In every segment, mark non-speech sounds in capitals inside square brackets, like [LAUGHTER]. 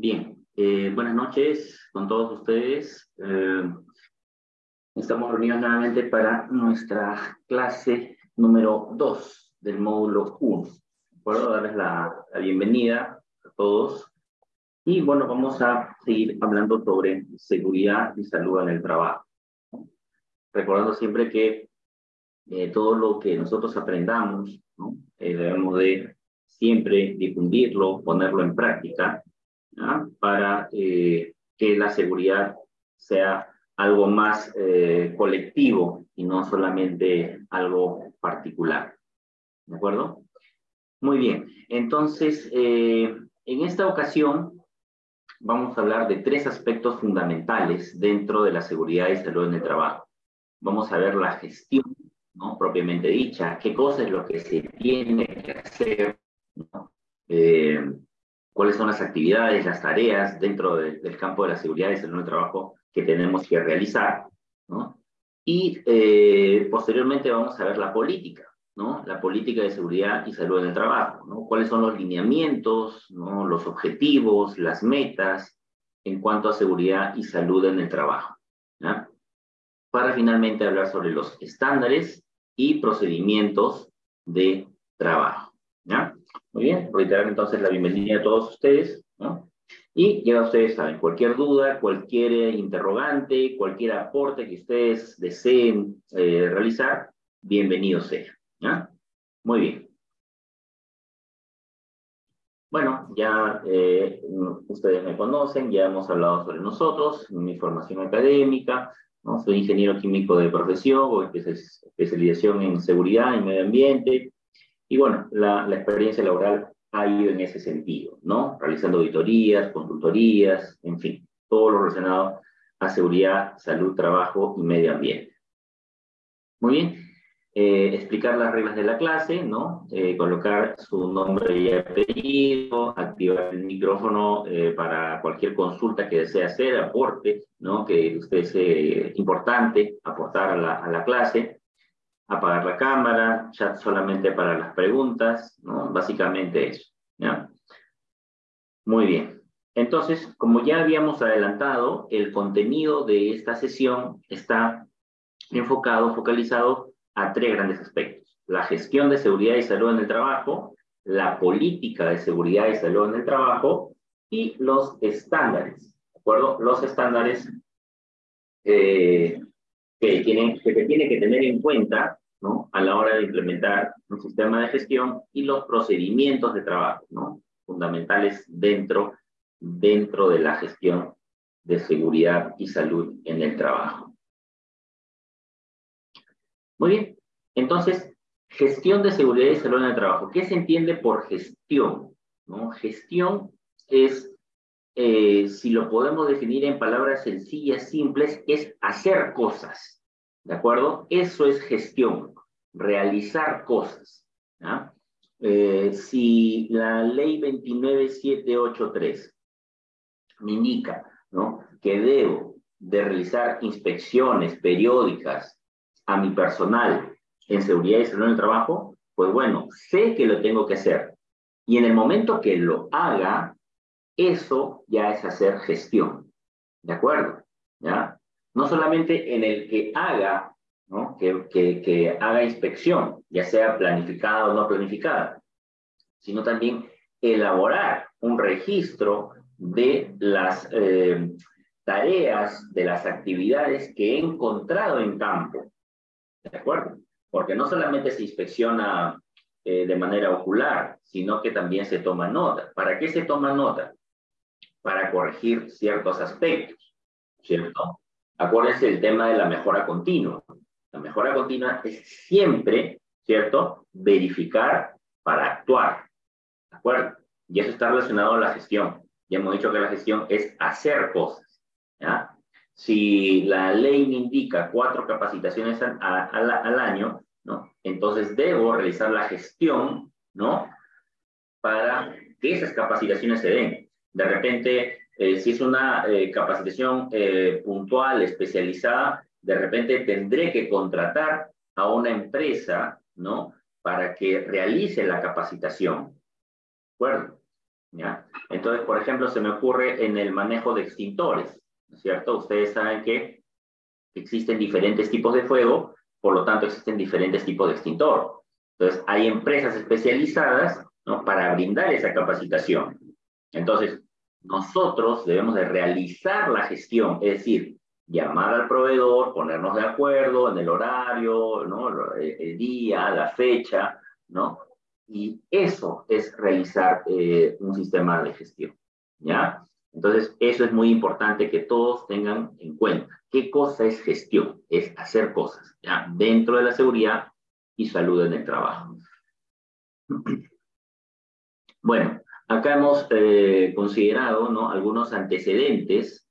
Bien, eh, buenas noches con todos ustedes. Eh, estamos reunidos nuevamente para nuestra clase número 2 del módulo 1. Puedo darles la, la, bienvenida a todos. Y bueno, vamos a seguir hablando sobre seguridad y salud en el trabajo. Recordando siempre que eh, todo lo que nosotros aprendamos, ¿no? debemos de siempre difundirlo, ponerlo en práctica para eh, que la seguridad sea algo más eh, colectivo y no solamente algo particular. ¿De acuerdo? Muy bien. Entonces, eh, en esta ocasión vamos a hablar de tres aspectos fundamentales dentro de la seguridad y salud en el trabajo. Vamos a ver la gestión, ¿no? Propiamente dicha, qué cosa es lo que se tiene que hacer, ¿no? Cuáles son las actividades, las tareas dentro del campo de la seguridad en el trabajo que tenemos que realizar, ¿no? Y eh, posteriormente vamos a ver la política, ¿no? La política de seguridad y salud en el trabajo, ¿no? Cuáles son los lineamientos, ¿no? Los objetivos, las metas en cuanto a seguridad y salud en el trabajo, ¿ya? Para finalmente hablar sobre los estándares y procedimientos de trabajo, ¿ya? Muy bien, reiterar entonces la bienvenida a todos ustedes, ¿no? Y ya ustedes saben, cualquier duda, cualquier interrogante, cualquier aporte que ustedes deseen eh, realizar, bienvenido sea, ¿ya? Muy bien. Bueno, ya eh, ustedes me conocen, ya hemos hablado sobre nosotros, mi formación académica, ¿no? soy ingeniero químico de profesión, especialización en seguridad y medio ambiente, y bueno, la, experiencia laboral ha ido en ese sentido, ¿no? Realizando auditorías, consultorías, en fin, todo lo relacionado a seguridad, salud, trabajo y medio ambiente. Muy bien, eh, explicar las reglas de la clase, ¿no? Eh, colocar su nombre y apellido, activar el micrófono eh, para cualquier consulta que desee hacer, aporte, ¿no? Que usted es importante aportar a la clase apagar la cámara, chat solamente para las preguntas, ¿no? Básicamente eso. Muy bien. Entonces, como ya habíamos adelantado, el contenido de esta sesión está enfocado, focalizado a tres grandes aspectos. La gestión de seguridad y salud en el trabajo, la política de seguridad y salud en el trabajo y los estándares, ¿de acuerdo? Los estándares eh, que, tienen, se tiene que tener en cuenta ¿no? a la hora de implementar un sistema de gestión y los procedimientos de trabajo ¿no? fundamentales dentro, dentro de la gestión de seguridad y salud en el trabajo. Muy bien, entonces, gestión de seguridad y salud en el trabajo. ¿Qué se entiende por gestión? ¿No? Gestión es eh, si lo podemos definir en palabras sencillas, simples, es hacer cosas. ¿De acuerdo? Eso es gestión, realizar cosas. Eh, si la ley 29783 me indica ¿no? que debo de realizar inspecciones periódicas a mi personal en seguridad y salud en el trabajo, pues bueno, sé que lo tengo que hacer. Y en el momento que lo haga, eso ya es hacer gestión. ¿De acuerdo? ¿Ya? No solamente en el que haga, que haga inspección, ya sea planificada o no planificada, sino también elaborar un registro de las eh, tareas, de las actividades que he encontrado en campo. ¿De acuerdo? Porque no solamente se inspecciona eh, de manera ocular, sino que también se toma nota. ¿Para qué se toma nota? para corregir ciertos aspectos, ¿cierto? Acuérdense el tema de la mejora continua. La mejora continua es siempre, ¿cierto? Verificar para actuar, ¿de acuerdo? Y eso está relacionado a la gestión. Ya hemos dicho que la gestión es hacer cosas, ¿ya? Si la ley me indica cuatro capacitaciones al, al año, ¿no? Entonces debo realizar la gestión, ¿no? Para que esas capacitaciones se den. De repente, eh, si es una eh, capacitación eh, puntual, especializada, de repente tendré que contratar a una empresa, ¿no? Para que realice la capacitación. ¿De acuerdo? ¿ya? Entonces, por ejemplo, se me ocurre en el manejo de extintores, ¿no es cierto? Ustedes saben que existen diferentes tipos de fuego, por lo tanto existen diferentes tipos de extintor. Entonces, hay empresas especializadas ¿no? para brindar esa capacitación. Entonces, nosotros debemos de realizar la gestión, es decir, llamar al proveedor, ponernos de acuerdo en el horario, ¿no? el, día, la fecha, ¿no? Y eso es realizar eh, un sistema de gestión, ¿ya? Entonces, eso es muy importante que todos tengan en cuenta. ¿Qué cosa es gestión? Es hacer cosas. Dentro de la seguridad y salud en el trabajo. [CLEARS THROAT] Bueno, acá hemos eh, considerado, ¿no? Algunos antecedentes.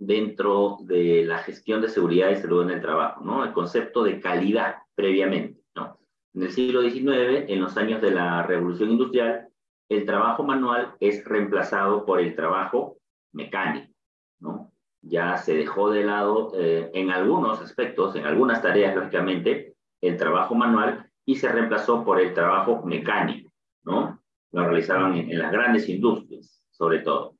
Dentro de la gestión de seguridad y salud en el trabajo, ¿no? El concepto de calidad previamente, ¿no? En el siglo XIX, en los años de la revolución industrial, el trabajo manual es reemplazado por el trabajo mecánico, ¿no? Ya se dejó de lado eh, en algunos aspectos, en algunas tareas, lógicamente, el trabajo manual y se reemplazó por el trabajo mecánico, ¿no? Lo realizaban en, las grandes industrias, sobre todo.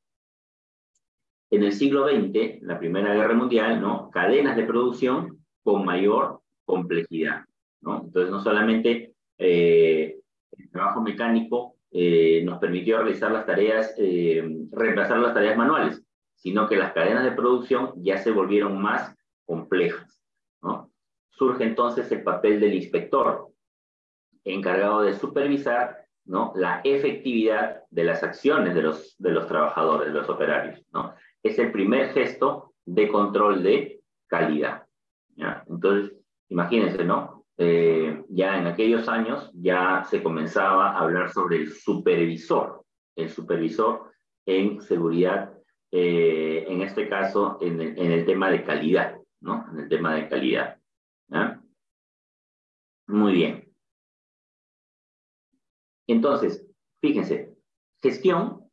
En el siglo XX, la Primera Guerra Mundial, ¿no? Cadenas de producción con mayor complejidad, ¿no? Entonces, no solamente eh, el trabajo mecánico eh, nos permitió realizar las tareas, eh, reemplazar las tareas manuales, sino que las cadenas de producción ya se volvieron más complejas. Surge entonces el papel del inspector, encargado de supervisar ¿no? la efectividad de las acciones de los, de los trabajadores, de los operarios. ¿no? Es el primer gesto de control de calidad. Entonces, imagínense, ¿no? Eh, ya en aquellos años ya se comenzaba a hablar sobre el supervisor, el supervisor en seguridad, eh, en este caso en el, tema de calidad, ¿no? En el tema de calidad. Muy bien. Entonces, fíjense, gestión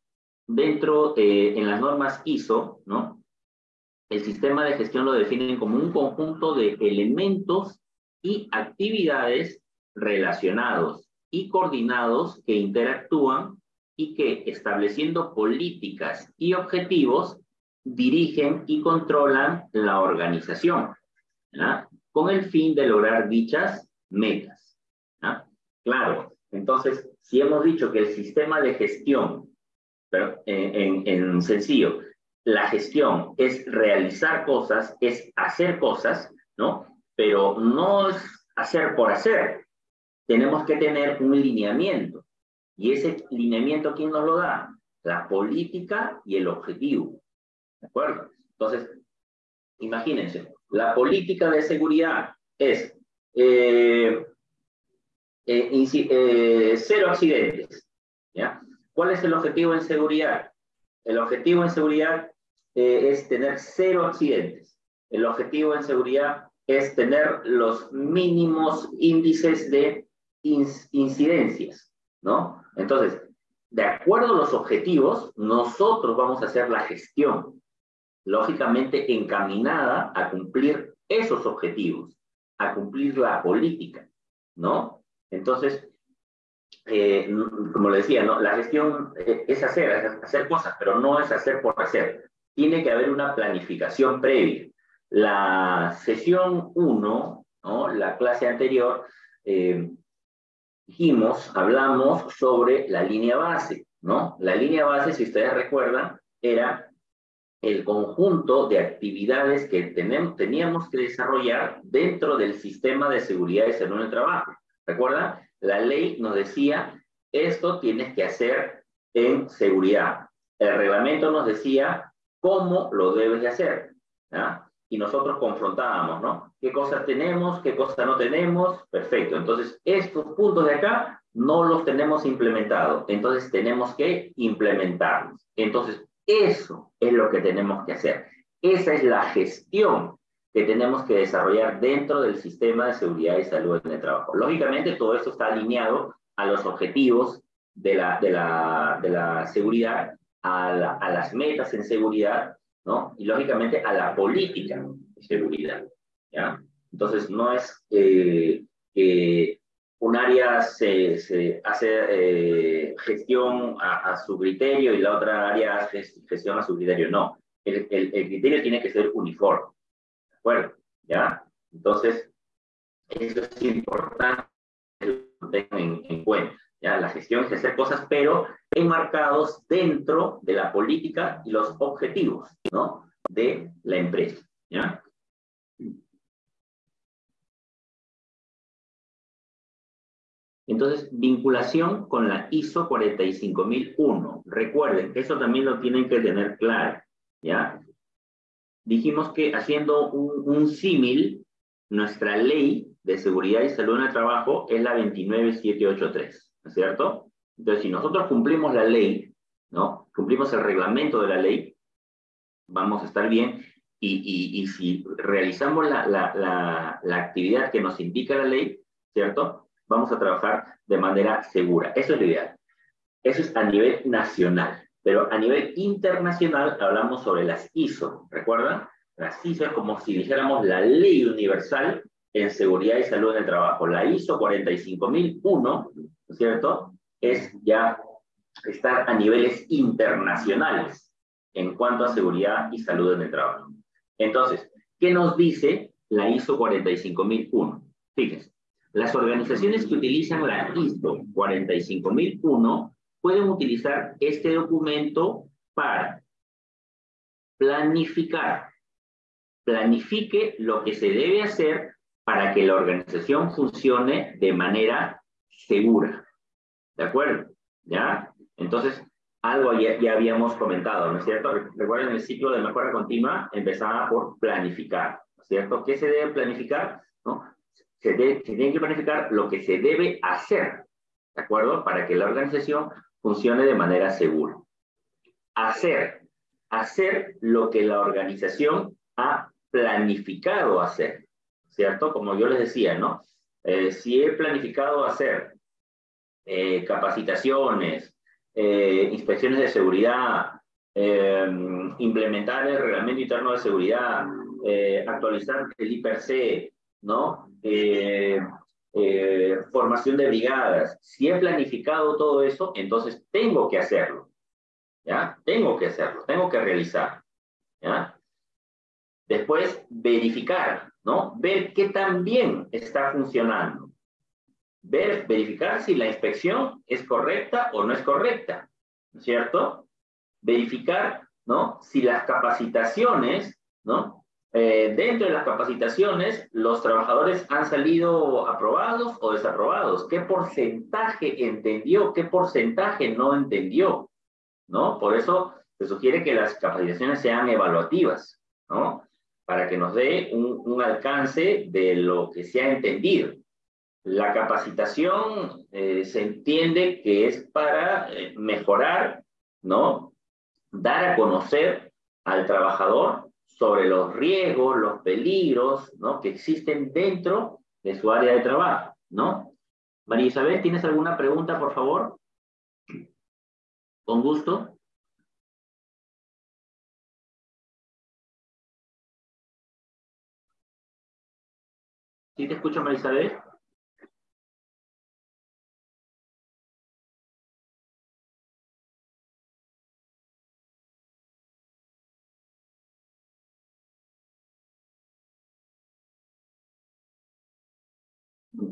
dentro, eh, en las normas ISO, ¿no? El sistema de gestión lo definen como un conjunto de elementos y actividades relacionados y coordinados que interactúan y que estableciendo políticas y objetivos dirigen y controlan la organización, con el fin de lograr dichas metas. Claro, entonces, si hemos dicho que el sistema de gestión, pero en, en sencillo, la gestión es realizar cosas, es hacer cosas, ¿no? pero no es hacer por hacer. Tenemos que tener un lineamiento. Y ese lineamiento, ¿quién nos lo da? La política y el objetivo. ¿De acuerdo? Entonces, imagínense, la política de seguridad es eh, eh, eh, cero accidentes. ¿Cuál es el objetivo en seguridad? El objetivo en seguridad es tener cero accidentes. El objetivo en seguridad es tener los mínimos índices de incidencias, ¿no? Entonces, de acuerdo a los objetivos, nosotros vamos a hacer la gestión, lógicamente encaminada a cumplir esos objetivos, a cumplir la política, ¿no? Entonces, eh, como le decía, la gestión eh, es hacer, es hacer cosas, pero no es hacer por hacer. Tiene que haber una planificación previa. La sesión 1, ¿no? la clase anterior, eh, dijimos, hablamos sobre la línea base, ¿no? La línea base, si ustedes recuerdan, era el conjunto de actividades que teníamos que desarrollar dentro del sistema de seguridad y salud en el trabajo. ¿Recuerdan? La ley nos decía, esto tienes que hacer en seguridad. El reglamento nos decía cómo lo debes de hacer. y nosotros confrontábamos, ¿no? ¿Qué cosas tenemos? ¿Qué cosas no tenemos? Perfecto. Entonces, estos puntos de acá no los tenemos implementados. Entonces, tenemos que implementarlos. Entonces, eso es lo que tenemos que hacer. Esa es la gestión que tenemos que desarrollar dentro del sistema de seguridad y salud en el trabajo. Lógicamente, todo esto está alineado a los objetivos de la, de la, de la seguridad, a, a las metas en seguridad ¿no? Y lógicamente a la política de seguridad, ¿ya? Entonces, no es eh, una un área se, se hace eh, gestión a, su criterio y la otra área hace gestión a su criterio. No, el, el, el criterio tiene que ser uniforme. ¿De acuerdo? ¿Ya? Entonces, eso es importante tengan en, cuenta. ¿ya? La gestión es hacer cosas, pero enmarcados dentro de la política y los objetivos ¿no? de la empresa. ¿ya? Entonces, vinculación con la ISO 45001. Recuerden, eso también lo tienen que tener claro, ¿ya? Dijimos que haciendo un, símil, nuestra ley de seguridad y salud en el trabajo es la 29783, ¿no es cierto? Entonces, si nosotros cumplimos la ley, ¿no? Cumplimos el reglamento de la ley, vamos a estar bien. Y, y, y si realizamos la, la, la, la actividad que nos indica la ley, ¿cierto? vamos a trabajar de manera segura. Eso es lo ideal. Eso es a nivel nacional. Pero a nivel internacional hablamos sobre las ISO. ¿Recuerdan? Las ISO es como si dijéramos la ley universal en seguridad y salud en el trabajo. La ISO 45001, ¿no es cierto? Es ya estar a niveles internacionales en cuanto a seguridad y salud en el trabajo. Entonces, ¿qué nos dice la ISO 45001? Fíjense, las organizaciones que utilizan la ISO 45001 pueden utilizar este documento para planificar. Planifique lo que se debe hacer para que la organización funcione de manera segura. ¿De acuerdo? ¿Ya? Entonces, algo ya, ya habíamos comentado, ¿no es cierto? Recuerden, el ciclo de mejora continua empezaba por planificar, ¿no es cierto? ¿Qué se debe planificar? ¿No? se, tiene que planificar lo que se debe hacer, ¿de acuerdo? Para que la organización funcione de manera segura. Hacer, hacer lo que la organización ha planificado hacer, ¿cierto? Como yo les decía, ¿no? Eh, si he planificado hacer eh, capacitaciones, eh, inspecciones de seguridad, implementar el reglamento interno de seguridad, actualizar el IPRC, ¿no? Eh, formación de brigadas. Si he planificado todo eso, entonces tengo que hacerlo. ¿Ya? Tengo que hacerlo, tengo que realizar. ¿Ya? Después, verificar, ¿no? Ver qué tan bien está funcionando. Ver, verificar si la inspección es correcta o no es correcta, ¿cierto? Verificar, ¿no? Si las capacitaciones, ¿no? Eh, dentro de las capacitaciones, los trabajadores han salido aprobados o desaprobados. ¿Qué porcentaje entendió? ¿Qué porcentaje no entendió? ¿No? Por eso se sugiere que las capacitaciones sean evaluativas, ¿no? Para que nos dé un, alcance de lo que se ha entendido. La capacitación eh, se entiende que es para eh, mejorar, ¿no? Dar a conocer al trabajador sobre los riesgos, los peligros, ¿no? Que existen dentro de su área de trabajo, ¿no? María Isabel, ¿tienes alguna pregunta, por favor? Con gusto. ¿Sí te escucho, María Isabel?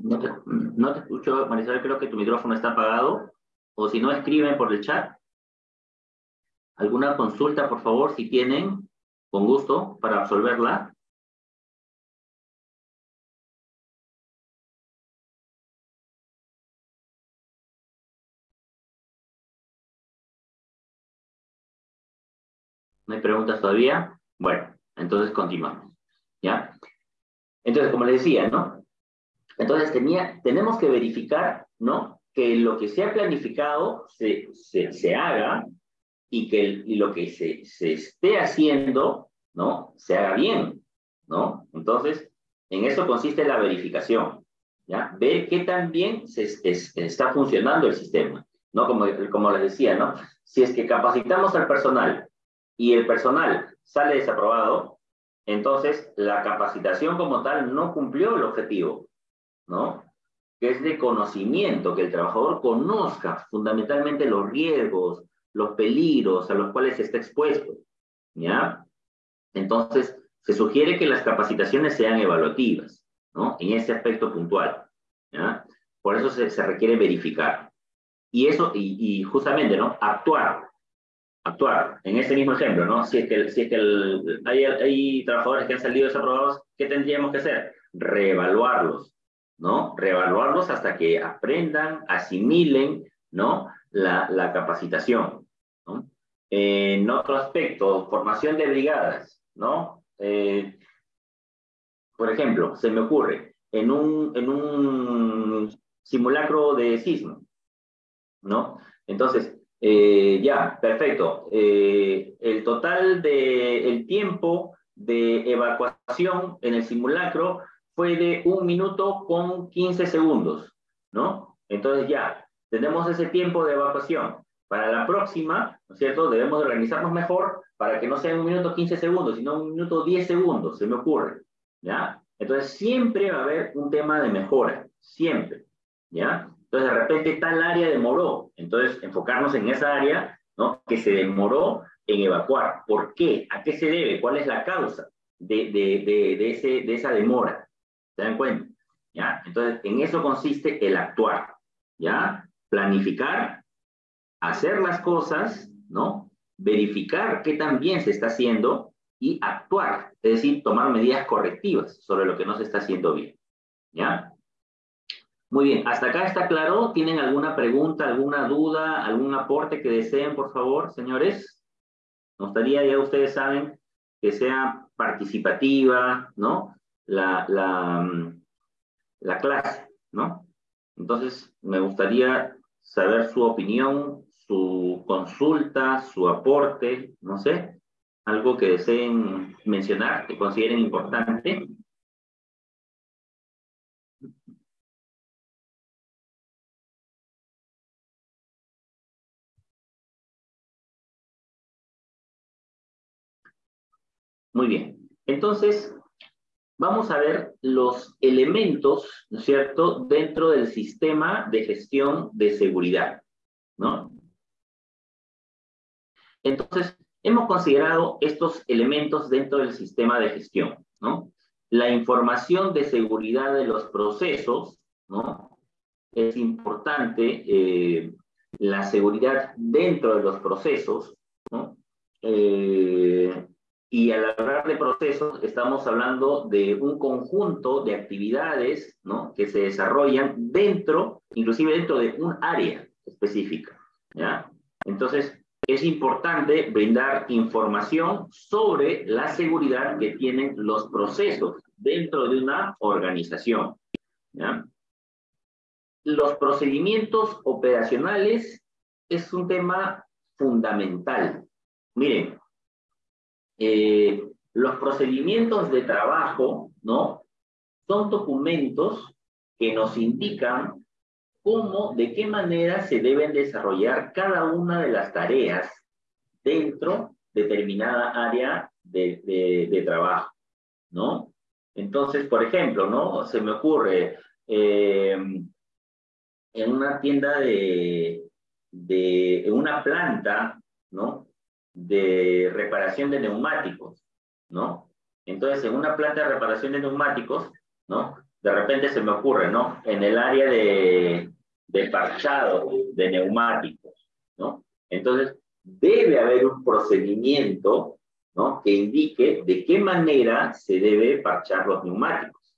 No te, escucho, Marisabel, creo que tu micrófono está apagado. O si no, escriben por el chat. ¿Alguna consulta, por favor, si tienen? Con gusto, para absolverla. ¿No hay preguntas todavía? Bueno, entonces continuamos. ¿Ya? Entonces, como les decía, ¿no? Entonces tenía, tenemos que verificar, ¿no? Que lo que se ha planificado se, se, haga y que lo que se, se, esté haciendo, ¿no? Se haga bien, ¿no? Entonces, en eso consiste la verificación, ¿ya? Ver qué tan bien se, está funcionando el sistema, ¿no? Como, como les decía. Si es que capacitamos al personal y el personal sale desaprobado, entonces la capacitación como tal no cumplió el objetivo, ¿no? que es de conocimiento, que el trabajador conozca fundamentalmente los riesgos, los peligros a los cuales está expuesto, ¿ya? Entonces, se sugiere que las capacitaciones sean evaluativas, ¿no? En ese aspecto puntual, ¿ya? Por eso se, requiere verificar. Y eso, y, justamente, ¿no? Actuar, actuar. En ese mismo ejemplo, ¿no? Si es que, si es que hay, hay trabajadores que han salido desaprobados, ¿qué tendríamos que hacer? Reevaluarlos, ¿no? Reevaluarlos hasta que aprendan, asimilen, ¿no? La, la capacitación. En otro aspecto, formación de brigadas, ¿no? Eh, por ejemplo, se me ocurre, en un, en un simulacro de sismo, ¿no? Entonces, eh, ya, perfecto. Eh, el total de el tiempo de evacuación en el simulacro fue de un minuto con 15 segundos, ¿no? Entonces ya, tenemos ese tiempo de evacuación. Para la próxima, ¿no es cierto? Debemos organizarnos mejor para que no sea un minuto 15 segundos, sino un minuto 10 segundos, se me ocurre, ¿ya? Entonces siempre va a haber un tema de mejora, siempre, ¿ya? Entonces de repente tal área demoró, entonces enfocarnos en esa área, ¿no? Que se demoró en evacuar. ¿Por qué? ¿A qué se debe? ¿Cuál es la causa de, de, de, ese, de esa demora? ¿Se dan cuenta? ¿Ya? Entonces, en eso consiste el actuar, ¿ya? Planificar, hacer las cosas, ¿no? Verificar qué tan bien se está haciendo y actuar, es decir, tomar medidas correctivas sobre lo que no se está haciendo bien, ¿ya? Muy bien, hasta acá está claro. ¿Tienen alguna pregunta, alguna duda, algún aporte que deseen, por favor, señores? Nos gustaría, ya ustedes saben, que sea participativa, ¿no? La, la, mm, la clase, ¿no? Entonces, me gustaría saber su opinión, su consulta, su aporte, no sé, algo que deseen mencionar, que consideren importante. Muy bien. Entonces, vamos a ver los elementos, ¿no es cierto?, dentro del sistema de gestión de seguridad, ¿no? Entonces, hemos considerado estos elementos dentro del sistema de gestión, ¿no? La información de seguridad de los procesos, ¿no? Es importante eh, la seguridad dentro de los procesos, ¿no? Eh, y al hablar de procesos, estamos hablando de un conjunto de actividades ¿no? que se desarrollan dentro, inclusive dentro de un área específica. ¿ya? Entonces, es importante brindar información sobre la seguridad que tienen los procesos dentro de una organización. ¿ya? Los procedimientos operacionales es un tema fundamental. Miren, eh, los procedimientos de trabajo, ¿no? Son documentos que nos indican cómo, de qué manera se deben desarrollar cada una de las tareas dentro de determinada área de, de, trabajo, ¿no? Entonces, por ejemplo, ¿no? Se me ocurre eh, en una tienda de, de, una planta, ¿no? De reparación de neumáticos, ¿no? Entonces, en una planta de reparación de neumáticos, ¿no? De repente se me ocurre, ¿no? En el área de, parchado de neumáticos, ¿no? Entonces, debe haber un procedimiento, ¿no? Que indique de qué manera se debe parchar los neumáticos.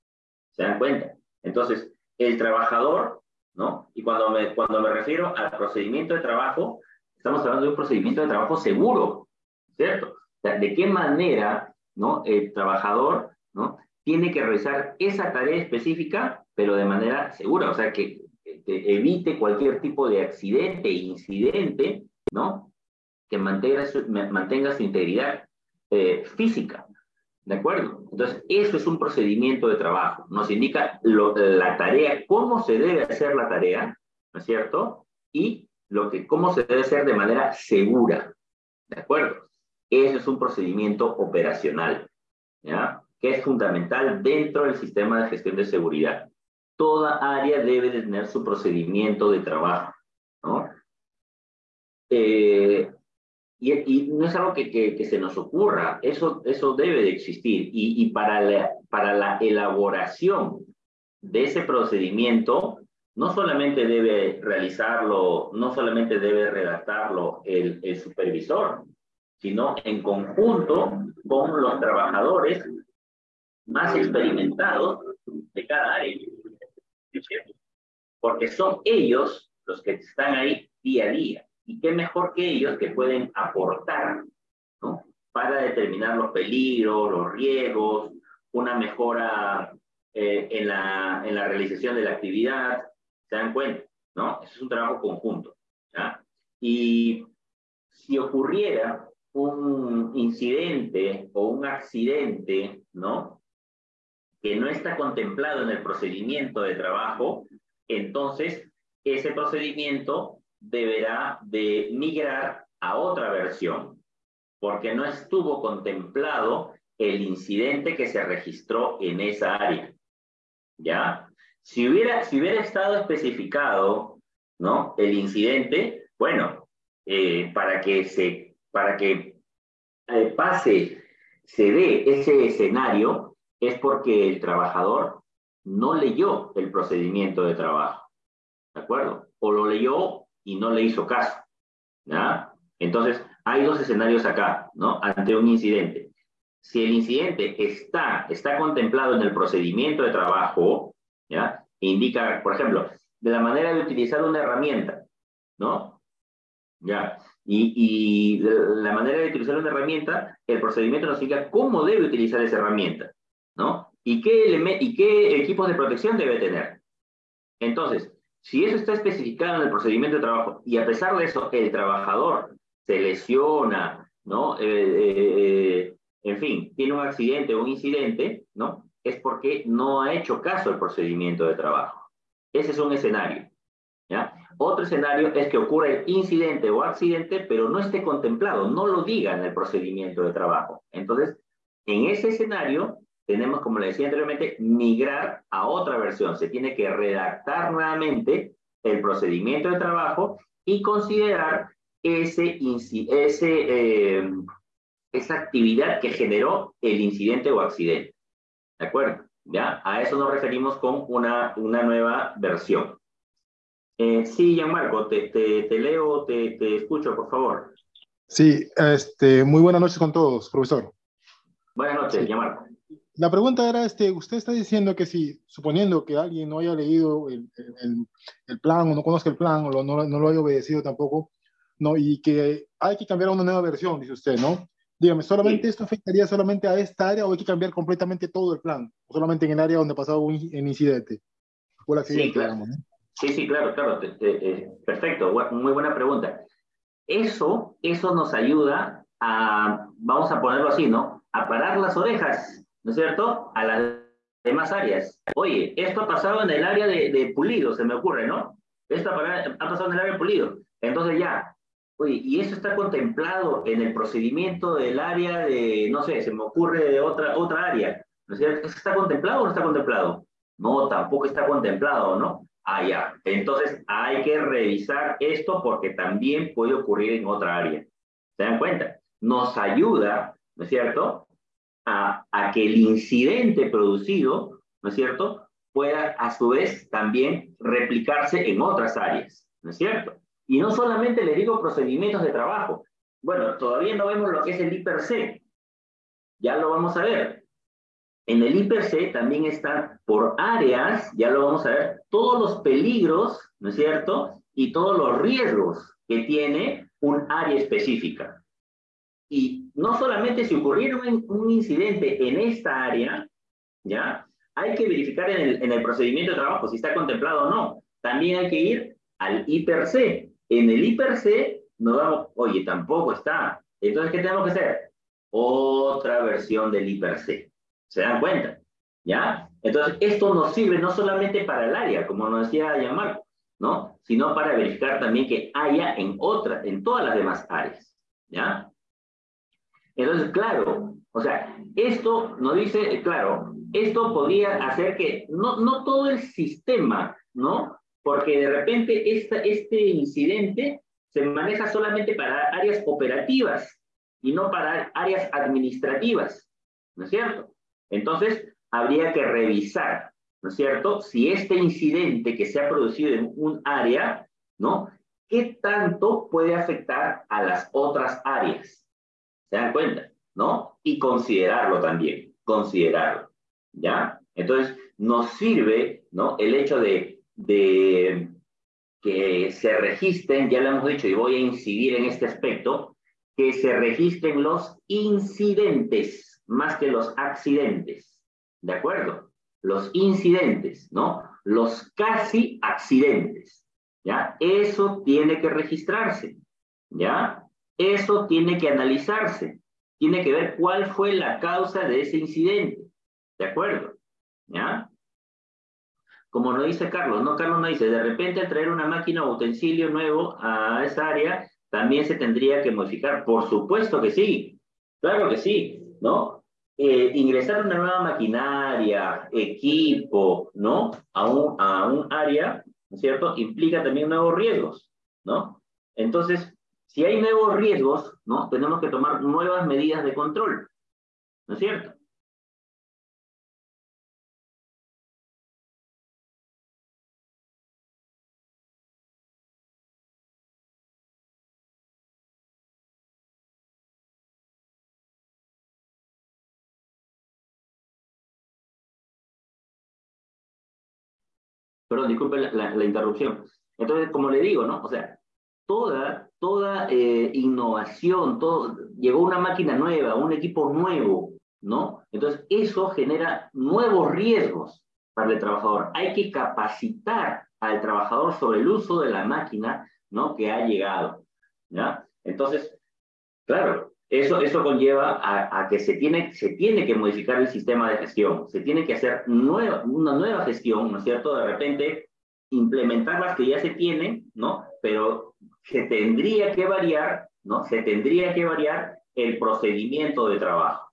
¿Se dan cuenta? Entonces, el trabajador, ¿no? Y cuando me, cuando me refiero al procedimiento de trabajo, Estamos hablando de un procedimiento de trabajo seguro, ¿cierto? de qué manera ¿no? el trabajador ¿no? tiene que realizar esa tarea específica, pero de manera segura, o sea, que, evite cualquier tipo de accidente, incidente, ¿no? Que mantenga su, mantenga su integridad eh, física, ¿de acuerdo? Entonces, eso es un procedimiento de trabajo, nos indica la tarea, cómo se debe hacer la tarea, ¿no es cierto? Y lo que, cómo se debe hacer de manera segura. ¿De acuerdo? Ese es un procedimiento operacional, ¿ya? Que es fundamental dentro del sistema de gestión de seguridad. toda área debe tener su procedimiento de trabajo, ¿no? Eh, y, no es algo que, se nos ocurra, eso, eso debe de existir. Y, y para, la, para la elaboración de ese procedimiento, no solamente debe realizarlo, no solamente debe redactarlo el, supervisor, sino en conjunto con los trabajadores más experimentados de cada área. Porque son ellos los que están ahí día a día. Y qué mejor que ellos que pueden aportar para determinar los peligros, los riesgos, una mejora eh, en la realización de la actividad. ¿Se dan cuenta? ¿no? Eso es un trabajo conjunto. ¿ya? Y si ocurriera un incidente o un accidente, ¿no? Que no está contemplado en el procedimiento de trabajo, entonces ese procedimiento deberá de migrar a otra versión, porque no estuvo contemplado el incidente que se registró en esa área. ¿Ya? Si hubiera, si hubiera estado especificado, ¿no? El incidente, bueno, eh, para que se para que eh, pase, se dé ese escenario, es porque el trabajador no leyó el procedimiento de trabajo. ¿De acuerdo? O lo leyó y no le hizo caso. ¿Ya? Entonces, hay dos escenarios acá, ¿no? Ante un incidente. Si el incidente está, está contemplado en el procedimiento de trabajo, Indica, por ejemplo, de la manera de utilizar una herramienta, ¿no? ¿Ya? Y, la manera de utilizar una herramienta, el procedimiento nos indica cómo debe utilizar esa herramienta, ¿no? Y qué, y qué equipos de protección debe tener. Entonces, si eso está especificado en el procedimiento de trabajo y a pesar de eso el trabajador se lesiona, ¿no? Eh, eh, eh, en fin, tiene un accidente o un incidente, ¿no? Es porque no ha hecho caso al procedimiento de trabajo. Ese es un escenario. Otro escenario es que ocurra el incidente o accidente, pero no esté contemplado, no lo diga en el procedimiento de trabajo. Entonces, en ese escenario, tenemos, como le decía anteriormente, migrar a otra versión. Se tiene que redactar nuevamente el procedimiento de trabajo y considerar ese, ese, eh, esa actividad que generó el incidente o accidente. ¿De acuerdo? ¿Ya? A eso nos referimos con una, una nueva versión. Eh, sí, Gianmarco, te, te, te leo, te, te, escucho, por favor. Sí, este, muy buenas noches con todos, profesor. Buenas noches, sí. Gianmarco. La pregunta era, este, usted está diciendo que si, suponiendo que alguien no haya leído el, el, el plan o no conozca el plan o no, no, lo haya obedecido tampoco, no, y que hay que cambiar a una nueva versión, dice usted, ¿no? Dígame, ¿solamente sí. esto afectaría solamente a esta área o hay que cambiar completamente todo el plan? ¿O solamente en el área donde pasaba un, un incidente? O el accidente, sí, claro. digamos, ¿no? Sí, sí, claro, claro. Te, te, eh, perfecto, muy buena pregunta. Eso, eso nos ayuda a, vamos a ponerlo así, ¿no? A parar las orejas, ¿no es cierto? A las demás áreas. Oye, esto ha pasado en el área de, de pulido, se me ocurre, ¿no? Esto ha, ha pasado en el área de pulido. Entonces ya, oye, y eso está contemplado en el procedimiento del área de, no sé, se me ocurre de otra, otra área. ¿No es cierto? ¿Eso está contemplado o no está contemplado? No, tampoco está contemplado, ¿no? Ah, ya. Entonces hay que revisar esto porque también puede ocurrir en otra área. ¿Se dan cuenta? Nos ayuda, ¿no es cierto?, a, a que el incidente producido, ¿no es cierto?, pueda a su vez también replicarse en otras áreas, ¿no es cierto? Y no solamente le digo procedimientos de trabajo. Bueno, todavía no vemos lo que es el IPRC. Ya lo vamos a ver. En el IPC también están por áreas, ya lo vamos a ver, todos los peligros, ¿no es cierto? Y todos los riesgos que tiene un área específica. Y no solamente si ocurriera un, un incidente en esta área, ¿ya? Hay que verificar en el, en el procedimiento de trabajo si está contemplado o no. También hay que ir al IPRC. En el IPRC nos damos, oye, tampoco está. Entonces, ¿qué tenemos que hacer? Otra versión del IPRC. ¿Se dan cuenta? ¿Ya? Entonces, esto nos sirve no solamente para el área, como nos decía Gianmarco, ¿no? Sino para verificar también que haya en otras, en todas las demás áreas. ¿Ya? Entonces, claro, o sea, esto nos dice, claro, esto podría hacer que no, no todo el sistema, ¿no? Porque de repente esta, este incidente se maneja solamente para áreas operativas y no para áreas administrativas, ¿no es cierto? Entonces, habría que revisar, ¿no es cierto? Si este incidente que se ha producido en un área, ¿no? ¿Qué tanto puede afectar a las otras áreas? ¿Se dan cuenta? ¿No? Y considerarlo también, considerarlo, ¿ya? Entonces, nos sirve, ¿no? El hecho de, de que se registren, ya lo hemos dicho y voy a incidir en este aspecto, que se registren los incidentes más que los accidentes. ¿De acuerdo? Los incidentes, ¿no? Los casi accidentes. ¿Ya? Eso tiene que registrarse. ¿Ya? Eso tiene que analizarse. Tiene que ver cuál fue la causa de ese incidente. ¿De acuerdo? ¿Ya? Como nos dice Carlos, ¿no? Carlos nos dice, de repente al traer una máquina o utensilio nuevo a esa área, también se tendría que modificar. Por supuesto que sí, claro que sí, ¿no? Eh, ingresar una nueva maquinaria, equipo, ¿no? A un, a un área, ¿no es cierto? Implica también nuevos riesgos, ¿no? Entonces, si hay nuevos riesgos, ¿no? Tenemos que tomar nuevas medidas de control, ¿no es cierto? Perdón, disculpe la, interrupción. Entonces, como le digo, ¿no? O sea, toda, toda eh, innovación, todo, llegó una máquina nueva, un equipo nuevo, ¿no? Entonces, eso genera nuevos riesgos para el trabajador. Hay que capacitar al trabajador sobre el uso de la máquina, ¿no? Que ha llegado, ¿ya? Entonces, claro, eso, eso conlleva a, que se tiene, se tiene que modificar el sistema de gestión, se tiene que hacer una nueva gestión, ¿no es cierto? De repente, implementar las que ya se tienen, ¿no? Pero se tendría que variar, ¿no? Se tendría que variar el procedimiento de trabajo,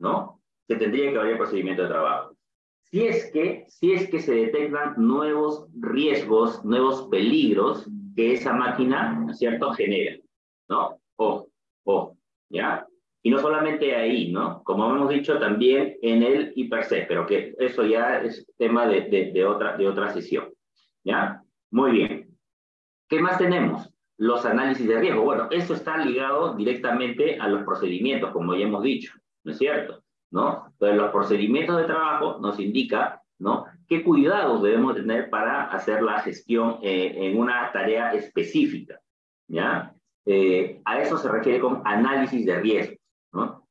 ¿no? Se tendría que variar el procedimiento de trabajo. Si es que, si es que se detectan nuevos riesgos, nuevos peligros que esa máquina, ¿no es cierto?, genera, ¿no? O, o ¿ya? Y no solamente ahí, ¿no? Como hemos dicho, también en el hiperse, pero que eso ya es tema de, de, otra, de otra sesión, ¿ya? Muy bien. ¿Qué más tenemos? Los análisis de riesgo. Bueno, eso está ligado directamente a los procedimientos, como ya hemos dicho, ¿no es cierto? ¿No? Entonces, los procedimientos de trabajo nos indica, ¿no? ¿Qué cuidados debemos tener para hacer la gestión eh, en una tarea específica? ¿Ya? Eh, a eso se refiere con análisis de riesgo, ¿no?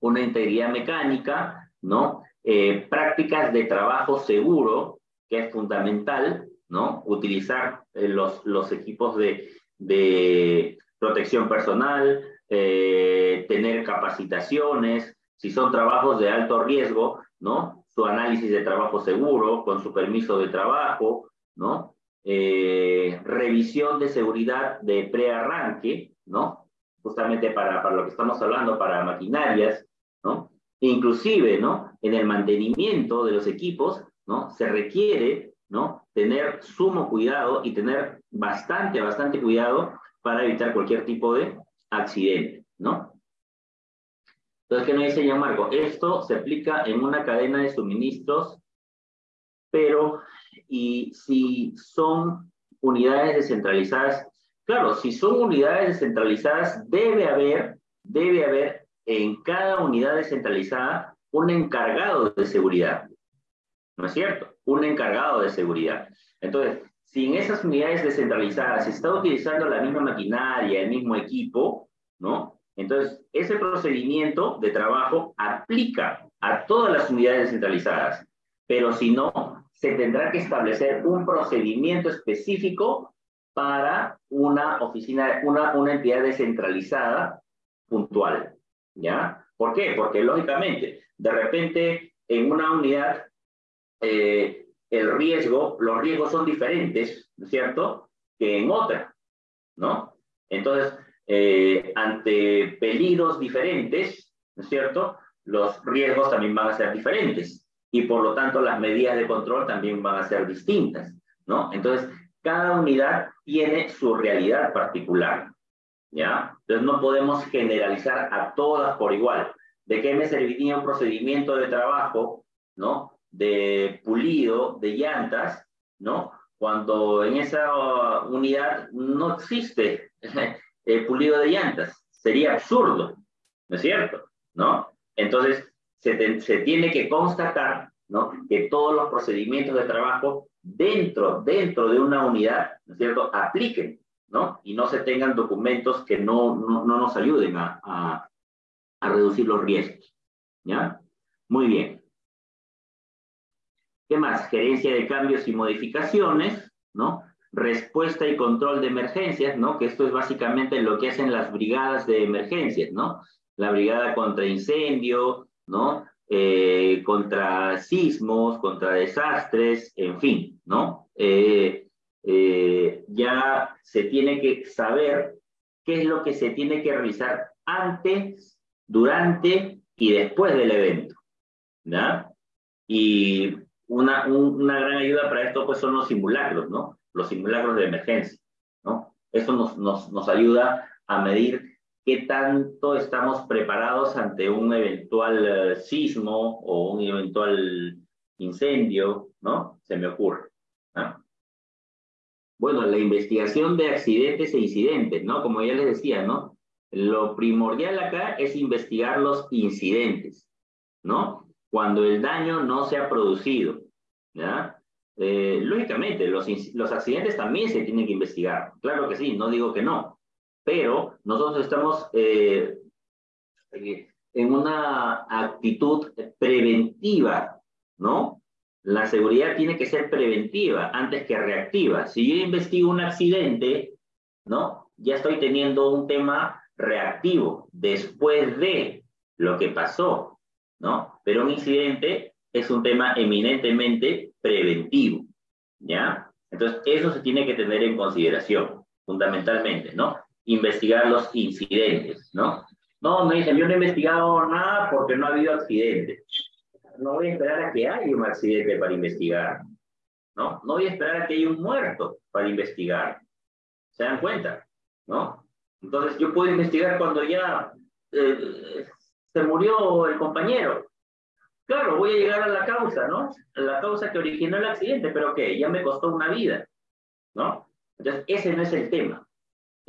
Una integridad mecánica, ¿no? Eh, prácticas de trabajo seguro, que es fundamental, ¿no? Utilizar eh, los, los equipos de, de protección personal, tener capacitaciones, si son trabajos de alto riesgo, ¿no? Su análisis de trabajo seguro, con su permiso de trabajo, ¿no? Eh, revisión de seguridad de prearranque, ¿no? Justamente para, para lo que estamos hablando, para maquinarias, ¿no? Inclusive, ¿no? En el mantenimiento de los equipos, ¿no? Se requiere, ¿no? Tener sumo cuidado y tener bastante, bastante cuidado para evitar cualquier tipo de accidente, ¿no? Entonces, ¿qué nos dice ya Marco? Esto se aplica en una cadena de suministros, pero y si son unidades descentralizadas, claro, si son unidades descentralizadas, debe haber, debe haber en cada unidad descentralizada un encargado de seguridad. ¿No es cierto? Un encargado de seguridad. Entonces, si en esas unidades descentralizadas se está utilizando la misma maquinaria, el mismo equipo, ¿no? Entonces, ese procedimiento de trabajo aplica a todas las unidades descentralizadas, pero si no, se tendrá que establecer un procedimiento específico para una oficina, una, una entidad descentralizada puntual. ¿Ya? ¿Por qué? Porque lógicamente, de repente, en una unidad, eh, el riesgo, los riesgos son diferentes, ¿no es cierto?, que en otra, ¿no? Entonces, eh, ante peligros diferentes, ¿no es cierto?, los riesgos también van a ser diferentes. Y por lo tanto las medidas de control también van a ser distintas, ¿no? Entonces, cada unidad tiene su realidad particular, ¿ya? Entonces no podemos generalizar a todas por igual. ¿De qué me serviría un procedimiento de trabajo, ¿no? De pulido, de llantas, ¿no? Cuando en esa unidad no existe [LAUGHS] el pulido de llantas. Sería absurdo, ¿no es cierto? ¿No? Entonces, se, tiene que constatar. Que todos los procedimientos de trabajo dentro, dentro de una unidad, ¿no es cierto?, apliquen, ¿no? Y no se tengan documentos que no, no, no nos ayuden a, a, a, reducir los riesgos, ¿ya? Muy bien. ¿Qué más? Gerencia de cambios y modificaciones, ¿no? Respuesta y control de emergencias, ¿no? Que esto es básicamente lo que hacen las brigadas de emergencias, ¿no? La brigada contra incendio, ¿no? Eh, contra sismos, contra desastres, en fin, ¿no? Eh, eh, ya se tiene que saber qué es lo que se tiene que realizar antes, durante y después del evento, ¿ya? Y una, una gran ayuda para esto pues son los simulacros, ¿no? Los simulacros de emergencia, ¿no? Eso nos, nos, nos ayuda a medir qué tanto estamos preparados ante un eventual eh, sismo o un eventual incendio, ¿no? Se me ocurre. Bueno, la investigación de accidentes e incidentes, ¿no? Como ya les decía, ¿no? Lo primordial acá es investigar los incidentes, ¿no? Cuando el daño no se ha producido. Eh, lógicamente, los accidentes también se tienen que investigar. Claro que sí, no digo que no, pero nosotros estamos eh, en una actitud preventiva, ¿no? La seguridad tiene que ser preventiva antes que reactiva. Si yo investigo un accidente, ¿no? Ya estoy teniendo un tema reactivo después de lo que pasó, ¿no? Pero un incidente es un tema eminentemente preventivo, ¿ya? Entonces, eso se tiene que tener en consideración, fundamentalmente, ¿no? Investigar los incidentes, ¿no? No, me dicen, yo no he investigado nada porque no ha habido accidentes. No voy a esperar a que haya un accidente para investigar, ¿no? No voy a esperar a que haya un muerto para investigar. ¿Se dan cuenta? ¿No? Entonces yo puedo investigar cuando ya eh, se murió el compañero. Claro, voy a llegar a la causa, ¿no? La causa que originó el accidente, pero que ya me costó una vida, ¿no? Entonces, ese no es el tema.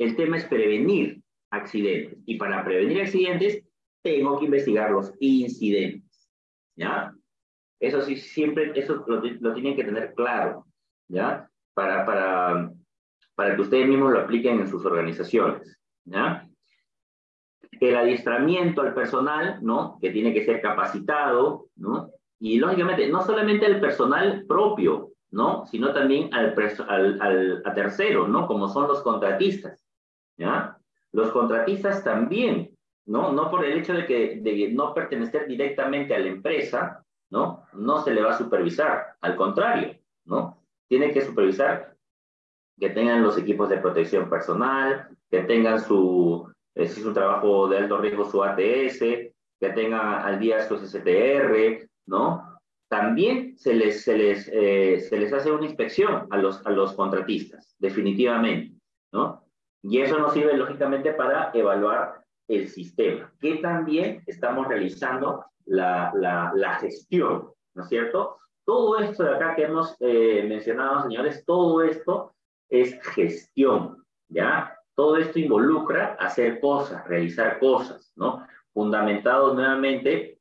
El tema es prevenir accidentes. Y para prevenir accidentes, tengo que investigar los incidentes. ¿Ya? Eso sí, siempre, eso lo, tienen que tener claro. ¿Ya? Para, para, para que ustedes mismos lo apliquen en sus organizaciones. ¿Ya? El adiestramiento al personal, ¿no? Que tiene que ser capacitado, ¿no? Y lógicamente, no solamente al personal propio, ¿no? Sino también al, al, al, a terceros, ¿no? Como son los contratistas. Los contratistas también, ¿no? No por el hecho de que no pertenecer directamente a la empresa, ¿no? No se le va a supervisar, al contrario, ¿no? Tiene que supervisar que tengan los equipos de protección personal, que tengan su, eh, si es un trabajo de alto riesgo, su ATS, que tengan al día su STR, ¿no? También se les, se les, eh, se les hace una inspección a los, a los contratistas, definitivamente, ¿no? Y eso nos sirve lógicamente para evaluar el sistema, que también estamos realizando la, la, gestión, ¿no es cierto? Todo esto de acá que hemos eh, mencionado, señores, todo esto es gestión, ¿ya? Todo esto involucra hacer cosas, realizar cosas, ¿no? Fundamentado nuevamente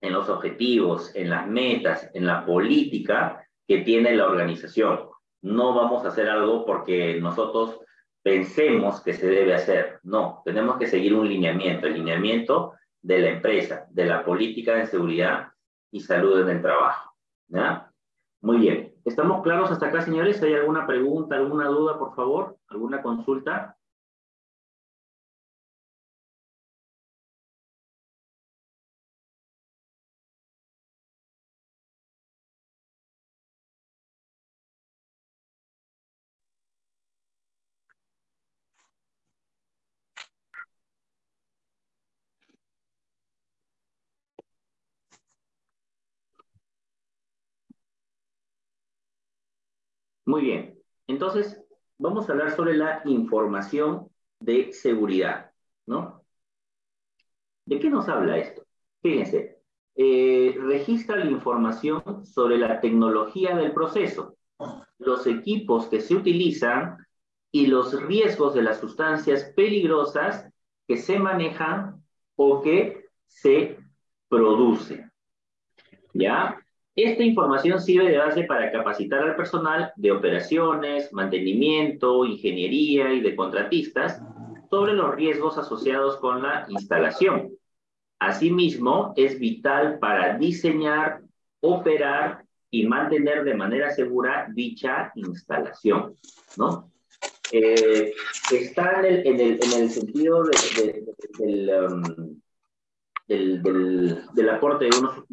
en los objetivos, en las metas, en la política que tiene la organización. No vamos a hacer algo porque nosotros pensemos que se debe hacer. No, tenemos que seguir un lineamiento, el lineamiento de la empresa, de la política de seguridad y salud en el trabajo. Muy bien. ¿Estamos claros hasta acá, señores? ¿Hay alguna pregunta, alguna duda, por favor? ¿Alguna consulta? Muy bien. Entonces, vamos a hablar sobre la información de seguridad, ¿no? ¿De qué nos habla esto? Fíjense, eh, registra la información sobre la tecnología del proceso, los equipos que se utilizan y los riesgos de las sustancias peligrosas que se manejan o que se producen. ¿Ya? Esta información sirve de base para capacitar al personal de operaciones, mantenimiento, ingeniería y de contratistas sobre los riesgos asociados con la instalación. Asimismo, es vital para diseñar, operar y mantener de manera segura dicha instalación, ¿no? Eh, está en el, sentido um, del, aporte de unos,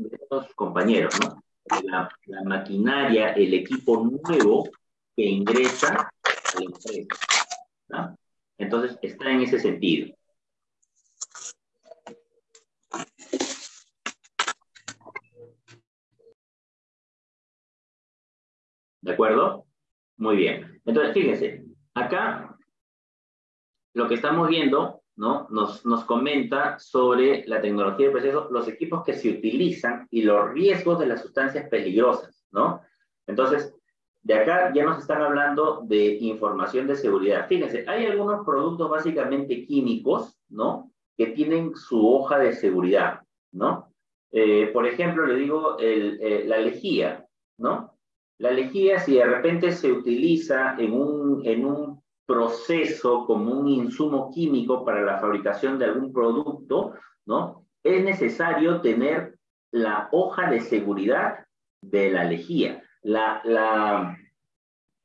compañeros, ¿no? La, maquinaria, el equipo nuevo que ingresa a la empresa. Entonces, está en ese sentido. ¿De acuerdo? Muy bien. Entonces, fíjense, acá lo que estamos viendo, ¿no? Nos, nos comenta sobre la tecnología de proceso, los equipos que se utilizan y los riesgos de las sustancias peligrosas, ¿no? Entonces, de acá ya nos están hablando de información de seguridad. Fíjense, hay algunos productos básicamente químicos, ¿no? Que tienen su hoja de seguridad, ¿no? Eh, por ejemplo, le digo eh, la lejía, ¿no? La lejía, si de repente se utiliza en un, en un proceso como un insumo químico para la fabricación de algún producto, ¿no? Es necesario tener la hoja de seguridad de la lejía. La,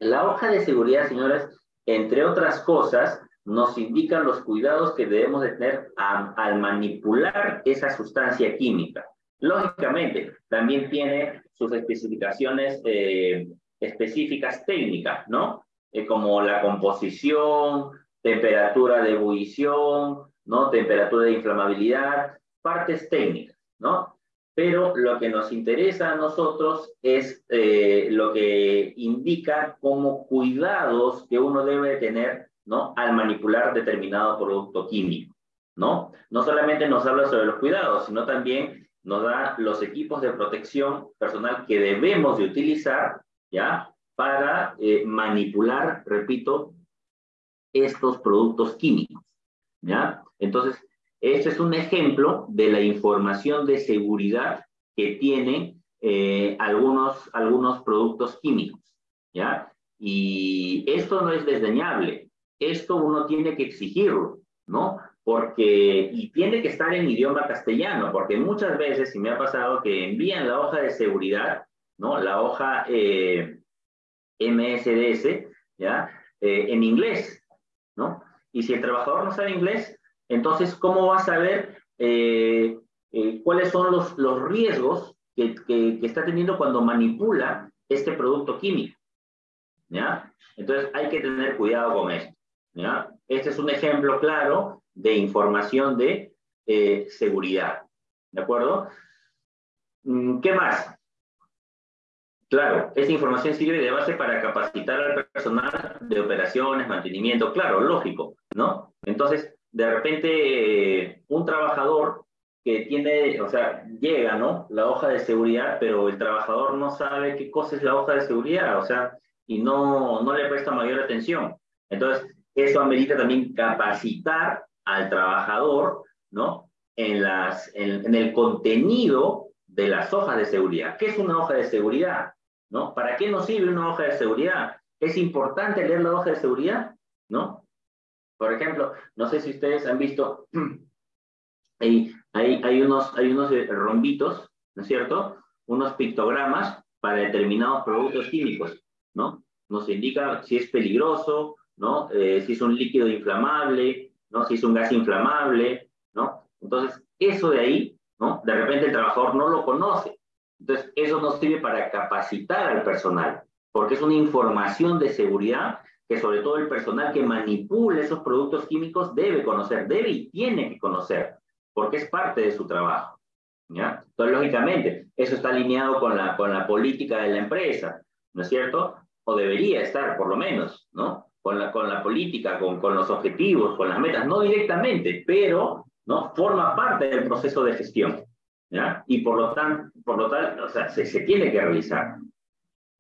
la, hoja de seguridad, señoras, entre otras cosas, nos indica los cuidados que debemos de tener al manipular esa sustancia química. Lógicamente, también tiene sus especificaciones eh, específicas técnicas, ¿no? Eh, como la composición, temperatura de ebullición, ¿no? Temperatura de inflamabilidad, partes técnicas, ¿no? Pero lo que nos interesa a nosotros es eh, lo que indica como cuidados que uno debe tener, ¿no? Al manipular determinado producto químico, ¿no? No solamente nos habla sobre los cuidados, sino también nos da los equipos de protección personal que debemos de utilizar, ¿ya? Para eh, manipular, repito, estos productos químicos, ¿ya? Entonces, este es un ejemplo de la información de seguridad que tienen eh, algunos, algunos productos químicos, ¿ya? Y esto no es desdeñable, esto uno tiene que exigirlo, ¿no? porque, y tiene que estar en idioma castellano, porque muchas veces, si me ha pasado que envían la hoja de seguridad, ¿no? La hoja eh, MSDS, ¿ya? Eh, en inglés, ¿no? Y si el trabajador no sabe inglés, entonces, ¿cómo va a saber eh, cuáles son los, los riesgos que, que, está teniendo cuando manipula este producto químico? ¿Ya? Entonces, hay que tener cuidado con esto, ¿ya? Este es un ejemplo claro de información de eh, seguridad. ¿De acuerdo? Mm, ¿Qué más? Claro, esa información sirve de base para capacitar al personal de operaciones, mantenimiento, claro, lógico, ¿no? Entonces, de repente, eh, un trabajador que tiene, o sea, llega, ¿no? La hoja de seguridad, pero el trabajador no sabe qué cosa es la hoja de seguridad, o sea, y no, no le presta mayor atención. Entonces, eso amerita también capacitar al trabajador, ¿no? En, las, en, el contenido de las hojas de seguridad. ¿Qué es una hoja de seguridad? ¿No? ¿Para qué nos sirve una hoja de seguridad? ¿Es importante leer la hoja de seguridad? ¿No? Por ejemplo, no sé si ustedes han visto, [CLEARS THROAT] hay, hay, hay, unos, hay unos rombitos, ¿no es cierto? Unos pictogramas para determinados productos químicos, ¿no? Nos indica si es peligroso, ¿no? Eh, si es un líquido inflamable, ¿no? Si es un gas inflamable, ¿no? Entonces, eso de ahí, ¿no? De repente el trabajador no lo conoce. Entonces, eso nos sirve para capacitar al personal, porque es una información de seguridad que sobre todo el personal que manipula esos productos químicos debe conocer, debe y tiene que conocer, porque es parte de su trabajo. Entonces, lógicamente, eso está alineado con la, con la política de la empresa, ¿no es cierto? o debería estar por lo menos, ¿no? Con la, con la política, con, con los objetivos, con las metas, no directamente, pero ¿no? Forma parte del proceso de gestión, Y por lo tanto, por lo tanto o sea, se, se tiene que realizar,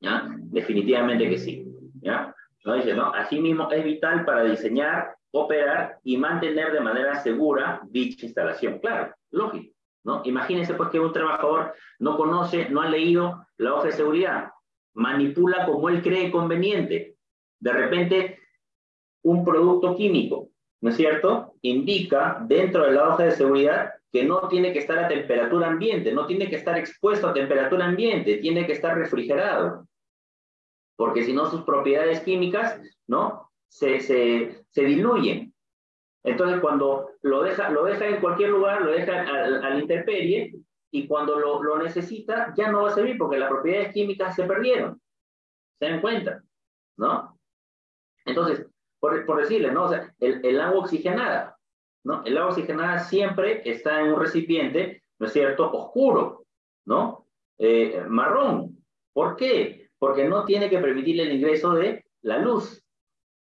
¿ya? Definitivamente que sí, ¿ya? ¿No? Dice, ¿no? Asimismo, es vital para diseñar, operar y mantener de manera segura dicha instalación. Claro, lógico, ¿no? Imagínense pues que un trabajador no conoce, no ha leído la hoja de seguridad, manipula como él cree conveniente. De repente, un producto químico, ¿no es cierto? Indica dentro de la hoja de seguridad que no tiene que estar a temperatura ambiente, no tiene que estar expuesto a temperatura ambiente, tiene que estar refrigerado. Porque si no, sus propiedades químicas, ¿no? Se, se, se diluyen. Entonces, cuando lo deja, lo deja en cualquier lugar, lo deja al, al intemperie, y cuando lo, lo, necesita, ya no va a servir porque las propiedades químicas se perdieron. ¿Se dan cuenta? ¿No? Entonces, por, por decirle, ¿no? O sea, el, el, agua oxigenada, ¿no? El agua oxigenada siempre está en un recipiente, ¿no es cierto?, oscuro, ¿no? Eh, marrón. ¿Por qué? Porque no tiene que permitir el ingreso de la luz.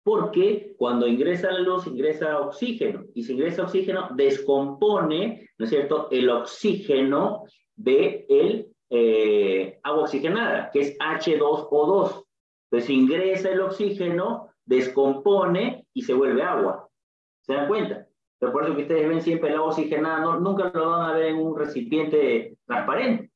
Porque cuando ingresa la luz, ingresa oxígeno. Y si ingresa oxígeno, descompone, ¿no es cierto?, el oxígeno de el eh, agua oxigenada, que es H2O2. Entonces ingresa el oxígeno, descompone y se vuelve agua. ¿Se dan cuenta? Eso que ustedes ven siempre el agua oxigenada, no, nunca lo van a ver en un recipiente transparente,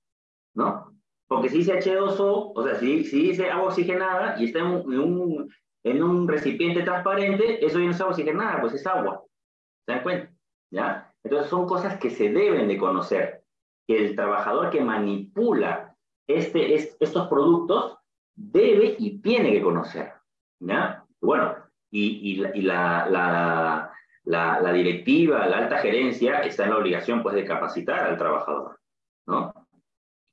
¿no? Porque si dice H2O, o sea, si, dice agua oxigenada y está en un, en un, en un recipiente transparente, eso ya no es agua oxigenada, pues es agua. ¿Se dan cuenta? ¿Ya? Entonces son cosas que se deben de conocer. Que el trabajador que manipula este, es, estos productos debe y tiene que conocer. ¿Ya? Bueno, y, y, la, la, la, directiva, la alta gerencia está en la obligación pues de capacitar al trabajador, ¿no?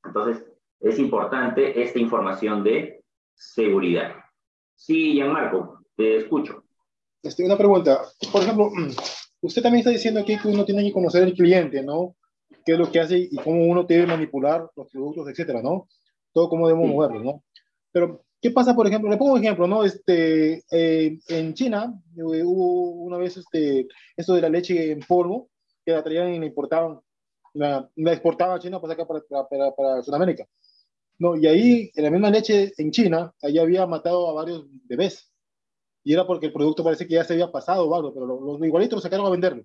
Entonces, es importante esta información de seguridad. Sí, Gianmarco, te escucho. Este, una pregunta. Por ejemplo, [CLEARS THROAT] usted también está diciendo aquí que uno tiene que conocer al cliente, ¿no? ¿Qué es lo que hace y cómo uno debe manipular los productos, etcétera, ¿no? Todo cómo debemos sí. moverlo, ¿no? Pero ¿Qué pasa, por ejemplo? Le pongo un ejemplo, ¿no? Este, eh, en China eh, hubo una vez este, esto de la leche en polvo, que la traían y la importaban, la, la exportaban a China para acá, para, para, para, Sudamérica. No, y ahí, en la misma leche en China, ahí había matado a varios bebés. Y era porque el producto parece que ya se había pasado o algo, pero los, los igualitos lo sacaron a venderlo.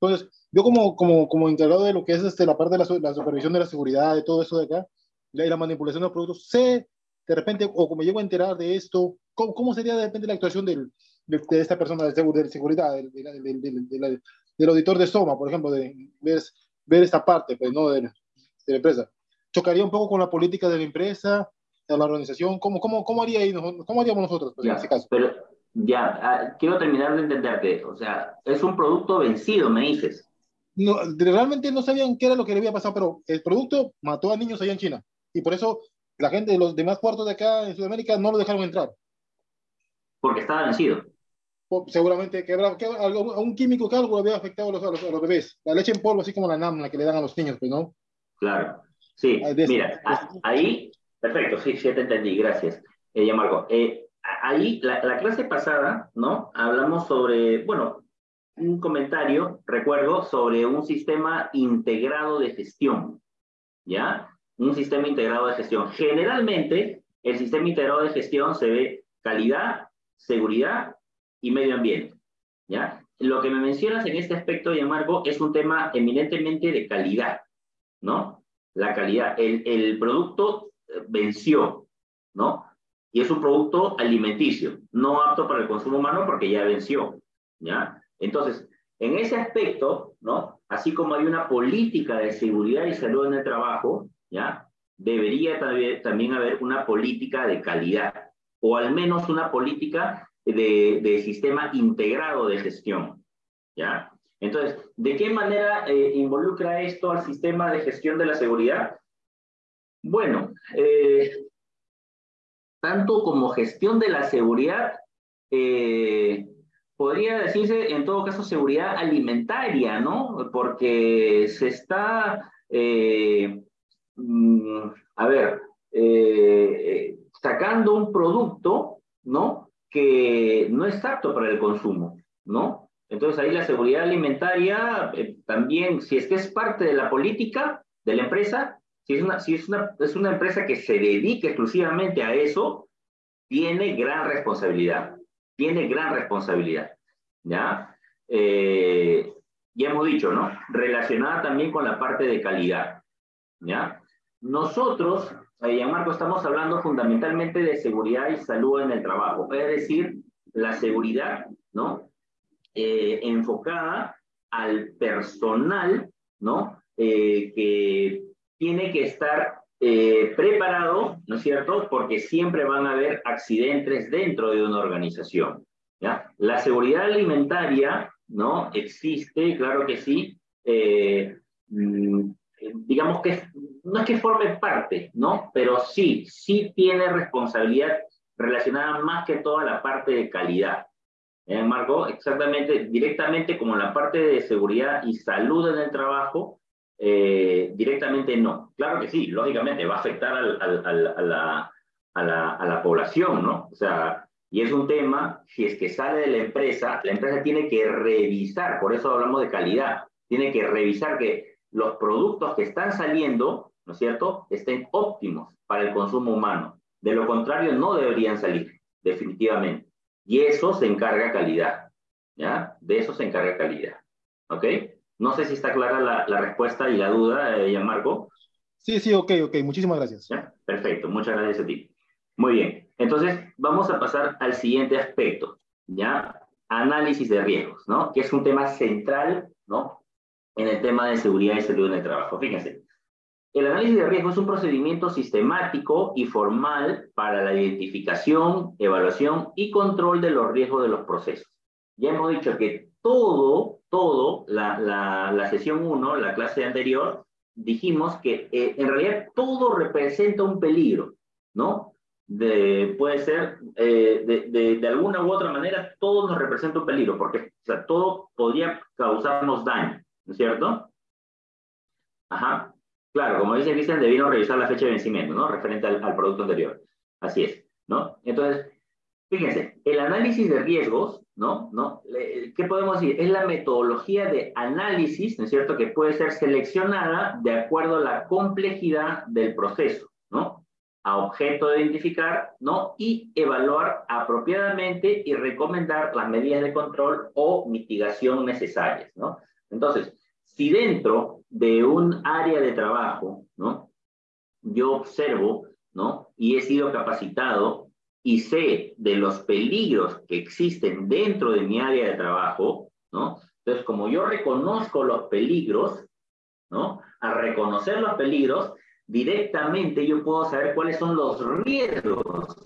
Entonces, yo como, como, como encargado de lo que es este, la parte de la, la supervisión de la seguridad, de todo eso de acá, y la manipulación de los productos, sé de repente, o como llego a enterar de esto, ¿cómo, cómo sería de repente la actuación del, de, de, esta persona de, de seguridad, del, del, del, del, auditor de Soma, por ejemplo, de ver, ver esta parte pues, ¿no? de, la empresa? ¿Chocaría un poco con la política de la empresa, de la organización? ¿Cómo, cómo, cómo, haría ahí, cómo haríamos nosotros pues, ya, en ese caso? Pero ya, ah, quiero terminar de entenderte. O sea, es un producto vencido, me dices. No, realmente no sabían qué era lo que le había pasado, pero el producto mató a niños allá en China. Y por eso la gente de los demás puertos de acá en Sudamérica no lo dejaron entrar. Porque estaba vencido. Seguramente que, habrá, que algo, a un químico que algo había afectado a los, a, los, a los, bebés. La leche en polvo, así como la NAM, que le dan a los niños, pues, ¿no? Claro. Sí, de mira, a, ahí, perfecto, sí, sí, te entendí, gracias, eh, Marco. Eh, ahí, la, la clase pasada, ¿no? Hablamos sobre, bueno, un comentario, recuerdo, sobre un sistema integrado de gestión, ¿ya? Un sistema integrado de gestión. Generalmente, el sistema integrado de gestión se ve calidad, seguridad y medio ambiente. ¿ya? Lo que me mencionas en este aspecto, Marco, es un tema eminentemente de calidad, ¿no? La calidad. El, el producto venció, ¿no? Y es un producto alimenticio, no apto para el consumo humano porque ya venció, ¿ya? Entonces, en ese aspecto, ¿no? Así como hay una política de seguridad y salud en el trabajo, ¿ya? Debería también haber una política de calidad, o al menos una política de, de sistema integrado de gestión, ¿ya? Entonces, ¿de qué manera eh, involucra esto al sistema de gestión de la seguridad? Bueno, eh, tanto como gestión de la seguridad, eh, podría decirse en todo caso seguridad alimentaria, ¿no? Porque se está Mm, a ver, eh, sacando un producto, ¿no? Que no es apto para el consumo, ¿no? Entonces ahí la seguridad alimentaria eh, también, si es que es parte de la política de la empresa, si, es una, si es, una, es una empresa que se dedica exclusivamente a eso, tiene gran responsabilidad, tiene gran responsabilidad, ¿ya? Eh, ya hemos dicho, ¿no? Relacionada también con la parte de calidad, ¿ya? Nosotros, eh, Marco, estamos hablando fundamentalmente de seguridad y salud en el trabajo, es decir, la seguridad, ¿no? Eh, enfocada al personal, ¿no? Eh, que tiene que estar preparado, ¿no es cierto? Porque siempre van a haber accidentes dentro de una organización. La seguridad alimentaria, ¿no? Existe, claro que sí. Mm, digamos que no es que forme parte, ¿no? Pero sí, sí tiene responsabilidad relacionada más que toda la parte de calidad. ¿Eh, Marco? Exactamente, directamente como la parte de seguridad y salud en el trabajo, eh, directamente no. Claro que sí, lógicamente va a afectar al, al, al, a, la, a, la, a, la, población, ¿no? O sea, y es un tema, si es que sale de la empresa, la empresa tiene que revisar, por eso hablamos de calidad, tiene que revisar que los productos que están saliendo, ¿no es cierto?, estén óptimos para el consumo humano. De lo contrario, no deberían salir, definitivamente. Y eso se encarga calidad, ¿ya? De eso se encarga calidad, ¿ok? No sé si está clara la, la respuesta y la duda, eh, Marco. Sí, sí, ok, ok. Muchísimas gracias. ¿Ya? Perfecto, muchas gracias a ti. Muy bien, entonces vamos a pasar al siguiente aspecto, ¿ya? Análisis de riesgos, ¿no? Que es un tema central, ¿no? En el tema de seguridad y salud en el trabajo. Fíjense, el análisis de riesgo es un procedimiento sistemático y formal para la identificación, evaluación y control de los riesgos de los procesos. Ya hemos dicho que todo, todo, la, la, la sesión 1, la clase anterior, dijimos que eh, en realidad todo representa un peligro, ¿no? De, puede ser, eh, de, de, de, alguna u otra manera, todo nos representa un peligro, porque o sea, todo podría causarnos daño, ¿no es cierto? Ajá. Claro, como dice Cristian, debieron revisar la fecha de vencimiento, ¿no? Referente al, producto anterior. Así es, ¿no? Entonces, fíjense, el análisis de riesgos, ¿no? ¿no? ¿Qué podemos decir? Es la metodología de análisis, ¿no es cierto?, que puede ser seleccionada de acuerdo a la complejidad del proceso, ¿no? A objeto de identificar, ¿no? Y evaluar apropiadamente y recomendar las medidas de control o mitigación necesarias, ¿no? Entonces, si dentro de un área de trabajo, ¿no? Yo observo, ¿no? Y he sido capacitado y sé de los peligros que existen dentro de mi área de trabajo, ¿no? Entonces, como yo reconozco los peligros, ¿no? Al reconocer los peligros, directamente yo puedo saber cuáles son los riesgos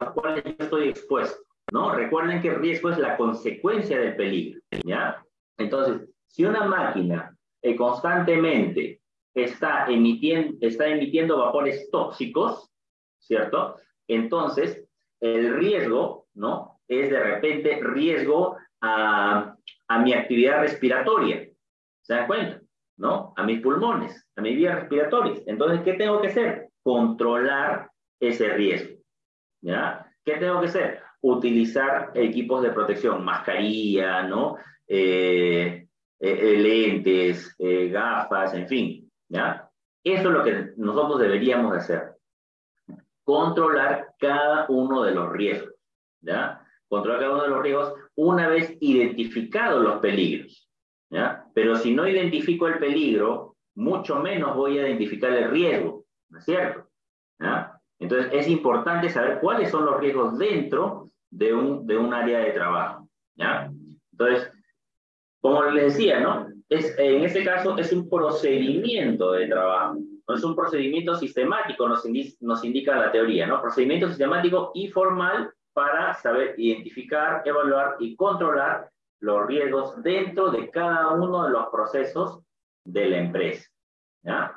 a los cuales yo estoy expuesto, ¿no? Recuerden que el riesgo es la consecuencia del peligro, ¿ya? Entonces, si una máquina eh, constantemente está emitiendo, vapores tóxicos, ¿cierto? Entonces, el riesgo, ¿no? Es de repente riesgo a, a mi actividad respiratoria. ¿Se dan cuenta? ¿No? A mis pulmones, a mis vías respiratorias. Entonces, ¿qué tengo que hacer? Controlar ese riesgo. ¿Ya? ¿Qué tengo que hacer? Utilizar equipos de protección, mascarilla, ¿no? Eh, eh, lentes, eh, gafas, en fin, ¿ya? Eso es lo que nosotros deberíamos hacer. Controlar cada uno de los riesgos, ¿ya? Controlar cada uno de los riesgos una vez identificados los peligros, ¿ya? Pero si no identifico el peligro, mucho menos voy a identificar el riesgo, ¿no es cierto? ¿Ya? Entonces es importante saber cuáles son los riesgos dentro de un, de un área de trabajo, ¿ya? Entonces, como les decía, ¿no? Es, en este caso es un procedimiento de trabajo, no es un procedimiento sistemático, nos, indi nos indica la teoría, ¿no? Procedimiento sistemático y formal para saber identificar, evaluar y controlar los riesgos dentro de cada uno de los procesos de la empresa, ¿ya?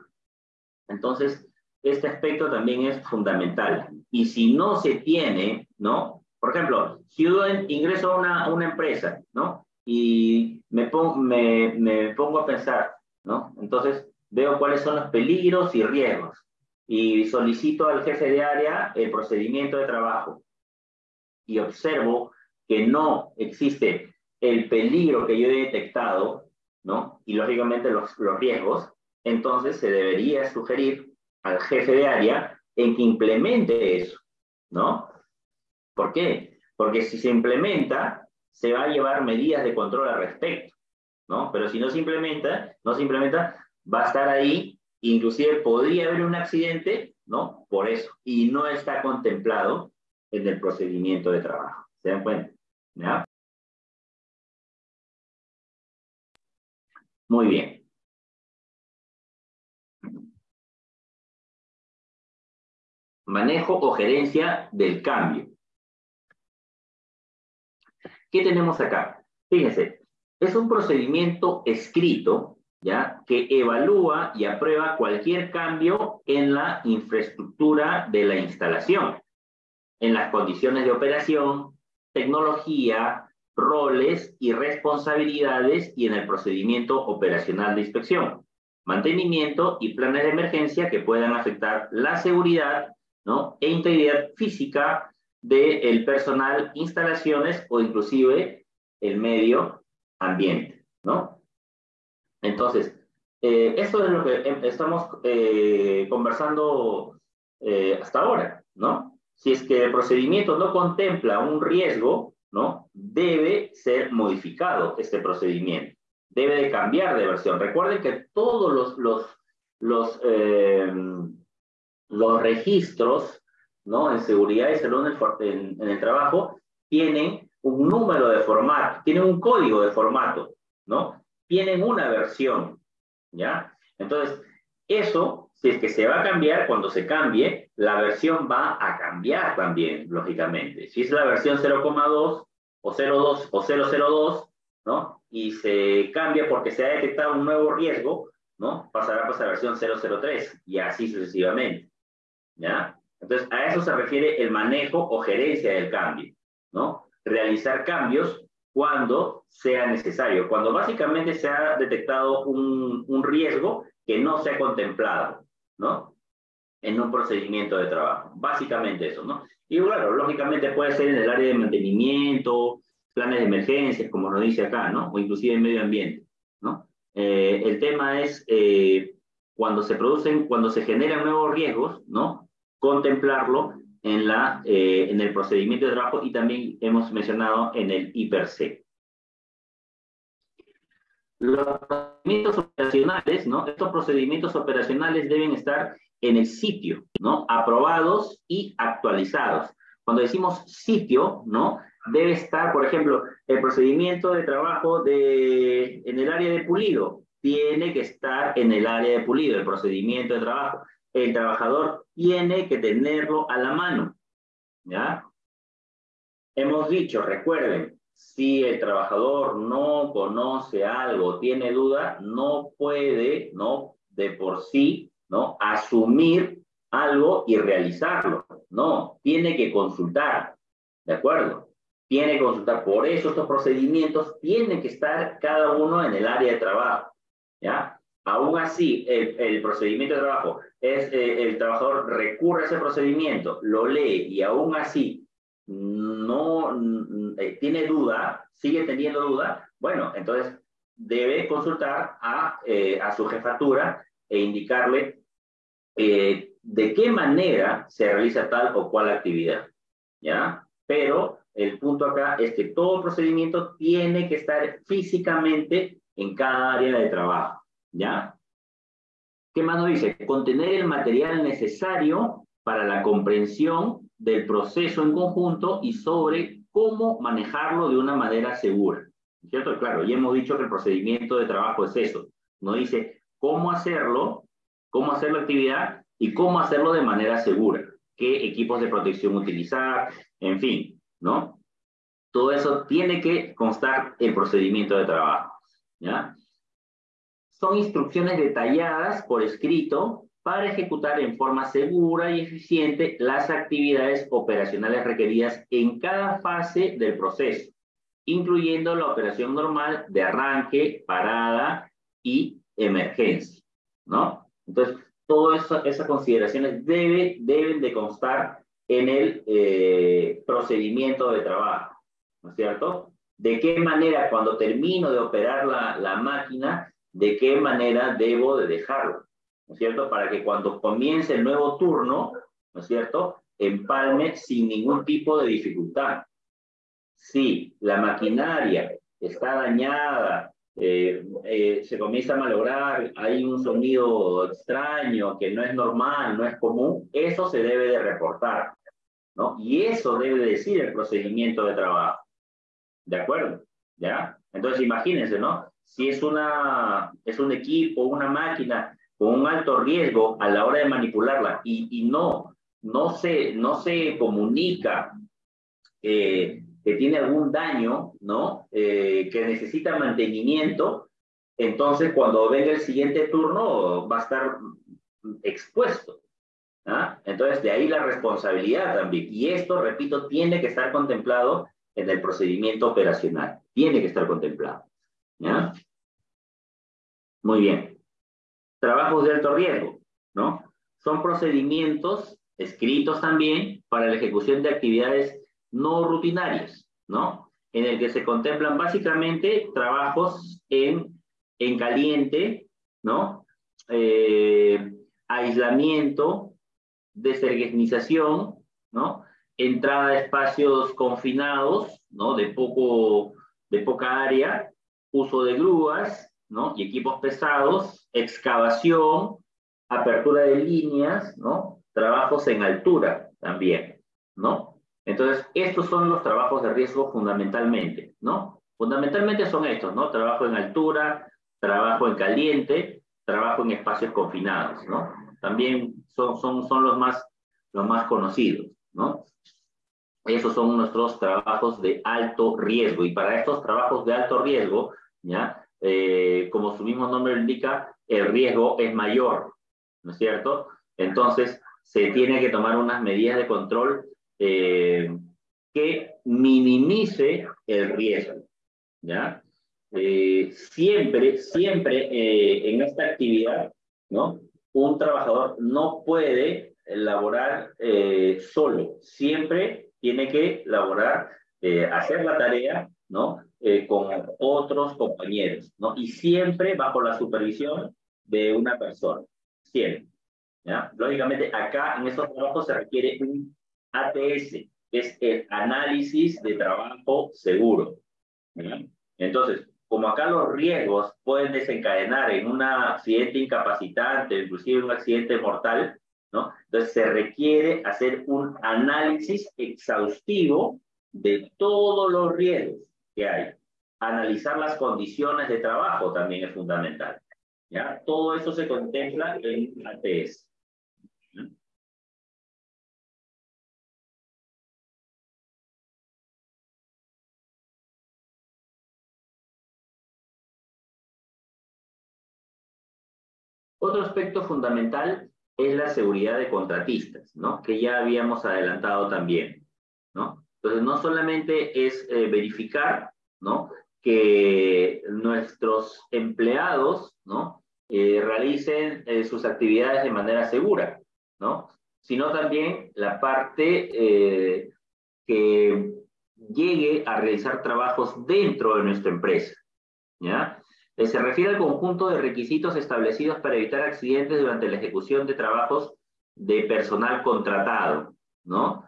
Entonces, este aspecto también es fundamental. Y si no se tiene, ¿no? Por ejemplo, si yo ingreso a una, a una empresa, ¿no? Y me, pongo, a pensar, ¿no? Entonces veo cuáles son los peligros y riesgos. y solicito al jefe de área el procedimiento de trabajo y observo que no existe el peligro que yo he detectado, ¿no? Y lógicamente los, los riesgos, entonces se debería sugerir al jefe de área en que implemente eso, ¿no? ¿Por qué? Porque si se implementa, se va a llevar medidas de control al respecto, ¿no? Pero si no se implementa, no se implementa, va a estar ahí, inclusive podría haber un accidente, ¿no? Por eso, y no está contemplado en el procedimiento de trabajo. ¿Se dan cuenta? ¿Ya? Muy bien. Manejo o gerencia del cambio. ¿Qué tenemos acá? Fíjense, es un procedimiento escrito, ¿ya? Que evalúa y aprueba cualquier cambio en la infraestructura de la instalación, en las condiciones de operación, tecnología, roles y responsabilidades y en el procedimiento operacional de inspección, mantenimiento y planes de emergencia que puedan afectar la seguridad ¿no? e integridad física del personal, instalaciones o inclusive el medio ambiente. ¿no? Entonces, eh, eso es lo que em, estamos eh, conversando eh, hasta ahora. ¿no? Si es que el procedimiento no contempla un riesgo, ¿no? debe ser modificado este procedimiento. Debe de cambiar de versión. Recuerden que todos los, los, los los registros ¿no? en seguridad y salud en el, trabajo tienen un número de formato, tienen un código de formato, ¿no? Tienen una versión, ¿ya? Entonces, eso, si es que se va a cambiar, cuando se cambie, la versión va a cambiar también, lógicamente. Si es la versión 0,2 o 0,2 o 002, ¿no? Y se cambia porque se ha detectado un nuevo riesgo, ¿no? Pasará a la versión 003 y así sucesivamente. ¿ya? Entonces, a eso se refiere el manejo o gerencia del cambio, ¿no? Realizar cambios cuando sea necesario, cuando básicamente se ha detectado un, riesgo que no se ha contemplado, ¿no? En un procedimiento de trabajo. Básicamente eso, ¿no? Y claro, lógicamente puede ser en el área de mantenimiento, planes de emergencias, como nos dice acá, ¿no? O inclusive en medio ambiente, ¿no? Eh, el tema es eh, cuando se producen, cuando se generan nuevos riesgos, ¿no? Contemplarlo en, la, eh, en el procedimiento de trabajo y también hemos mencionado en el IPRC. Los procedimientos operacionales, ¿no? Estos procedimientos operacionales deben estar en el sitio, ¿no? Aprobados y actualizados. Cuando decimos sitio, ¿no? Debe estar, por ejemplo, el procedimiento de trabajo de, en el área de pulido. Tiene que estar en el área de pulido, el procedimiento de trabajo el trabajador tiene que tenerlo a la mano. ¿Ya? Hemos dicho, recuerden, si el trabajador no conoce algo, tiene duda, no puede, ¿no? De por sí, ¿no? Asumir algo y realizarlo. No, tiene que consultar. ¿De acuerdo? Tiene que consultar. Por eso estos procedimientos tienen que estar cada uno en el área de trabajo. ¿Ya? Aún así, el, procedimiento de trabajo es eh, el trabajador recurre a ese procedimiento, lo lee y aún así no eh, tiene duda, sigue teniendo duda, bueno, entonces debe consultar a, eh, a su jefatura e indicarle de qué manera se realiza tal o cual actividad, ¿ya? Pero el punto acá es que todo procedimiento tiene que estar físicamente en cada área de trabajo. ¿Ya? ¿Qué más nos dice? Contener el material necesario para la comprensión del proceso en conjunto y sobre cómo manejarlo de una manera segura. ¿Cierto? Claro, ya hemos dicho que el procedimiento de trabajo es eso. Nos dice cómo hacerlo, cómo hacer la actividad y cómo hacerlo de manera segura. Qué equipos de protección utilizar, en fin, ¿no? Todo eso tiene que constar el procedimiento de trabajo. ¿Ya? Son instrucciones detalladas por escrito para ejecutar en forma segura y eficiente las actividades operacionales requeridas en cada fase del proceso, incluyendo la operación normal de arranque, parada y emergencia, ¿no? Entonces, Todas esas consideraciones debe, deben de constar en el eh, procedimiento de trabajo, ¿no es cierto? De qué manera cuando termino de operar la, la máquina, de qué manera debo de dejarlo, ¿no es cierto? Para que cuando comience el nuevo turno, ¿no es cierto? Empalme sin ningún tipo de dificultad. Si la maquinaria está dañada, eh, eh, se comienza a malograr, hay un sonido extraño que no es normal, no es común, eso se debe de reportar, ¿no? Y eso debe decir el procedimiento de trabajo. ¿De acuerdo? ¿Ya? Entonces imagínense, ¿no? Si es, una, es un equipo, una máquina con un alto riesgo a la hora de manipularla y, y no, no, se, no se comunica eh, que tiene algún daño, ¿no? Eh, que necesita mantenimiento, entonces cuando venga el siguiente turno va a estar expuesto. ¿ah? Entonces de ahí la responsabilidad también. Y esto, repito, tiene que estar contemplado en el procedimiento operacional. Tiene que estar contemplado. ¿Ya? Muy bien. Trabajos de alto riesgo, ¿no? Son procedimientos escritos también para la ejecución de actividades no rutinarios, ¿no? En el que se contemplan básicamente trabajos en, en caliente, ¿no? Eh, aislamiento, deserguenización, ¿no? Entrada a espacios confinados, ¿no? De, poco, de poca área, uso de grúas, ¿no? Y equipos pesados, excavación, apertura de líneas, ¿no? Trabajos en altura también, ¿no? Entonces, estos son los trabajos de riesgo fundamentalmente, ¿no? Fundamentalmente son estos, ¿no? Trabajo en altura, trabajo en caliente, trabajo en espacios confinados, ¿no? También son, son, son los, más, los más conocidos, ¿no? Esos son nuestros trabajos de alto riesgo. Y para estos trabajos de alto riesgo, ¿ya? Eh, como su mismo nombre indica, el riesgo es mayor, ¿no es cierto? Entonces, se tiene que tomar unas medidas de control eh, que minimice el riesgo. ¿ya? Eh, siempre, siempre en esta actividad, ¿no? Un trabajador no puede laborar solo, siempre tiene que laborar, hacer la tarea, ¿no? Con otros compañeros, ¿no? Y siempre bajo la supervisión de una persona, siempre. ¿ya? Lógicamente, acá en estos trabajos se requiere un ATS, es el análisis de trabajo seguro. Entonces, como acá los riesgos pueden desencadenar en un accidente incapacitante, inclusive un accidente mortal, ¿no? Entonces se requiere hacer un análisis exhaustivo de todos los riesgos que hay. Analizar las condiciones de trabajo también es fundamental. ¿ya? Todo eso se contempla en ATS. Otro aspecto fundamental es la seguridad de contratistas, ¿no? Que ya habíamos adelantado también, ¿no? Entonces, no solamente es eh, verificar, ¿no? Que nuestros empleados, ¿no? Eh, realicen eh, sus actividades de manera segura, ¿no? Sino también la parte que llegue a realizar trabajos dentro de nuestra empresa, ¿ya? Se refiere al conjunto de requisitos establecidos para evitar accidentes durante la ejecución de trabajos de personal contratado, ¿no?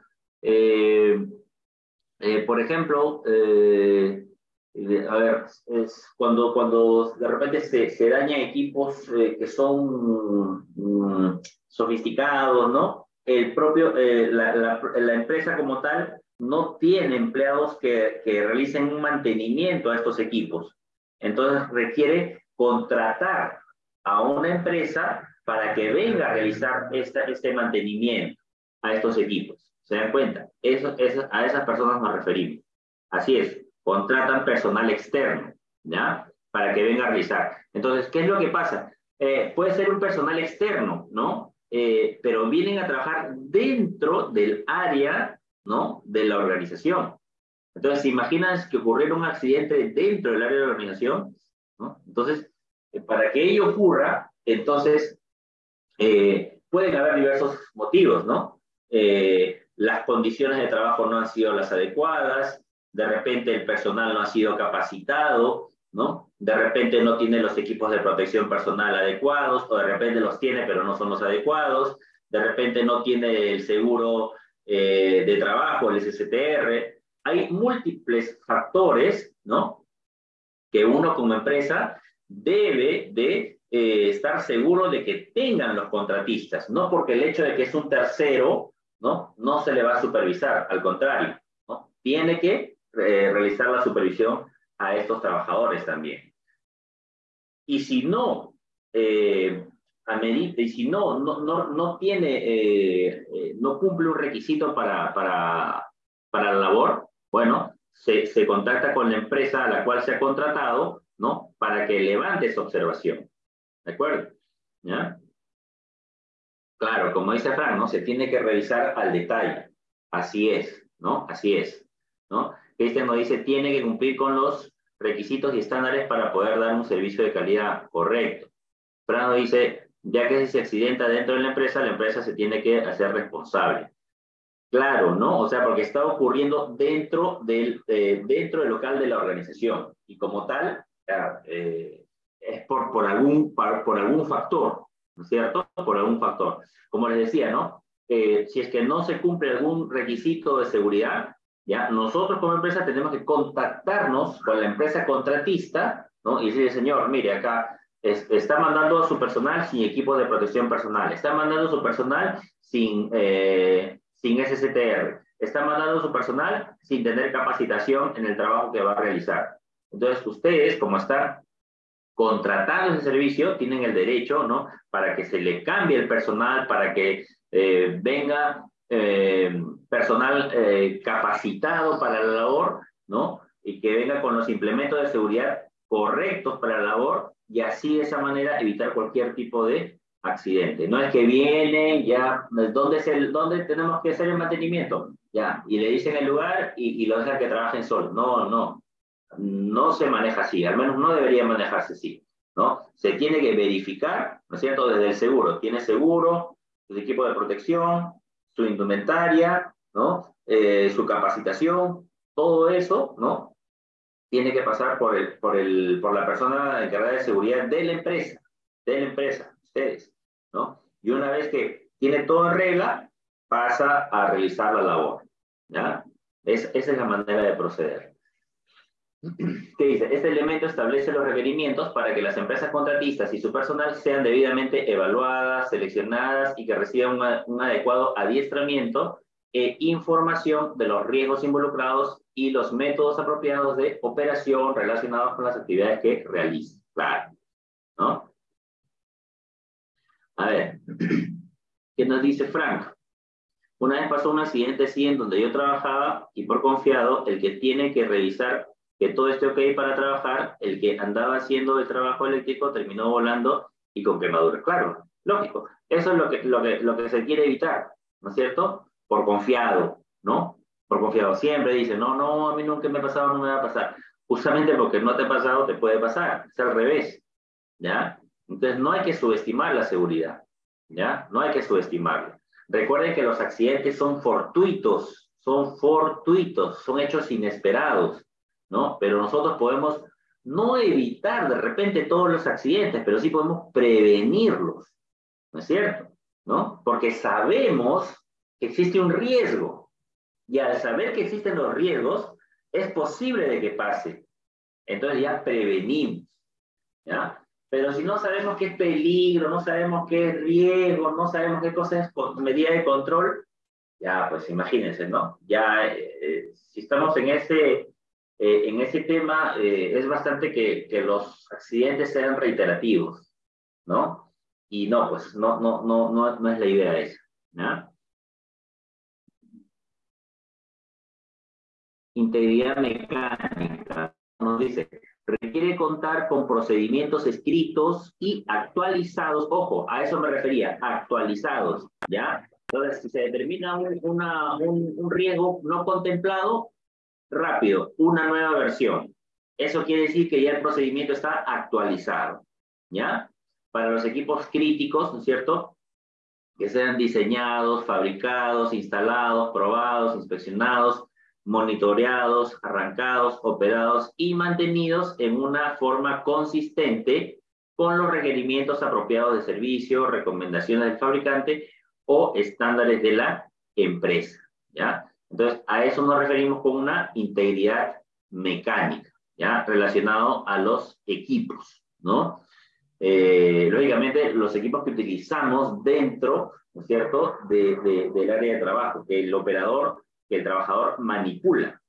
Eh, por ejemplo, a ver, es cuando, cuando de repente se, se dañan equipos que son mm, sofisticados, ¿no? El propio, la, la, la, empresa como tal no tiene empleados que, que realicen un mantenimiento a estos equipos. Entonces requiere contratar a una empresa para que venga a realizar este mantenimiento a estos equipos. ¿Se dan cuenta? Eso, a esas personas nos referimos. Así es, contratan personal externo, ¿ya? Para que venga a realizar. Entonces, ¿qué es lo que pasa? Eh, puede ser un personal externo, ¿no? Eh, pero vienen a trabajar dentro del área, ¿no? De la organización. Entonces, ¿se imaginan que ocurriera un accidente dentro del área de la organización? ¿no? Entonces, eh, para que ello ocurra, entonces pueden haber diversos motivos, ¿no? Las condiciones de trabajo no han sido las adecuadas, de repente el personal no ha sido capacitado, ¿no? De repente no tiene los equipos de protección personal adecuados, o de repente los tiene pero no son los adecuados, de repente no tiene el seguro eh, de trabajo, el SSTR. Hay múltiples factores, ¿no? Que uno como empresa debe de eh, estar seguro de que tengan los contratistas, no porque el hecho de que es un tercero, ¿no? No se le va a supervisar, al contrario, ¿no? Tiene que eh, realizar la supervisión a estos trabajadores también. Y si no, eh, y si no, no, no, no tiene, eh, no cumple un requisito para, para, para la labor, bueno, se, se contacta con la empresa a la cual se ha contratado, ¿no? Para que levante esa observación. ¿De acuerdo? ¿Ya? Claro, como dice Frank, ¿no? Se tiene que revisar al detalle. Así es, ¿no? Así es, ¿no? Este nos dice, tiene que cumplir con los requisitos y estándares para poder dar un servicio de calidad correcto. Frank dice, ya que si se accidenta dentro de la empresa, la empresa se tiene que hacer responsable. Claro, ¿no? O sea, porque está ocurriendo dentro del, eh, dentro del local de la organización y como tal, eh, es por, por, algún, por, algún factor, ¿no es cierto? Por algún factor. Como les decía, ¿no? Eh, si es que no se cumple algún requisito de seguridad, ya nosotros como empresa tenemos que contactarnos con la empresa contratista, ¿no? Y decirle, señor, mire, acá está mandando a su personal sin equipo de protección personal, está mandando a su personal sin, eh, sin SSTR, está mandando a su personal sin tener capacitación en el trabajo que va a realizar. Entonces, ustedes, como están contratando ese servicio, tienen el derecho, ¿no? Para que se le cambie el personal, para que eh, venga eh, personal eh, capacitado para la labor, ¿no? Y que venga con los implementos de seguridad correctos para la labor y así de esa manera evitar cualquier tipo de accidente. No es que vienen ya, ¿dónde, es el, dónde tenemos que hacer el mantenimiento? Ya, y le dicen el lugar y, y lo dejan que trabajen solo. No, no no se maneja así, al menos no debería manejarse así, ¿no? Se tiene que verificar, ¿no es cierto?, desde el seguro. Tiene seguro, su equipo de protección, su indumentaria, ¿no? Eh, su capacitación, todo eso, ¿no? Tiene que pasar por, el, por, el, por la persona encargada de seguridad de la empresa, de la empresa, ustedes, ¿no? Y una vez que tiene todo en regla, pasa a realizar la labor, ¿ya? esa es la manera de proceder. ¿Qué dice? Este elemento establece los requerimientos para que las empresas contratistas y su personal sean debidamente evaluadas, seleccionadas y que reciban un adecuado adiestramiento e información de los riesgos involucrados y los métodos apropiados de operación relacionados con las actividades que. Claro. ¿No? A ver, [CLEARS THROAT] ¿qué nos dice Frank? Una vez pasó un accidente así en donde yo trabajaba y por confiado, el que tiene que revisar que todo esté ok para trabajar, el que andaba haciendo el trabajo eléctrico terminó volando y con quemaduras. Claro, lógico. Eso es lo que, lo que, lo que se quiere evitar, ¿no es cierto? Por confiado, ¿no? Por confiado. Siempre dice, no, no, a mí nunca me ha pasado, no me va a pasar. Justamente porque no te ha pasado, te puede pasar. Es al revés, ¿ya? Entonces no hay que subestimar la seguridad, ¿ya? No hay que subestimarla. Recuerden que los accidentes son fortuitos, son fortuitos, son hechos inesperados. ¿No? Pero nosotros podemos no evitar de repente todos los accidentes, pero sí podemos prevenirlos, ¿no es cierto? ¿No? Porque sabemos que existe un riesgo y al saber que existen los riesgos, es posible de que pase. Entonces ya prevenimos, ¿ya? Pero si no sabemos qué es peligro, no sabemos qué es riesgo, no sabemos qué cosa es medida de control, ya pues imagínense, ¿no? Ya eh, eh, si estamos en ese eh, en ese tema eh, es bastante que, que, los accidentes sean reiterativos, ¿no? Y no, pues no, no, no, no, no es la idea esa, ¿no? Integridad mecánica, nos dice, requiere contar con procedimientos escritos y actualizados, ojo, a eso me refería, actualizados, ¿ya? Entonces, si se determina un, una, un, un riesgo no contemplado, rápido, una nueva versión. Eso quiere decir que ya el procedimiento está actualizado, ¿ya? Para los equipos críticos, ¿no es cierto? que sean diseñados, fabricados, instalados, probados, inspeccionados, monitoreados, arrancados, operados y mantenidos en una forma consistente con los requerimientos apropiados de servicio, recomendaciones del fabricante o estándares de la empresa, ¿ya? Entonces, a eso nos referimos con una integridad mecánica, ¿ya? Relacionado a los equipos, ¿no? Eh, lógicamente, los equipos que utilizamos dentro, ¿no es cierto?, de, del área de trabajo, que el operador, que el trabajador manipula,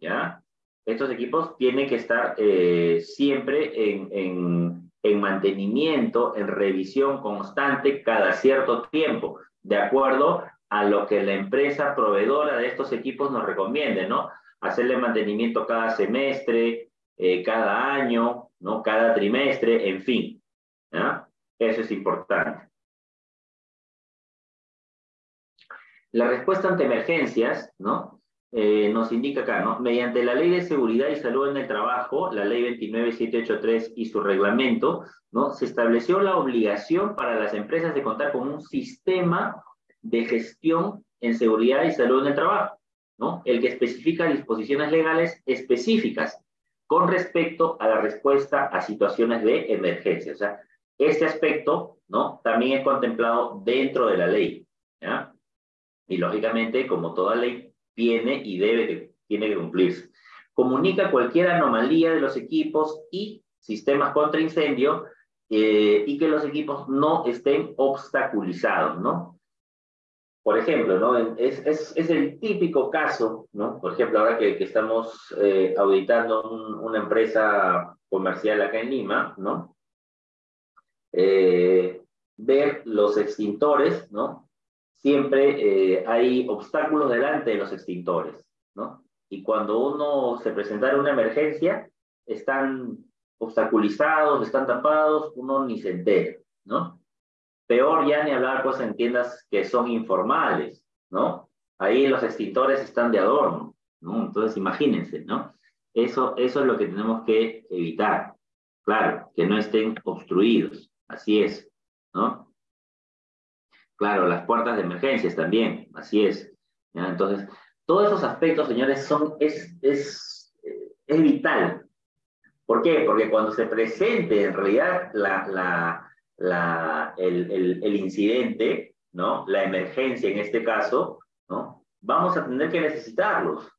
¿ya? Estos equipos tienen que estar eh, siempre en, en, en mantenimiento, en revisión constante cada cierto tiempo, de acuerdo a lo que la empresa proveedora de estos equipos nos recomiende, ¿no? Hacerle mantenimiento cada semestre, eh, cada año, ¿no? Cada trimestre, en fin. ¿ya? Eso es importante. La respuesta ante emergencias, ¿no? Eh, nos indica acá, ¿no? Mediante la Ley de Seguridad y Salud en el Trabajo, la Ley 29783 y su reglamento, ¿no? Se estableció la obligación para las empresas de contar con un sistema de gestión en seguridad y salud en el trabajo, ¿no? El que especifica disposiciones legales específicas con respecto a la respuesta a situaciones de emergencia. O sea, este aspecto, ¿no? También es contemplado dentro de la ley, ¿ya? Y lógicamente, como toda ley, tiene y debe, tiene que cumplirse. Comunica cualquier anomalía de los equipos y sistemas contra incendio eh, y que los equipos no estén obstaculizados, ¿no? Por ejemplo, ¿no? Es, es, es, el típico caso, ¿no? Por ejemplo, ahora que, estamos eh, auditando una empresa comercial acá en Lima, ¿no? Eh, ver los extintores, ¿no? Siempre eh, hay obstáculos delante de los extintores, ¿no? Y cuando uno se presenta una emergencia, están obstaculizados, están tapados, uno ni se entera, ¿no? Peor ya ni hablar cosas en tiendas que son informales, ¿no? Ahí los extintores están de adorno, ¿no? Entonces imagínense, ¿no? Eso, eso es lo que tenemos que evitar. Claro, que no estén obstruidos, así es, ¿no? Claro, las puertas de emergencias también, así es. Entonces, todos esos aspectos, señores, son, es, es, es vital. ¿Por qué? Porque cuando se presente en realidad la, la, la, el, el, el, incidente, ¿no? La emergencia en este caso, ¿no? Vamos a tener que necesitarlos.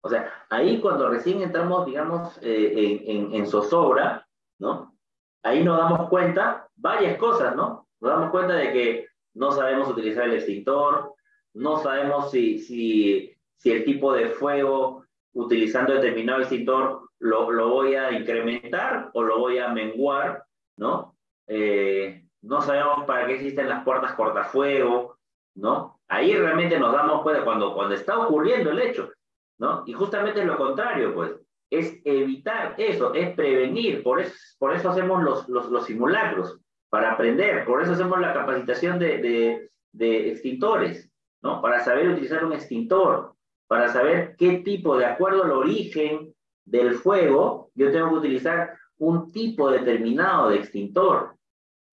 O sea, ahí cuando recién entramos, digamos, eh, en, en, en, zozobra, ¿no? Ahí nos damos cuenta varias cosas, ¿no? Nos damos cuenta de que no sabemos utilizar el extintor, no sabemos si, si, si el tipo de fuego utilizando determinado extintor lo, lo voy a incrementar o lo voy a menguar, ¿no? Eh, no sabemos para qué existen las puertas cortafuego, ¿no? Ahí realmente nos damos cuenta cuando, cuando está ocurriendo el hecho, ¿no? Y justamente es lo contrario, pues, es evitar eso, es prevenir, por eso, hacemos los, los, simulacros, para aprender, por eso hacemos la capacitación de, de extintores, ¿no? Para saber utilizar un extintor, para saber qué tipo, de acuerdo al origen del fuego, yo tengo que utilizar un tipo determinado de extintor,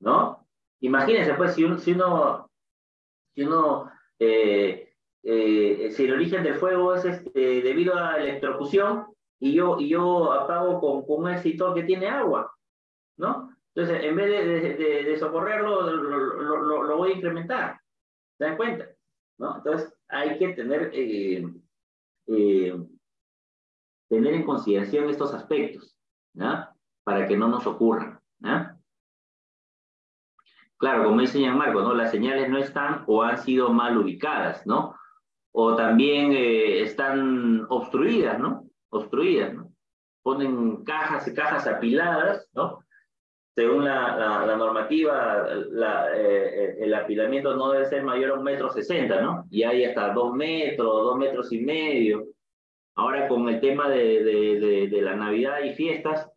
¿no? Imagínense, pues, si, un, si uno, si uno, eh, eh, si el origen del fuego es este, debido a electrocución y yo, y yo apago con, con un extintor que tiene agua, ¿no? Entonces, en vez de, socorrerlo, lo, lo, lo, voy a incrementar. ¿Se dan cuenta? ¿No? Entonces, hay que tener, eh, eh, tener en consideración estos aspectos, ¿no? Para que no nos ocurran, ¿no? Claro, como dice Marco, ¿no? Las señales no están o han sido mal ubicadas, ¿no? O también eh, están obstruidas, ¿no? Obstruidas, ¿no? Ponen cajas y cajas apiladas, ¿no? Según la, normativa, la, eh, el apilamiento no debe ser mayor a un metro sesenta, ¿no? Y hay hasta dos metros, dos metros y medio. Ahora con el tema de, de, de la Navidad y fiestas,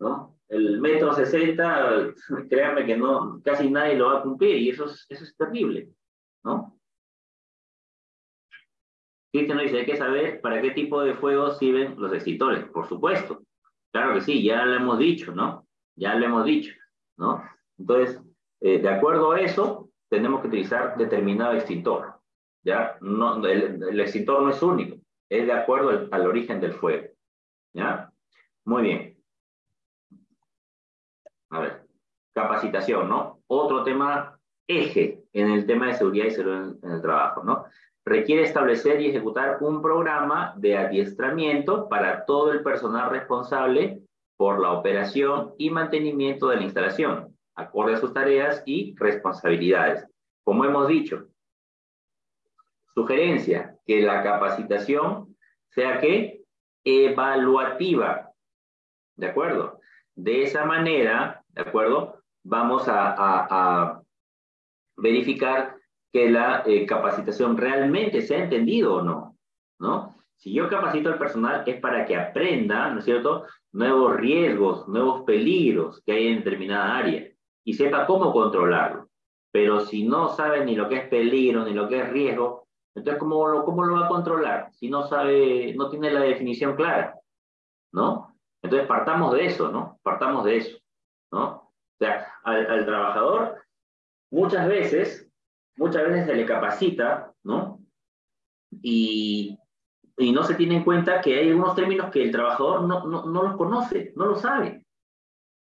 ¿no? El metro sesenta, créanme que no, casi nadie lo va a cumplir y eso es, eso es terrible, ¿no? Cristian dice, hay que saber para qué tipo de fuego sirven los extintores, por supuesto. Claro que sí, ya lo hemos dicho, ¿no? Ya lo hemos dicho, ¿no? Entonces, eh, de acuerdo a eso, tenemos que utilizar determinado extintor. ¿ya? No, el, extintor no es único, es de acuerdo al, al origen del fuego. ¿ya? Muy bien. A ver, capacitación, ¿no? Otro tema eje en el tema de seguridad y salud en, el trabajo, ¿no? Requiere establecer y ejecutar un programa de adiestramiento para todo el personal responsable por la operación y mantenimiento de la instalación, acorde a sus tareas y responsabilidades. Como hemos dicho, sugerencia, que la capacitación sea que evaluativa, ¿de acuerdo? De esa manera, ¿de acuerdo? Vamos a, verificar que la eh, capacitación realmente se ha entendido o no, ¿no? Si yo capacito al personal es para que aprenda, ¿no es cierto?, nuevos riesgos, nuevos peligros que hay en determinada área y sepa cómo controlarlo. Pero si no sabe ni lo que es peligro, ni lo que es riesgo, entonces ¿cómo lo, cómo lo va a controlar? Si no sabe, no tiene la definición clara, ¿no? Entonces partamos de eso, ¿no? Partamos de eso, ¿no? O sea, al, trabajador muchas veces, muchas veces se le capacita, ¿no? Y, no se tiene en cuenta que hay algunos términos que el trabajador no, no, no los conoce, no lo sabe,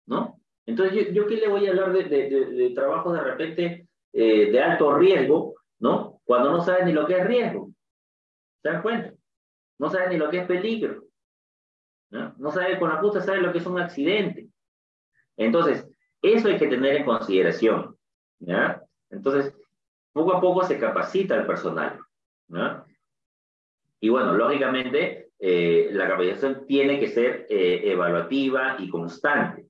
¿no? Entonces, ¿yo, yo qué le voy a hablar de, de, de, trabajo de repente eh, de alto riesgo, ¿no? Cuando no sabe ni lo que es riesgo. ¿Se dan cuenta? No sabe ni lo que es peligro. ¿No? sabe, con la puta sabe lo que es un accidente. Entonces, eso hay que tener en consideración. Entonces, poco a poco se capacita el personal. Y bueno, lógicamente, eh, la capacitación tiene que ser eh, evaluativa y constante.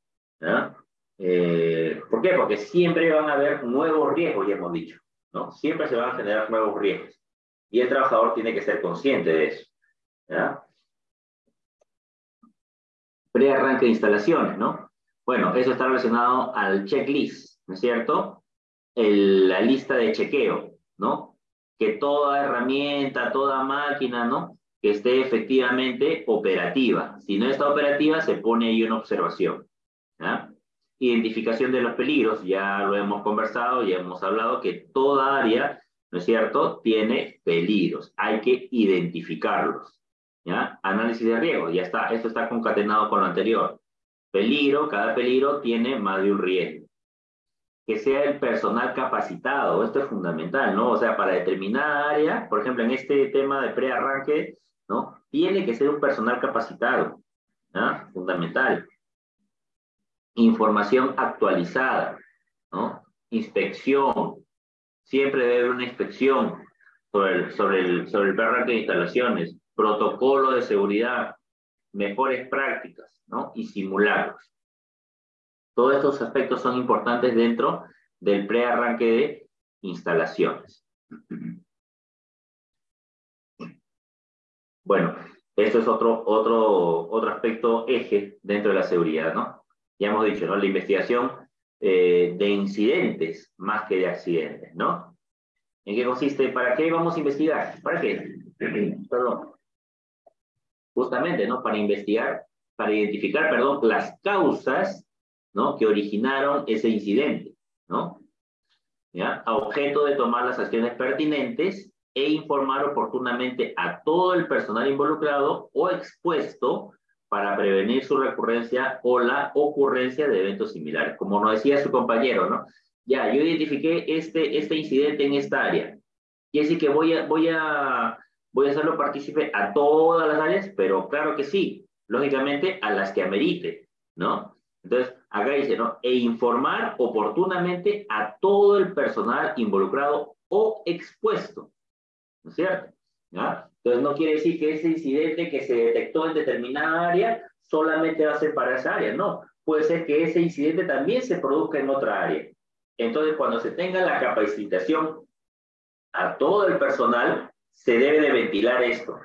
Eh, ¿Por qué? Porque siempre van a haber nuevos riesgos, ya hemos dicho, ¿no? Siempre se van a generar nuevos riesgos. Y el trabajador tiene que ser consciente de eso, ¿ya? Pre-arranque de instalaciones, ¿no? Bueno, eso está relacionado al checklist, ¿no es cierto? la lista de chequeo, ¿no? Que toda herramienta, toda máquina, ¿no? Que esté efectivamente operativa. Si no está operativa, se pone ahí una observación. Identificación de los peligros, ya lo hemos conversado, ya hemos hablado que toda área, ¿no es cierto?, tiene peligros. Hay que identificarlos. Análisis de riesgo, ya está, esto está concatenado con lo anterior. Peligro, cada peligro tiene más de un riesgo. Que sea el personal capacitado, esto es fundamental, ¿no? O sea, para determinada área, por ejemplo, en este tema de prearranque, ¿no? Tiene que ser un personal capacitado, ¿no? Fundamental. Información actualizada, ¿no? Inspección. Siempre debe haber una inspección sobre el, sobre el, sobre el prearranque de instalaciones protocolo de seguridad, mejores prácticas, ¿no? Y simulacros. Todos estos aspectos son importantes dentro del prearranque de instalaciones. [CLEARS THROAT] Bueno, esto es otro, otro, otro aspecto eje dentro de la seguridad, ¿no? Ya hemos dicho, ¿no? La investigación eh, de incidentes más que de accidentes, ¿no? ¿En qué consiste? ¿Para qué vamos a investigar? ¿Para qué? [CLEARS THROAT] Perdón justamente, ¿no? Para investigar, para identificar, perdón, las causas, ¿no? Que originaron ese incidente, ¿no? ¿Ya? A objeto de tomar las acciones pertinentes e informar oportunamente a todo el personal involucrado o expuesto para prevenir su recurrencia o la ocurrencia de eventos similares. Como nos decía su compañero, ¿no? Ya, yo identifiqué este, este incidente en esta área. Y así que voy a, voy a voy a hacerlo partícipe a todas las áreas, pero claro que sí, lógicamente a las que amerite, ¿no? Entonces, acá dice, ¿no? E informar oportunamente a todo el personal involucrado o expuesto, ¿no es cierto? Entonces, no quiere decir que ese incidente que se detectó en determinada área solamente va a ser para esa área, no. Puede ser que ese incidente también se produzca en otra área. Entonces, cuando se tenga la capacitación a todo el personal, se debe de ventilar esto.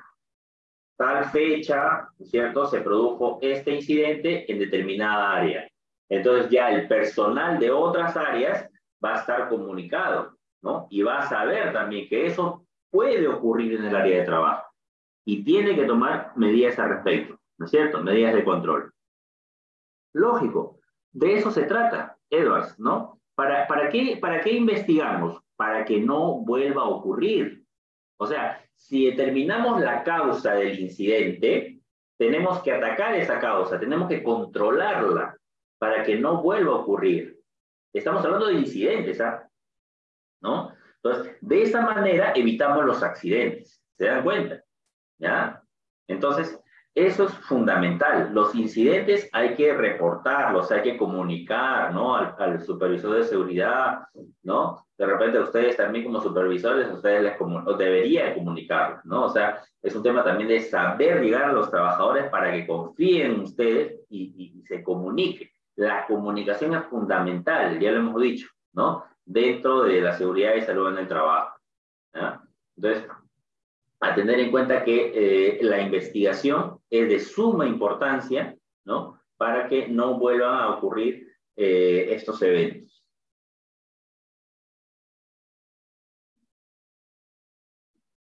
Tal fecha, ¿cierto? Se produjo este incidente en determinada área. Entonces ya el personal de otras áreas va a estar comunicado, ¿no? Y va a saber también que eso puede ocurrir en el área de trabajo. Y tiene que tomar medidas al respecto, ¿no es cierto? Medidas de control. Lógico, de eso se trata, Edwards, ¿no? ¿Para, para, qué, ¿Para qué investigamos? Para que no vuelva a ocurrir. O sea, si determinamos la causa del incidente, tenemos que atacar esa causa, tenemos que controlarla para que no vuelva a ocurrir. Estamos hablando de incidentes, ¿ah? ¿No? Entonces, de esa manera evitamos los accidentes. ¿Se dan cuenta? ¿Ya? Entonces, eso es fundamental. Los incidentes hay que reportarlos, hay que comunicar, ¿no? Al, supervisor de seguridad, ¿no? De repente ustedes también como supervisores, ustedes les o deberían comunicarlo, ¿no? O sea, es un tema también de saber llegar a los trabajadores para que confíen en ustedes y, se comuniquen. La comunicación es fundamental, ya lo hemos dicho, ¿no? Dentro de la seguridad y salud en el trabajo. Entonces, a tener en cuenta que eh, la investigación es de suma importancia, ¿no? Para que no vuelvan a ocurrir eh, estos eventos.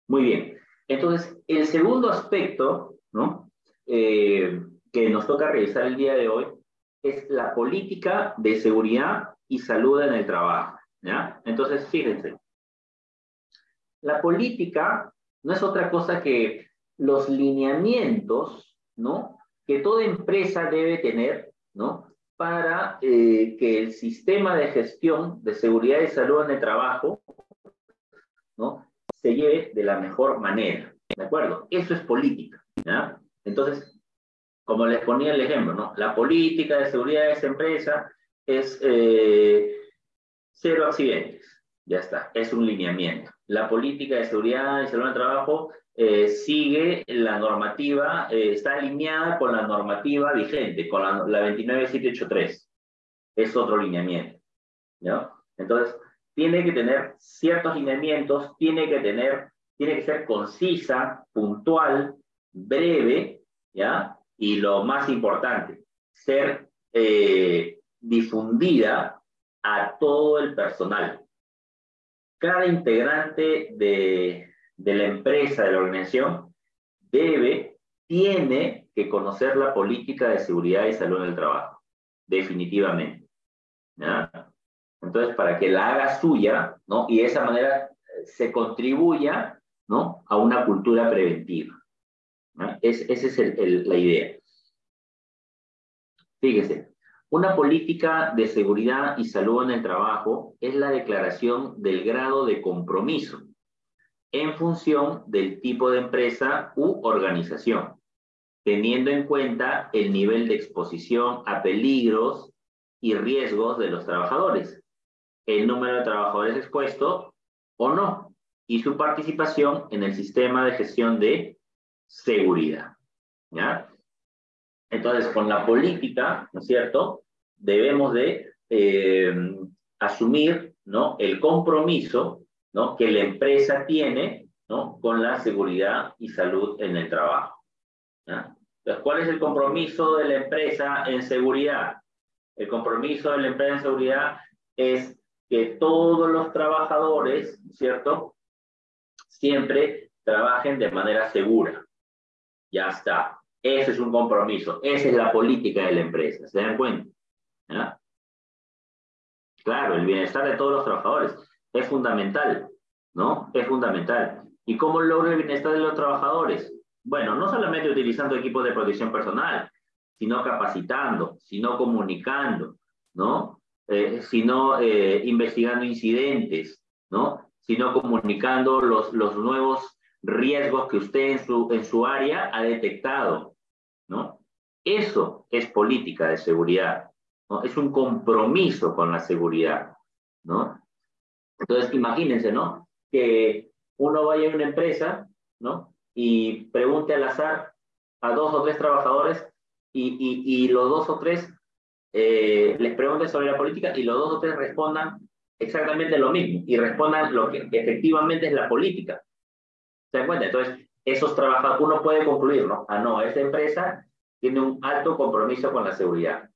Muy bien. Entonces, el segundo aspecto, ¿no? Eh, que nos toca revisar el día de hoy es la política de seguridad y salud en el trabajo, ¿ya? Entonces, fíjense. La política no es otra cosa que los lineamientos, ¿no? Que toda empresa debe tener, ¿no? Para eh, que el sistema de gestión de seguridad y salud en el trabajo, ¿no? Se lleve de la mejor manera, ¿de acuerdo? Eso es política. Entonces, como les ponía el ejemplo, ¿no? La política de seguridad de esa empresa es eh, cero accidentes, ya está, es un lineamiento la política de seguridad y salud del trabajo eh, sigue la normativa, eh, está alineada con la normativa vigente, con la, la 29783. Es otro lineamiento. ¿no? Entonces, tiene que tener ciertos lineamientos, tiene que tener, tiene que ser concisa, puntual, breve, ¿ya? Y lo más importante, ser eh, difundida a todo el personal cada integrante de, la empresa, de la organización, debe, tiene que conocer la política de seguridad y salud en el trabajo, definitivamente. Entonces, para que la haga suya, ¿no? Y de esa manera eh, se contribuya, ¿no? A una cultura preventiva. esa es la idea. Fíjese, una política de seguridad y salud en el trabajo es la declaración del grado de compromiso en función del tipo de empresa u organización, teniendo en cuenta el nivel de exposición a peligros y riesgos de los trabajadores, el número de trabajadores expuestos o no, y su participación en el sistema de gestión de seguridad. ¿Ya? Entonces, con la política, ¿no es cierto? Debemos de eh, asumir, ¿no? El compromiso, ¿no? Que la empresa tiene, ¿no? Con la seguridad y salud en el trabajo. Entonces, ¿cuál es el compromiso de la empresa en seguridad? El compromiso de la empresa en seguridad es que todos los trabajadores, ¿cierto? Siempre trabajen de manera segura. Ya está. Ese es un compromiso, esa es la política de la empresa, ¿se dan cuenta? Claro, el bienestar de todos los trabajadores es fundamental, ¿no? Es fundamental. ¿Y cómo logra el bienestar de los trabajadores? Bueno, no solamente utilizando equipos de protección personal, sino capacitando, sino comunicando, ¿no? Eh, sino eh, investigando incidentes, ¿no? Sino comunicando los, los nuevos riesgos que usted en su, en su área ha detectado. Eso es política de seguridad. Es un compromiso con la seguridad, ¿no? Entonces, imagínense, ¿no? Que uno vaya a una empresa, ¿no? Y pregunte al azar a dos o tres trabajadores y, y, los dos o tres eh, les pregunte sobre la política y los dos o tres respondan exactamente lo mismo y respondan lo que efectivamente es la política. ¿Se dan? Entonces, esos trabajadores, uno puede concluir, ¿no? Ah, no, esta empresa tiene un alto compromiso con la seguridad.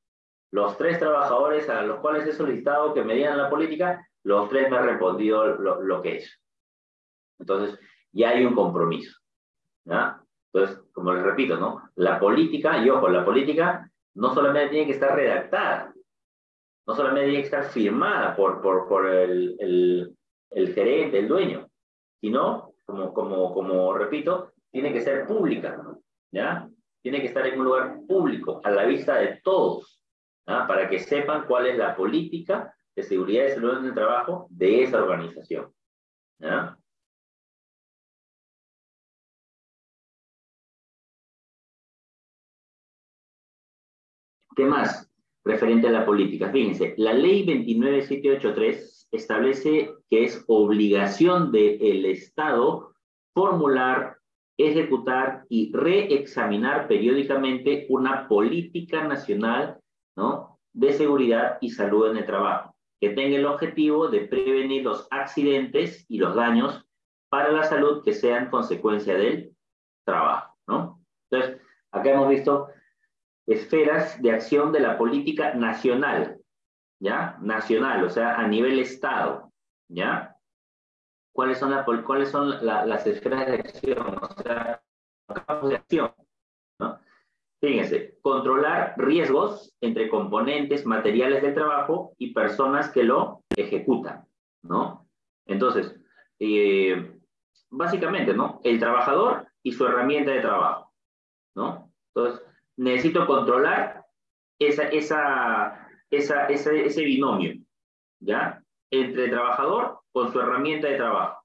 Los tres trabajadores a los cuales he solicitado que me digan la política, los tres me han respondido lo, que es. Entonces, ya hay un compromiso. ¿ya? Entonces, como les repito, ¿no? La política, y ojo, la política no solamente tiene que estar redactada, No solamente tiene que estar firmada por, por, por el, el, el, gerente, el dueño, sino, como, como, como repito, tiene que ser pública, ¿ya? Tiene que estar en un lugar público, a la vista de todos, ¿ya? para que sepan cuál es la política de seguridad y salud en el trabajo de esa organización. ¿ya? ¿Qué más? Referente a la política. Fíjense, la ley 29783 establece que es obligación del Estado formular, ejecutar y reexaminar periódicamente una política nacional ¿no? de seguridad y salud en el trabajo, que tenga el objetivo de prevenir los accidentes y los daños para la salud que sean consecuencia del trabajo. ¿no? Entonces, acá hemos visto esferas de acción de la política nacional, ¿ya? Nacional, o sea, a nivel Estado, ¿ya? ¿Cuáles son, la, cuáles son las esferas de acción? O sea, campos de acción, ¿no? Fíjense, controlar riesgos entre componentes materiales del trabajo y personas que lo ejecutan, ¿no? Entonces, eh, básicamente, ¿no? El trabajador y su herramienta de trabajo, ¿no? Entonces, necesito controlar esa, esa, esa, ese, ese binomio, ¿ya? Entre trabajador con su herramienta de trabajo.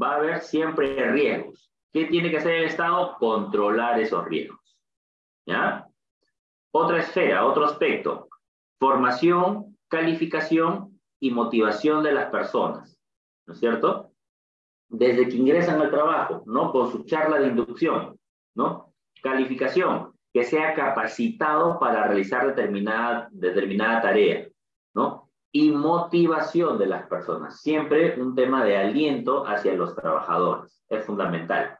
Va a haber siempre riesgos. ¿Qué tiene que hacer el Estado? Controlar esos riesgos, ¿ya? Otra esfera, otro aspecto, formación, calificación y motivación de las personas, ¿no es cierto? Desde que ingresan al trabajo, ¿no? Con su charla de inducción, ¿no? Calificación, que sea capacitado para realizar determinada, determinada tarea, ¿no? Y motivación de las personas. Siempre un tema de aliento hacia los trabajadores. Es fundamental.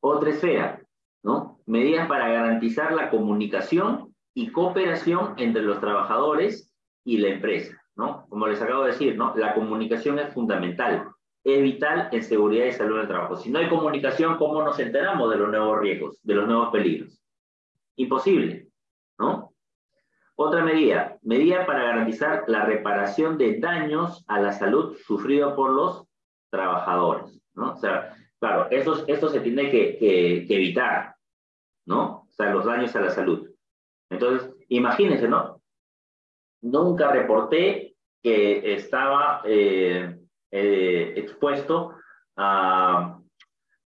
Otra esfera, ¿no? Medidas para garantizar la comunicación y cooperación entre los trabajadores y la empresa, ¿no? Como les acabo de decir, ¿no? La comunicación es fundamental es vital en seguridad y salud del trabajo. Si no hay comunicación, ¿cómo nos enteramos de los nuevos riesgos, de los nuevos peligros? Imposible, ¿no? Otra medida, medida para garantizar la reparación de daños a la salud sufridos por los trabajadores, ¿no? O sea, claro, esto, esto se tiene que, que, evitar, ¿no? O sea, los daños a la salud. Entonces, imagínense, ¿no? Nunca reporté que estaba... Eh, eh, expuesto a,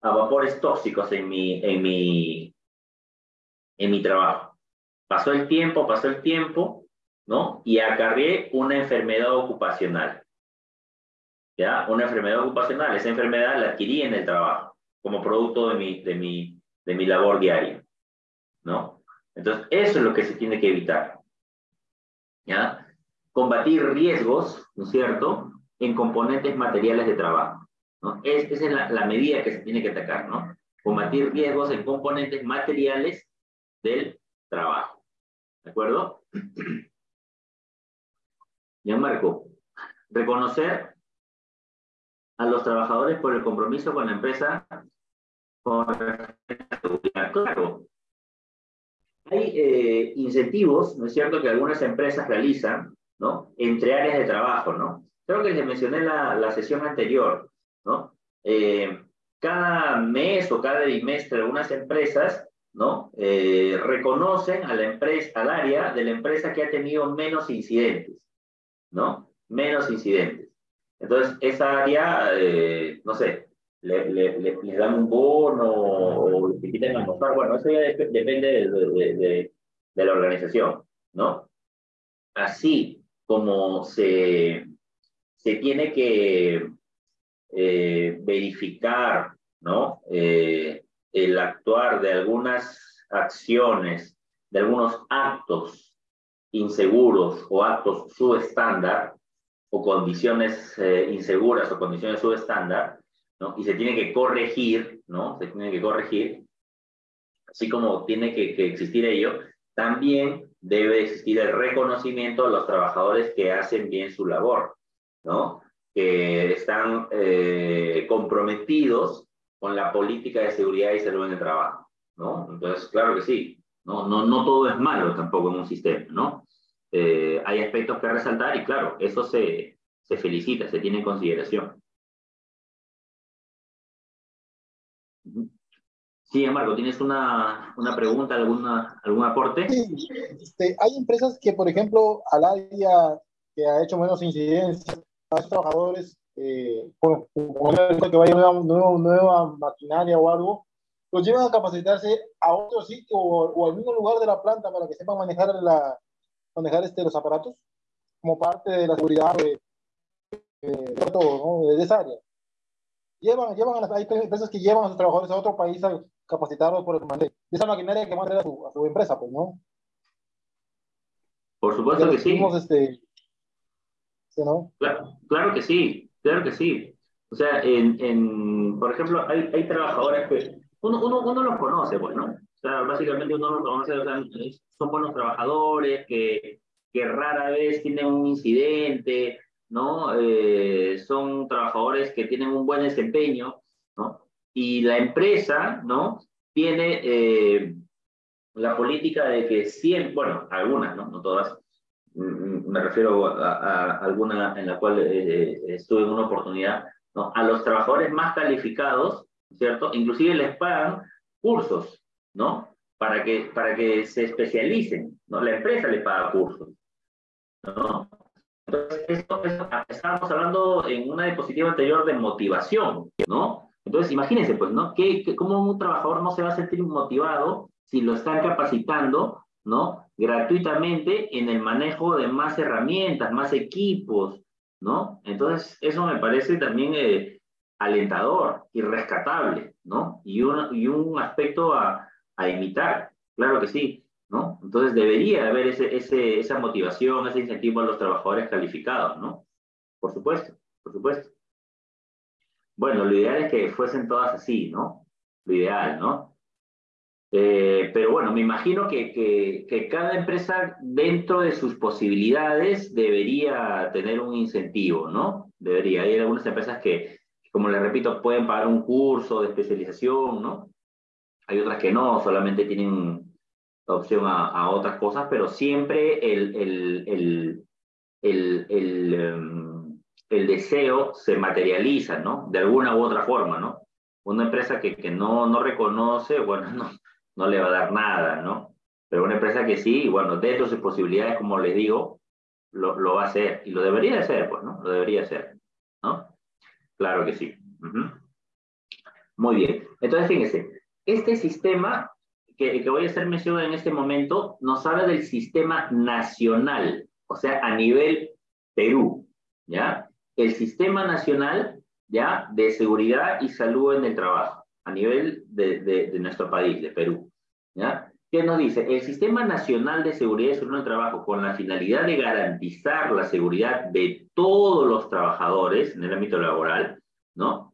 a, vapores tóxicos en mi, en, mi, en mi trabajo. Pasó el tiempo, pasó el tiempo, ¿no? Y acarreé una enfermedad ocupacional. ¿Ya? Una enfermedad ocupacional. Esa enfermedad la adquirí en el trabajo, como producto de mi, de mi, de mi labor diaria, ¿no? Entonces, eso es lo que se tiene que evitar. ¿Ya? Combatir riesgos, ¿no es cierto? en componentes materiales de trabajo. ¿no? Es, esa es la, la, medida que se tiene que atacar, ¿no? Combatir riesgos en componentes materiales del trabajo. ¿De acuerdo? Marco, reconocer a los trabajadores por el compromiso con la empresa Claro, hay eh, incentivos, ¿no es cierto?, que algunas empresas realizan, ¿no?, entre áreas de trabajo, ¿no? Creo que les mencioné la, la sesión anterior, ¿no? Eh, cada mes o cada bimestre algunas empresas, ¿no? Eh, reconocen a la empresa, al área de la empresa que ha tenido menos incidentes, ¿no? Menos incidentes. Entonces, esa área, eh, no sé, le, le, le, dan un bono o le quitan almorzar, bueno, eso ya depende de, de, de, de la organización, ¿no? Así como se se tiene que eh, verificar ¿no? El actuar de algunas acciones, de algunos actos inseguros o actos subestándar o condiciones eh, inseguras o condiciones subestándar. Y se tiene que corregir, ¿no? Se tiene que corregir, así como tiene que, que existir ello, también debe existir el reconocimiento a los trabajadores que hacen bien su labor. ¿no? que están eh, comprometidos con la política de seguridad y salud en el trabajo. ¿no? Entonces, claro que sí, no, no, no todo es malo tampoco en un sistema. ¿no? eh, hay aspectos que resaltar y claro, eso se, se felicita, se tiene en consideración. Sí, Marco, ¿tienes una, una pregunta, alguna, algún aporte? Sí, este, hay empresas que, por ejemplo, al área que ha hecho menos incidencia, a los trabajadores, eh, por, que vaya nueva, nueva, nueva, maquinaria o algo, los llevan a capacitarse a otro sitio o, al mismo lugar de la planta para que sepan manejar, la, manejar este, los aparatos como parte de la seguridad de, de, todo, ¿no? de esa área. Llevan, llevan a las, hay empresas que llevan a sus trabajadores a otro país a capacitarlos por el de esa maquinaria que manda a su, a su empresa, pues, ¿no? Por supuesto que sí. Este, ¿sí no? Claro, claro que sí, claro que sí. O sea, en, en, por ejemplo, hay, hay trabajadores que uno, uno, uno los conoce, pues, ¿no? O sea, básicamente uno los conoce, o sea, son buenos trabajadores que, que rara vez tienen un incidente, ¿no? Eh, son trabajadores que tienen un buen desempeño, ¿no? Y la empresa, ¿no? Tiene eh, la política de que siempre, bueno, algunas, ¿no? No todas, me refiero a, alguna en la cual eh, estuve en una oportunidad, ¿no? A los trabajadores más calificados, ¿cierto? Inclusive les pagan cursos, ¿no? Para que, para que se especialicen, ¿no? La empresa les paga cursos, ¿no? Entonces, esto, estábamos hablando en una diapositiva anterior de motivación, ¿no? Entonces, imagínense, pues, ¿no? ¿Qué, cómo un trabajador no se va a sentir motivado si lo están capacitando, ¿no? Gratuitamente en el manejo de más herramientas, más equipos, ¿no? Entonces, eso me parece también eh, alentador y rescatable, ¿no? Y un, y un aspecto a, a imitar, claro que sí. ¿no? Entonces debería haber ese, ese, esa motivación, ese incentivo a los trabajadores calificados, ¿no? Por supuesto, por supuesto. Bueno, lo ideal es que fuesen todas así, ¿no? Lo ideal, ¿no? Eh, pero bueno, me imagino que, que, que, cada empresa dentro de sus posibilidades debería tener un incentivo, ¿no? Debería. Hay algunas empresas que, como les repito, pueden pagar un curso de especialización, ¿no? Hay otras que no, solamente tienen opción a, otras cosas, pero siempre el, el, el, el, el, em, deseo se materializa, ¿no? De alguna u otra forma, ¿no? Una empresa que, que no, no reconoce, bueno, [LAUGHS] no, no le va a dar nada, ¿no? Pero una empresa que sí, bueno, dentro de sus posibilidades, como les digo, lo, lo va a hacer y lo debería hacer, pues, ¿no? Lo debería hacer, ¿no? Claro que sí. Muy bien. Entonces, fíjense, este sistema que, voy a hacer mención en este momento nos habla del sistema nacional, o sea, a nivel Perú, ¿ya? El sistema nacional, ¿ya? De seguridad y salud en el trabajo, a nivel de, de, nuestro país, de Perú, ¿ya? ¿Qué nos dice? El Sistema Nacional de Seguridad y Salud en el Trabajo, con la finalidad de garantizar la seguridad de todos los trabajadores en el ámbito laboral, ¿no?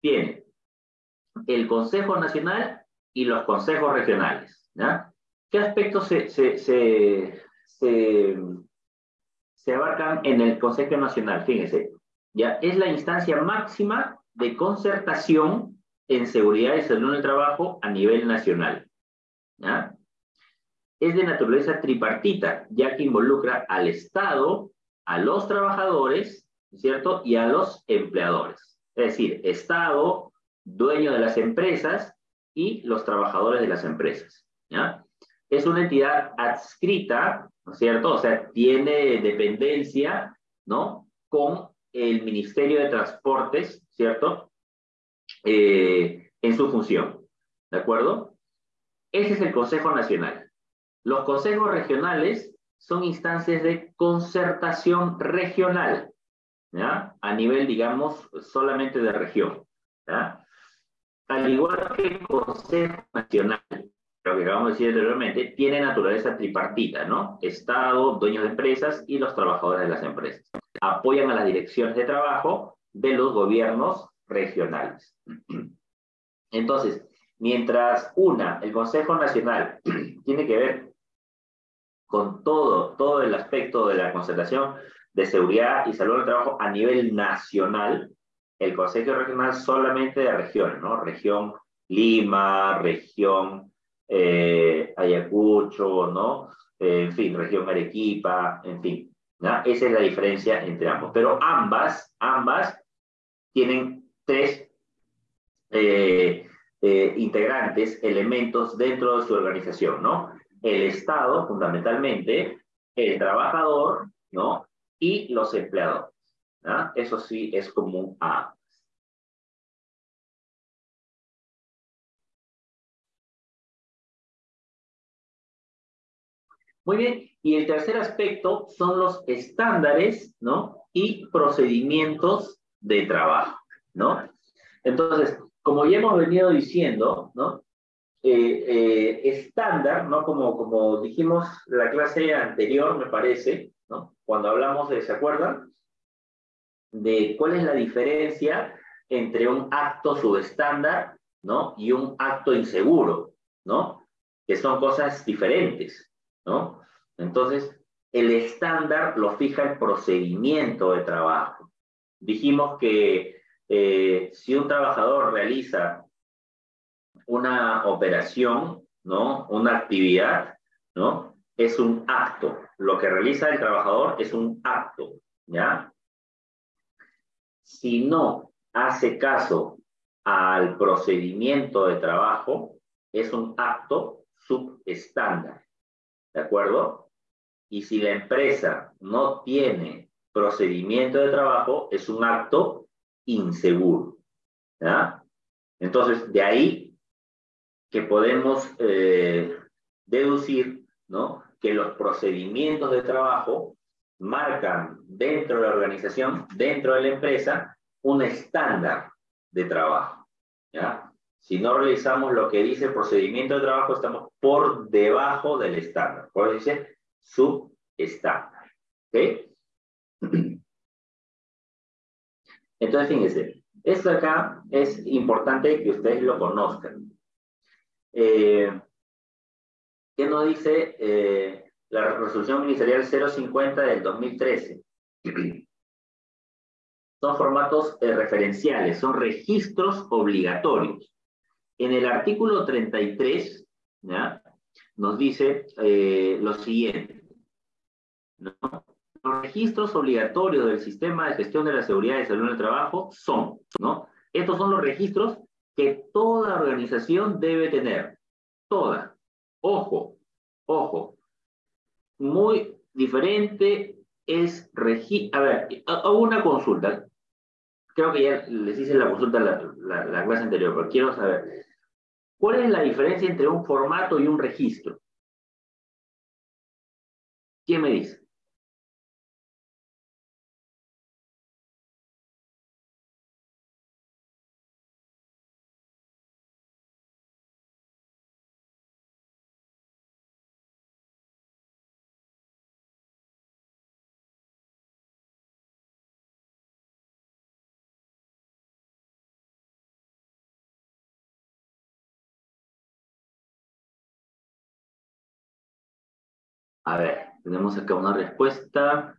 Tiene el Consejo Nacional y los consejos regionales. ¿Qué aspectos se, abarcan en el Consejo Nacional? Fíjense, ya es la instancia máxima de concertación en seguridad y salud en el trabajo a nivel nacional. ¿Ya? Es de naturaleza tripartita, ya que involucra al Estado, a los trabajadores, ¿cierto? Y a los empleadores. Es decir, Estado, dueño de las empresas, y los trabajadores de las empresas. Es una entidad adscrita, ¿no es cierto? O sea, tiene dependencia, ¿no? Con el Ministerio de Transportes, ¿cierto? Eh, en su función, ¿de acuerdo? Ese es el Consejo Nacional. Los consejos regionales son instancias de concertación regional, ¿ya? A nivel, digamos, solamente de región, ¿ya? al igual que el Consejo Nacional, lo que acabamos de decir anteriormente, tiene naturaleza tripartita, ¿no? Estado, dueños de empresas y los trabajadores de las empresas. Apoyan a las direcciones de trabajo de los gobiernos regionales. [CLEARS THROAT] Entonces, mientras una, el Consejo Nacional, [CLEARS THROAT] tiene que ver con todo, todo el aspecto de la concentración de seguridad y salud del trabajo a nivel nacional, el Consejo Regional solamente de regiones, ¿no? Región Lima, región eh, Ayacucho, ¿no? en fin, región Arequipa, en fin. Esa es la diferencia entre ambos. Pero ambas, ambas tienen tres eh, eh, integrantes, elementos dentro de su organización, ¿no? El Estado, fundamentalmente, el trabajador, ¿no? Y los empleadores. ¿no? Eso sí es común a Muy bien, y el tercer aspecto son los estándares, ¿no? Y procedimientos de trabajo, ¿no? Entonces, como ya hemos venido diciendo, ¿no? Eh, eh, estándar, ¿no? Como, como dijimos la clase anterior, me parece, ¿no? Cuando hablamos de, ¿se acuerdan? De cuál es la diferencia entre un acto subestándar, ¿no? Y un acto inseguro, ¿no? Que son cosas diferentes, ¿no? Entonces, el estándar lo fija el procedimiento de trabajo. Dijimos que eh, si un trabajador realiza una operación, ¿no? Una actividad, ¿no? Es un acto. Lo que realiza el trabajador es un acto, ¿ya? Si no hace caso al procedimiento de trabajo, es un acto subestándar. ¿De acuerdo? Y si la empresa no tiene procedimiento de trabajo, es un acto inseguro. ¿ya? Entonces, de ahí que podemos eh, deducir ¿no? que los procedimientos de trabajo marcan dentro de la organización, dentro de la empresa, un estándar de trabajo. ¿ya? Si no realizamos lo que dice el procedimiento de trabajo, estamos por debajo del estándar. Por eso dice subestándar. ¿Ok? Entonces, fíjense, esto acá es importante que ustedes lo conozcan. Eh, ¿Qué nos dice eh, la resolución ministerial 050 del 2013? [CLEARS THROAT] Son formatos eh, referenciales, son registros obligatorios. En el artículo 33, ¿ya? nos dice lo siguiente. Los registros obligatorios del sistema de gestión de la seguridad y salud en el trabajo son, ¿no? Estos son los registros que toda organización debe tener. Toda. Ojo, ojo. Muy diferente es registro. A ver, hago una consulta. Creo que ya les hice la consulta la, la clase anterior, pero quiero saber. ¿Cuál es la diferencia entre un formato y un registro? ¿Quién me dice? A ver, tenemos acá una respuesta.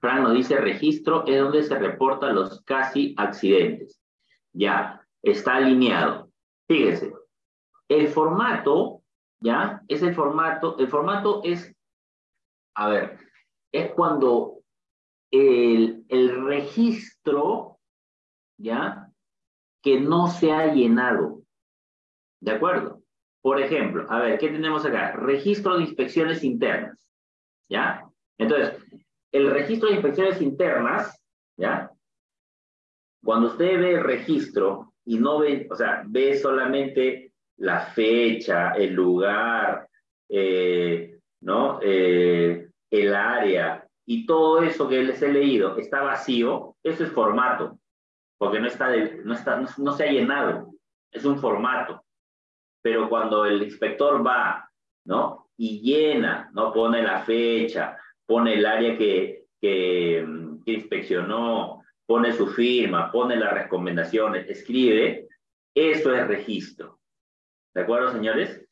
Frank nos dice registro es donde se reportan los casi accidentes. Ya, está alineado. Fíjese, el formato, ya, es el formato, el formato es, a ver, es cuando el, el registro, ya, que no se ha llenado. ¿De acuerdo? Por ejemplo, a ver, ¿qué tenemos acá? Registro de inspecciones internas, ¿ya? Entonces, el registro de inspecciones internas, ¿ya? Cuando usted ve el registro y no ve, o sea, ve solamente la fecha, el lugar, eh, ¿no? Eh, el área y todo eso que les he leído está vacío, eso es formato, porque no, está no, está, no se ha llenado, es un formato. Pero cuando el inspector va, ¿no? Y llena, ¿no? Pone la fecha, pone el área que, que, inspeccionó, pone su firma, pone las recomendaciones, escribe, eso es registro. ¿De acuerdo, señores?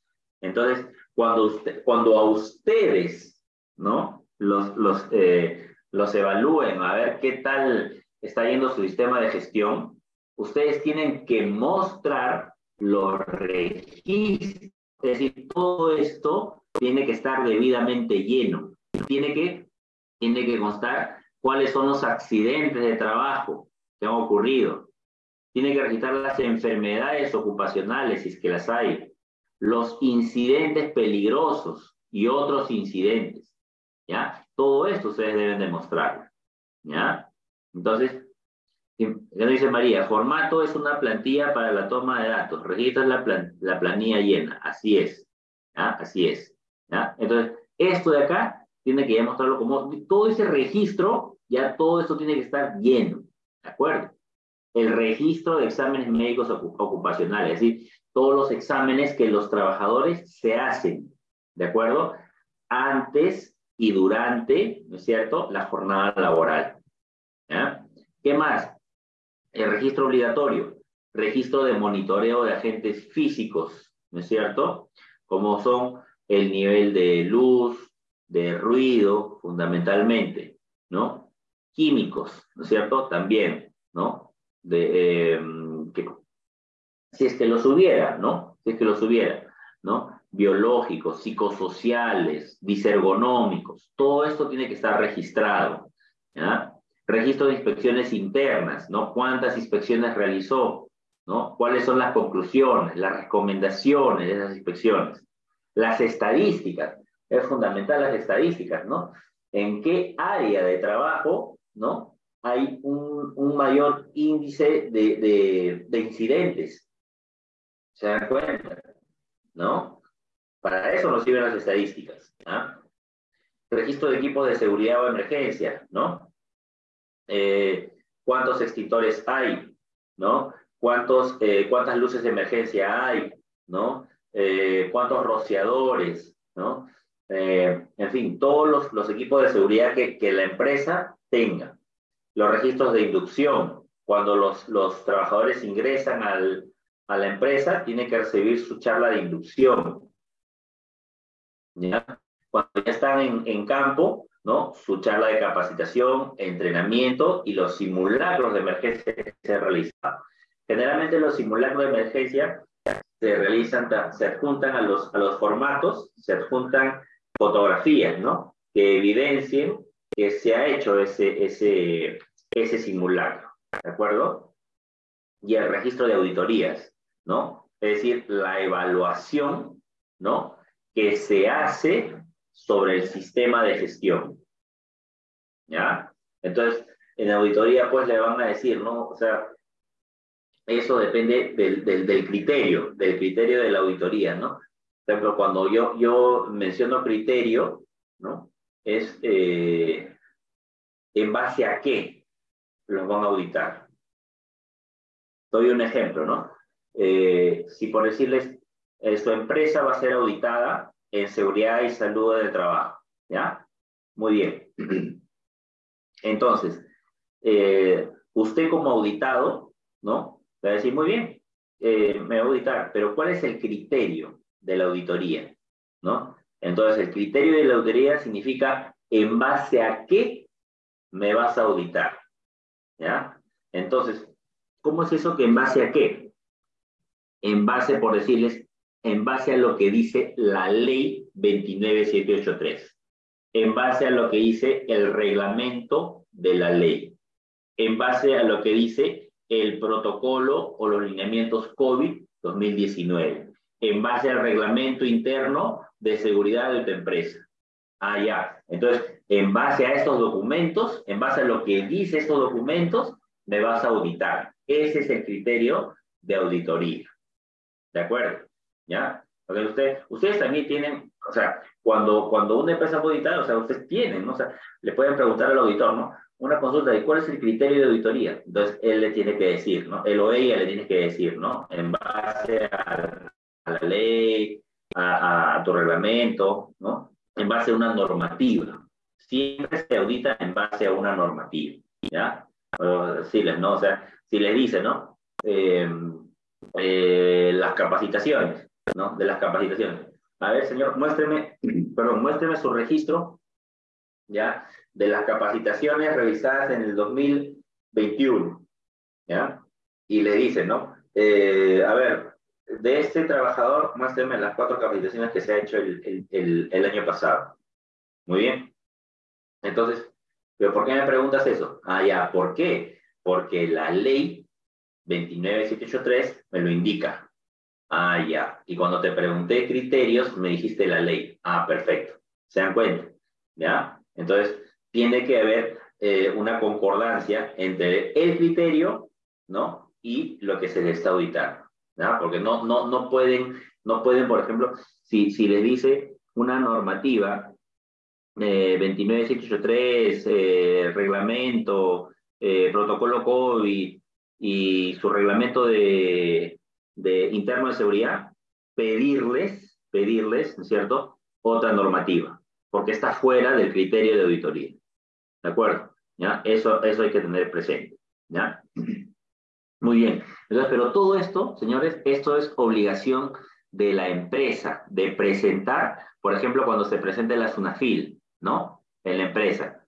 Entonces, cuando, cuando a ustedes, ¿no? Los, los, eh, los evalúen a ver qué tal está yendo su sistema de gestión, ustedes tienen que mostrar los registros Es decir, todo esto tiene que estar debidamente lleno. Tiene que, tiene que constar cuáles son los accidentes de trabajo que han ocurrido. Tiene que registrar las enfermedades ocupacionales, si es que las hay, los incidentes peligrosos y otros incidentes. ¿Ya? Todo esto ustedes deben demostrar. ¿Ya? Entonces, ¿qué dice María? Formato es una plantilla para la toma de datos. Registras la, la planilla llena. Así es. ¿Ya? Así es. ¿Ya? Entonces, esto de acá tiene que ya mostrarlo como todo ese registro, ya todo esto tiene que estar lleno. ¿De acuerdo? El registro de exámenes médicos ocupacionales, es decir, todos los exámenes que los trabajadores se hacen, ¿de acuerdo? Antes y durante, ¿no es cierto?, la jornada laboral. ¿Ya? ¿Qué más? El registro obligatorio, registro de monitoreo de agentes físicos, ¿no es cierto? Como son el nivel de luz, de ruido, fundamentalmente, ¿no? Químicos, ¿no es cierto? También, ¿no? De, em, que, si es que los hubiera, ¿no? Si es que los hubiera, ¿no? Biológicos, psicosociales, disergonómicos, todo esto tiene que estar registrado, ¿ya? Registro de inspecciones internas, ¿no? ¿Cuántas inspecciones realizó? ¿No? ¿Cuáles son las conclusiones, las recomendaciones de esas inspecciones? Las estadísticas, es fundamental las estadísticas, ¿no? En qué área de trabajo, ¿no? Hay un, mayor índice de, de, de, incidentes. ¿Se dan cuenta? ¿No? Para eso nos sirven las estadísticas. ¿ah? Registro de equipos de seguridad o emergencia, ¿no? Eh, ¿Cuántos extintores hay? ¿No? ¿Cuántos, eh, ¿Cuántas luces de emergencia hay? ¿No? Eh, ¿Cuántos rociadores? ¿No? En fin, todos los, los, equipos de seguridad que, que la empresa tenga. Los registros de inducción, cuando los, los trabajadores ingresan al, a la empresa, tienen que recibir su charla de inducción. ¿Ya? Cuando ya están en, campo, ¿no? Su charla de capacitación, entrenamiento y los simulacros de emergencia que se realizan. Generalmente los simulacros de emergencia se realizan, se adjuntan a los, a los formatos, se adjuntan fotografías, ¿no? Que evidencien que se ha hecho ese, ese, ese simulacro, ¿de acuerdo? Y el registro de auditorías, ¿no? Es decir, la evaluación, ¿no? Que se hace sobre el sistema de gestión, ¿ya? Entonces, en auditoría, pues le van a decir, ¿no? O sea, eso depende del, del, del criterio, del criterio de la auditoría, ¿no? Por ejemplo, cuando yo, yo menciono criterio, ¿no? Es eh, en base a qué los van a auditar. Doy un ejemplo, ¿no? Eh, si por decirles, eh, su empresa va a ser auditada en seguridad y salud del trabajo, ¿ya? Muy bien. [CLEARS THROAT] Entonces, usted como auditado, ¿no? Va a decir, muy bien, me va a auditar, pero ¿cuál es el criterio? de la auditoría, ¿no? Entonces, el criterio de la auditoría significa en base a qué me vas a auditar, ¿ya? Entonces, ¿cómo es eso que en base a qué? En base, por decirles, en base a lo que dice la ley 29783, en base a lo que dice el reglamento de la ley, en base a lo que dice el protocolo o los lineamientos COVID 2019 en base al reglamento interno de seguridad de tu empresa. Ah, ya. Entonces, en base a estos documentos, en base a lo que dice estos documentos, me vas a auditar. Ese es el criterio de auditoría. ¿De acuerdo? ¿Ya? Porque usted, ustedes también tienen, o sea, cuando, cuando una empresa a auditar, o sea, ustedes tienen, ¿no? O sea, le pueden preguntar al auditor, ¿no? Una consulta de cuál es el criterio de auditoría. Entonces, él le tiene que decir, ¿no? Él o ella le tiene que decir, ¿no? En base a la ley, a, tu reglamento, ¿no? En base a una normativa. Siempre se audita en base a una normativa, ¿ya? les, ¿no? O sea, si les dice, ¿no? Eh, eh, las capacitaciones, ¿no? De las capacitaciones. A ver, señor, muéstreme, [CLEARS THROAT] perdón, muéstreme su registro, ¿ya? De las capacitaciones realizadas en el 2021, ¿ya? Y le dice, ¿no? Eh, a ver, de este trabajador, muéstrame las cuatro capacitaciones que se ha hecho el, el, el, año pasado. Muy bien. Entonces, ¿pero por qué me preguntas eso? Ah, ya, ¿por qué? Porque la ley 29783 me lo indica. Ah, ya. Y cuando te pregunté criterios, me dijiste la ley. Ah, perfecto. ¿Se dan cuenta? ¿Ya? Entonces, tiene que haber eh, una concordancia entre el criterio, ¿no? Y lo que se le está auditando. ¿ya? Porque no, no, no, pueden, no pueden, por ejemplo, si, si les dice una normativa, eh, 29783, eh, reglamento, eh, protocolo COVID y su reglamento de, de interno de seguridad, pedirles, pedirles, ¿no es cierto?, otra normativa, porque está fuera del criterio de auditoría. ¿De acuerdo? ¿Ya? Eso, eso hay que tener presente. ¿Ya? Muy bien. Entonces, pero todo esto, señores, esto es obligación de la empresa, de presentar, por ejemplo, cuando se presente la SUNAFIL, ¿no? En la empresa.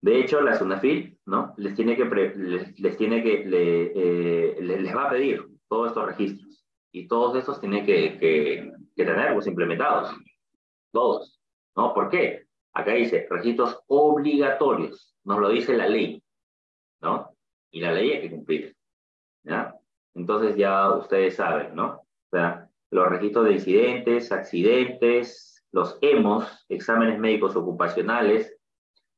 De hecho, la SUNAFIL, ¿no? Les tiene que, les, tiene que, eh, les, va a pedir todos estos registros. Y todos estos tienen que, que, tenerlos implementados. Todos. ¿No? ¿Por qué? Acá dice registros obligatorios. Nos lo dice la ley. ¿No? Y la ley hay que cumplir. ¿ya? Entonces ya ustedes saben, ¿no? O sea, los registros de incidentes, accidentes, los EMOS, exámenes médicos ocupacionales,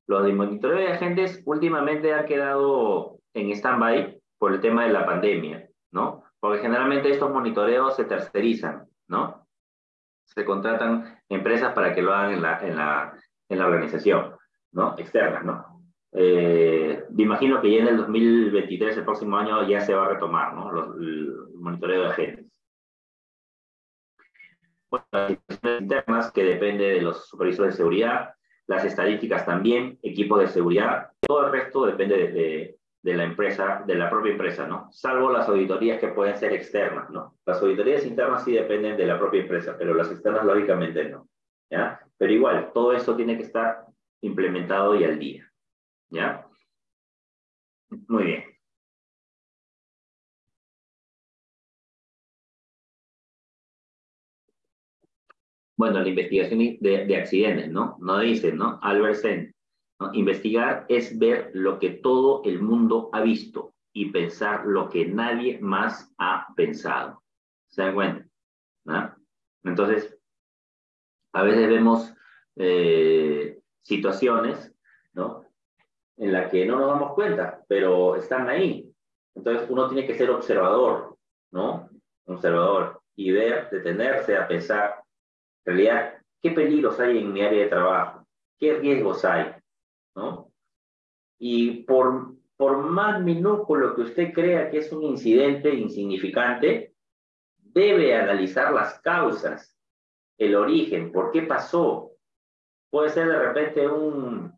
los de monitoreo de agentes últimamente han quedado en stand-by por el tema de la pandemia, ¿no? Porque generalmente estos monitoreos se tercerizan, ¿no? Se contratan empresas para que lo hagan en la, en la, en la organización, ¿no? Externas, ¿no? Eh, me imagino que ya en el 2023, el próximo año, ya se va a retomar ¿no? El monitoreo de agentes. Bueno, las situaciones internas que depende de los supervisores de seguridad, las estadísticas también, equipos de seguridad, todo el resto depende de, de, la empresa, de la propia empresa, ¿no? Salvo las auditorías que pueden ser externas, ¿no? Las auditorías internas sí dependen de la propia empresa, pero las externas lógicamente no, ¿ya? Pero igual, todo esto tiene que estar implementado y al día. ¿Ya? Muy bien. Bueno, la investigación de, de accidentes, ¿no? No dice, ¿no? Albert Sen. Investigar es ver lo que todo el mundo ha visto y pensar lo que nadie más ha pensado. ¿Se dan cuenta? Entonces, a veces vemos eh, situaciones, ¿no? en la que no nos damos cuenta, pero están ahí. Entonces uno tiene que ser observador, ¿no? Observador y ver, detenerse a pensar, en realidad, ¿qué peligros hay en mi área de trabajo? ¿Qué riesgos hay? Y por, por más minúsculo que usted crea que es un incidente insignificante, debe analizar las causas, el origen, por qué pasó. Puede ser de repente un,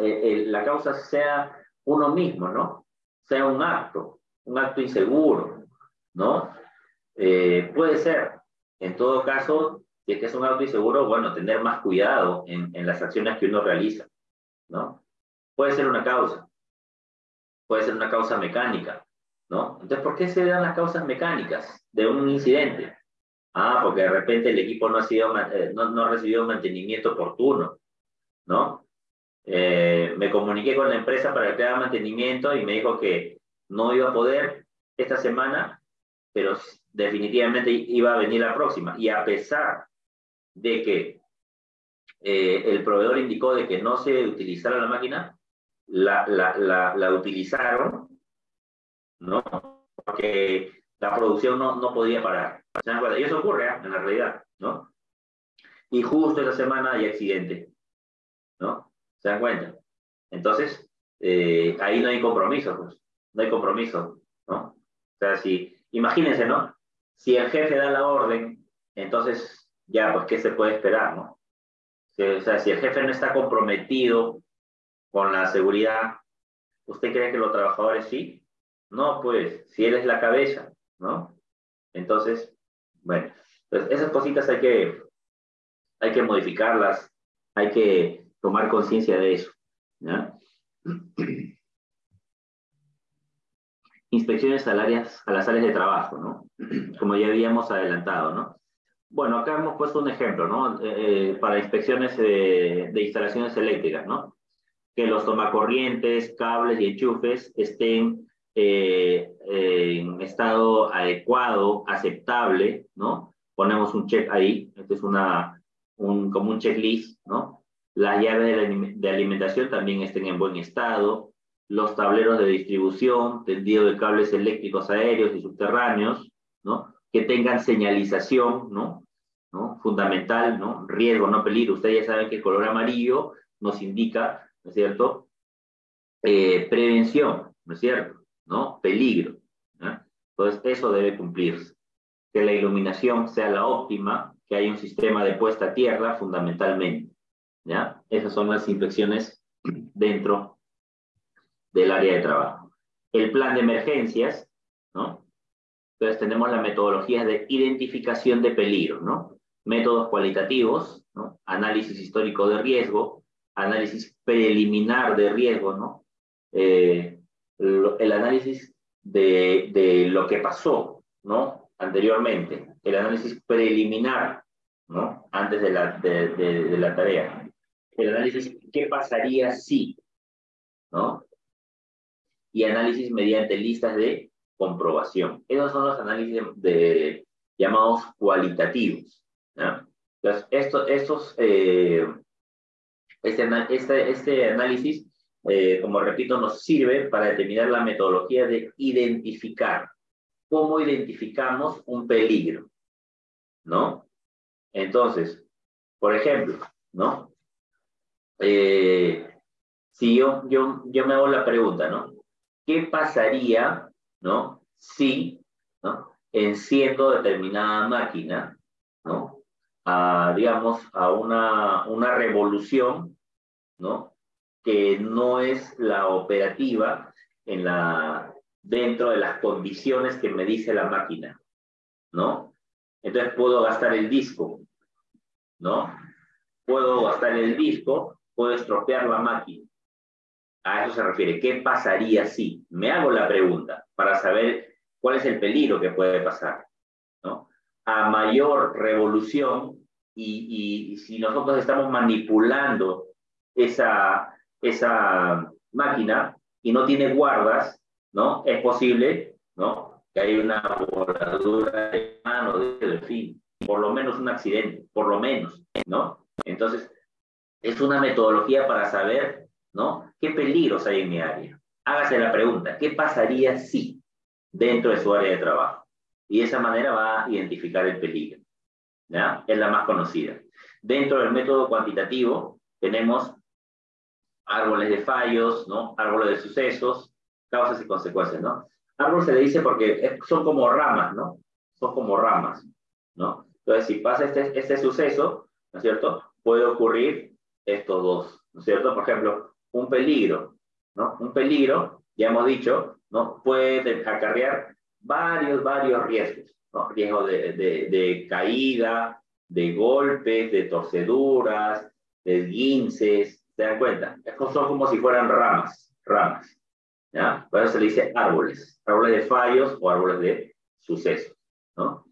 eh, la causa sea uno mismo, ¿no? Sea un acto, un acto inseguro, ¿no? Eh, puede ser. En todo caso, si es que es un acto inseguro, bueno, tener más cuidado en, en las acciones que uno realiza, ¿no? Puede ser una causa, puede ser una causa mecánica, ¿no? Entonces, ¿por qué se dan las causas mecánicas de un incidente? Ah, porque de repente el equipo no ha, sido, eh, no, no ha recibido mantenimiento oportuno, ¿no? Eh, me comuniqué con la empresa para que haga mantenimiento y me dijo que no iba a poder esta semana, pero definitivamente iba a venir la próxima. Y a pesar de que eh, el proveedor indicó de que no se utilizara la máquina, la, utilizaron, ¿no? Porque la producción no, no podía parar. Y eso ocurre ¿eh? en la realidad, ¿no? Y justo esa semana hay accidente, ¿no? ¿Se dan cuenta? Entonces, eh, ahí no hay compromiso, pues. No hay compromiso, ¿no? O sea, si, imagínense, ¿no? Si el jefe da la orden, entonces, ya, pues, ¿qué se puede esperar, no? O sea, si el jefe no está comprometido con la seguridad, ¿usted cree que los trabajadores sí? No, pues, si él es la cabeza, ¿no? Entonces, bueno, pues esas cositas hay que, hay que modificarlas, hay que tomar conciencia de eso. [CLEARS THROAT] inspecciones a, áreas, a las áreas de trabajo, ¿no? [CLEARS THROAT] Como ya habíamos adelantado, ¿no? Bueno, acá hemos puesto un ejemplo, ¿no? Eh, para inspecciones de, instalaciones eléctricas, ¿no? Que los tomacorrientes, cables y enchufes estén eh, en estado adecuado, aceptable, ¿no? Ponemos un check ahí, este es una, un, como un checklist, ¿no? Las llaves de alimentación también estén en buen estado, los tableros de distribución, tendido de cables eléctricos aéreos y subterráneos, ¿no? Que tengan señalización, ¿no? ¿no? Fundamental, ¿no? Riesgo, no peligro. Ustedes ya saben que el color amarillo nos indica, ¿no es cierto? Eh, prevención, ¿no es cierto? ¿no? Peligro. Entonces, eso debe cumplirse. Que la iluminación sea la óptima, que haya un sistema de puesta a tierra fundamentalmente. ¿ya? Esas son las inspecciones dentro del área de trabajo. El plan de emergencias, ¿no? Entonces tenemos la metodología de identificación de peligro, ¿no? Métodos cualitativos, ¿no? Análisis histórico de riesgo, análisis preliminar de riesgo, ¿no? Eh, el análisis de, lo que pasó, ¿no? Anteriormente, el análisis preliminar, ¿no? Antes de la, de, de, la tarea. El análisis, ¿qué pasaría si? ¿No? Y análisis mediante listas de comprobación. Esos son los análisis de, llamados cualitativos. Entonces, esto, estos, eh, este, este, este análisis eh, como repito, nos sirve para determinar la metodología de identificar. ¿Cómo identificamos un peligro? ¿No? Entonces, por ejemplo, ¿no? Eh, si yo, yo, yo me hago la pregunta, ¿no? ¿Qué pasaría, ¿no? Si, ¿no? Enciendo determinada máquina, ¿no? A, digamos, a una, una revolución, ¿no? que no es la operativa en la, dentro de las condiciones que me dice la máquina, ¿no? Entonces puedo gastar el disco, ¿no? Puedo gastar el disco, puedo estropear la máquina. A eso se refiere. ¿Qué pasaría si? Me hago la pregunta para saber cuál es el peligro que puede pasar, ¿no? A mayor revolución y, y si nosotros estamos manipulando esa, esa máquina y no tiene guardas, ¿no? Es posible, ¿no? Que haya una voladura de mano, de fin, por lo menos un accidente, por lo menos, ¿no? Entonces, es una metodología para saber, ¿no? ¿Qué peligros hay en mi área? Hágase la pregunta, ¿qué pasaría si dentro de su área de trabajo? Y de esa manera va a identificar el peligro, ¿ya? Es la más conocida. Dentro del método cuantitativo tenemos árboles de fallos, ¿no? Árboles de sucesos, causas y consecuencias, ¿no? Árbol se le dice porque son como ramas, ¿no? Son como ramas, ¿no? Entonces, si pasa este, este suceso, ¿no es cierto? Puede ocurrir estos dos, ¿no es cierto? Por ejemplo, un peligro, ¿no? Un peligro, ya hemos dicho, ¿no? Puede acarrear varios, varios riesgos, ¿no? Riesgo de, caída, de golpes, de torceduras, de guinces, ¿Se dan cuenta? Son como si fueran ramas, ramas. ¿Ya? Por eso se le dice árboles, árboles de fallos o árboles de sucesos, ¿no?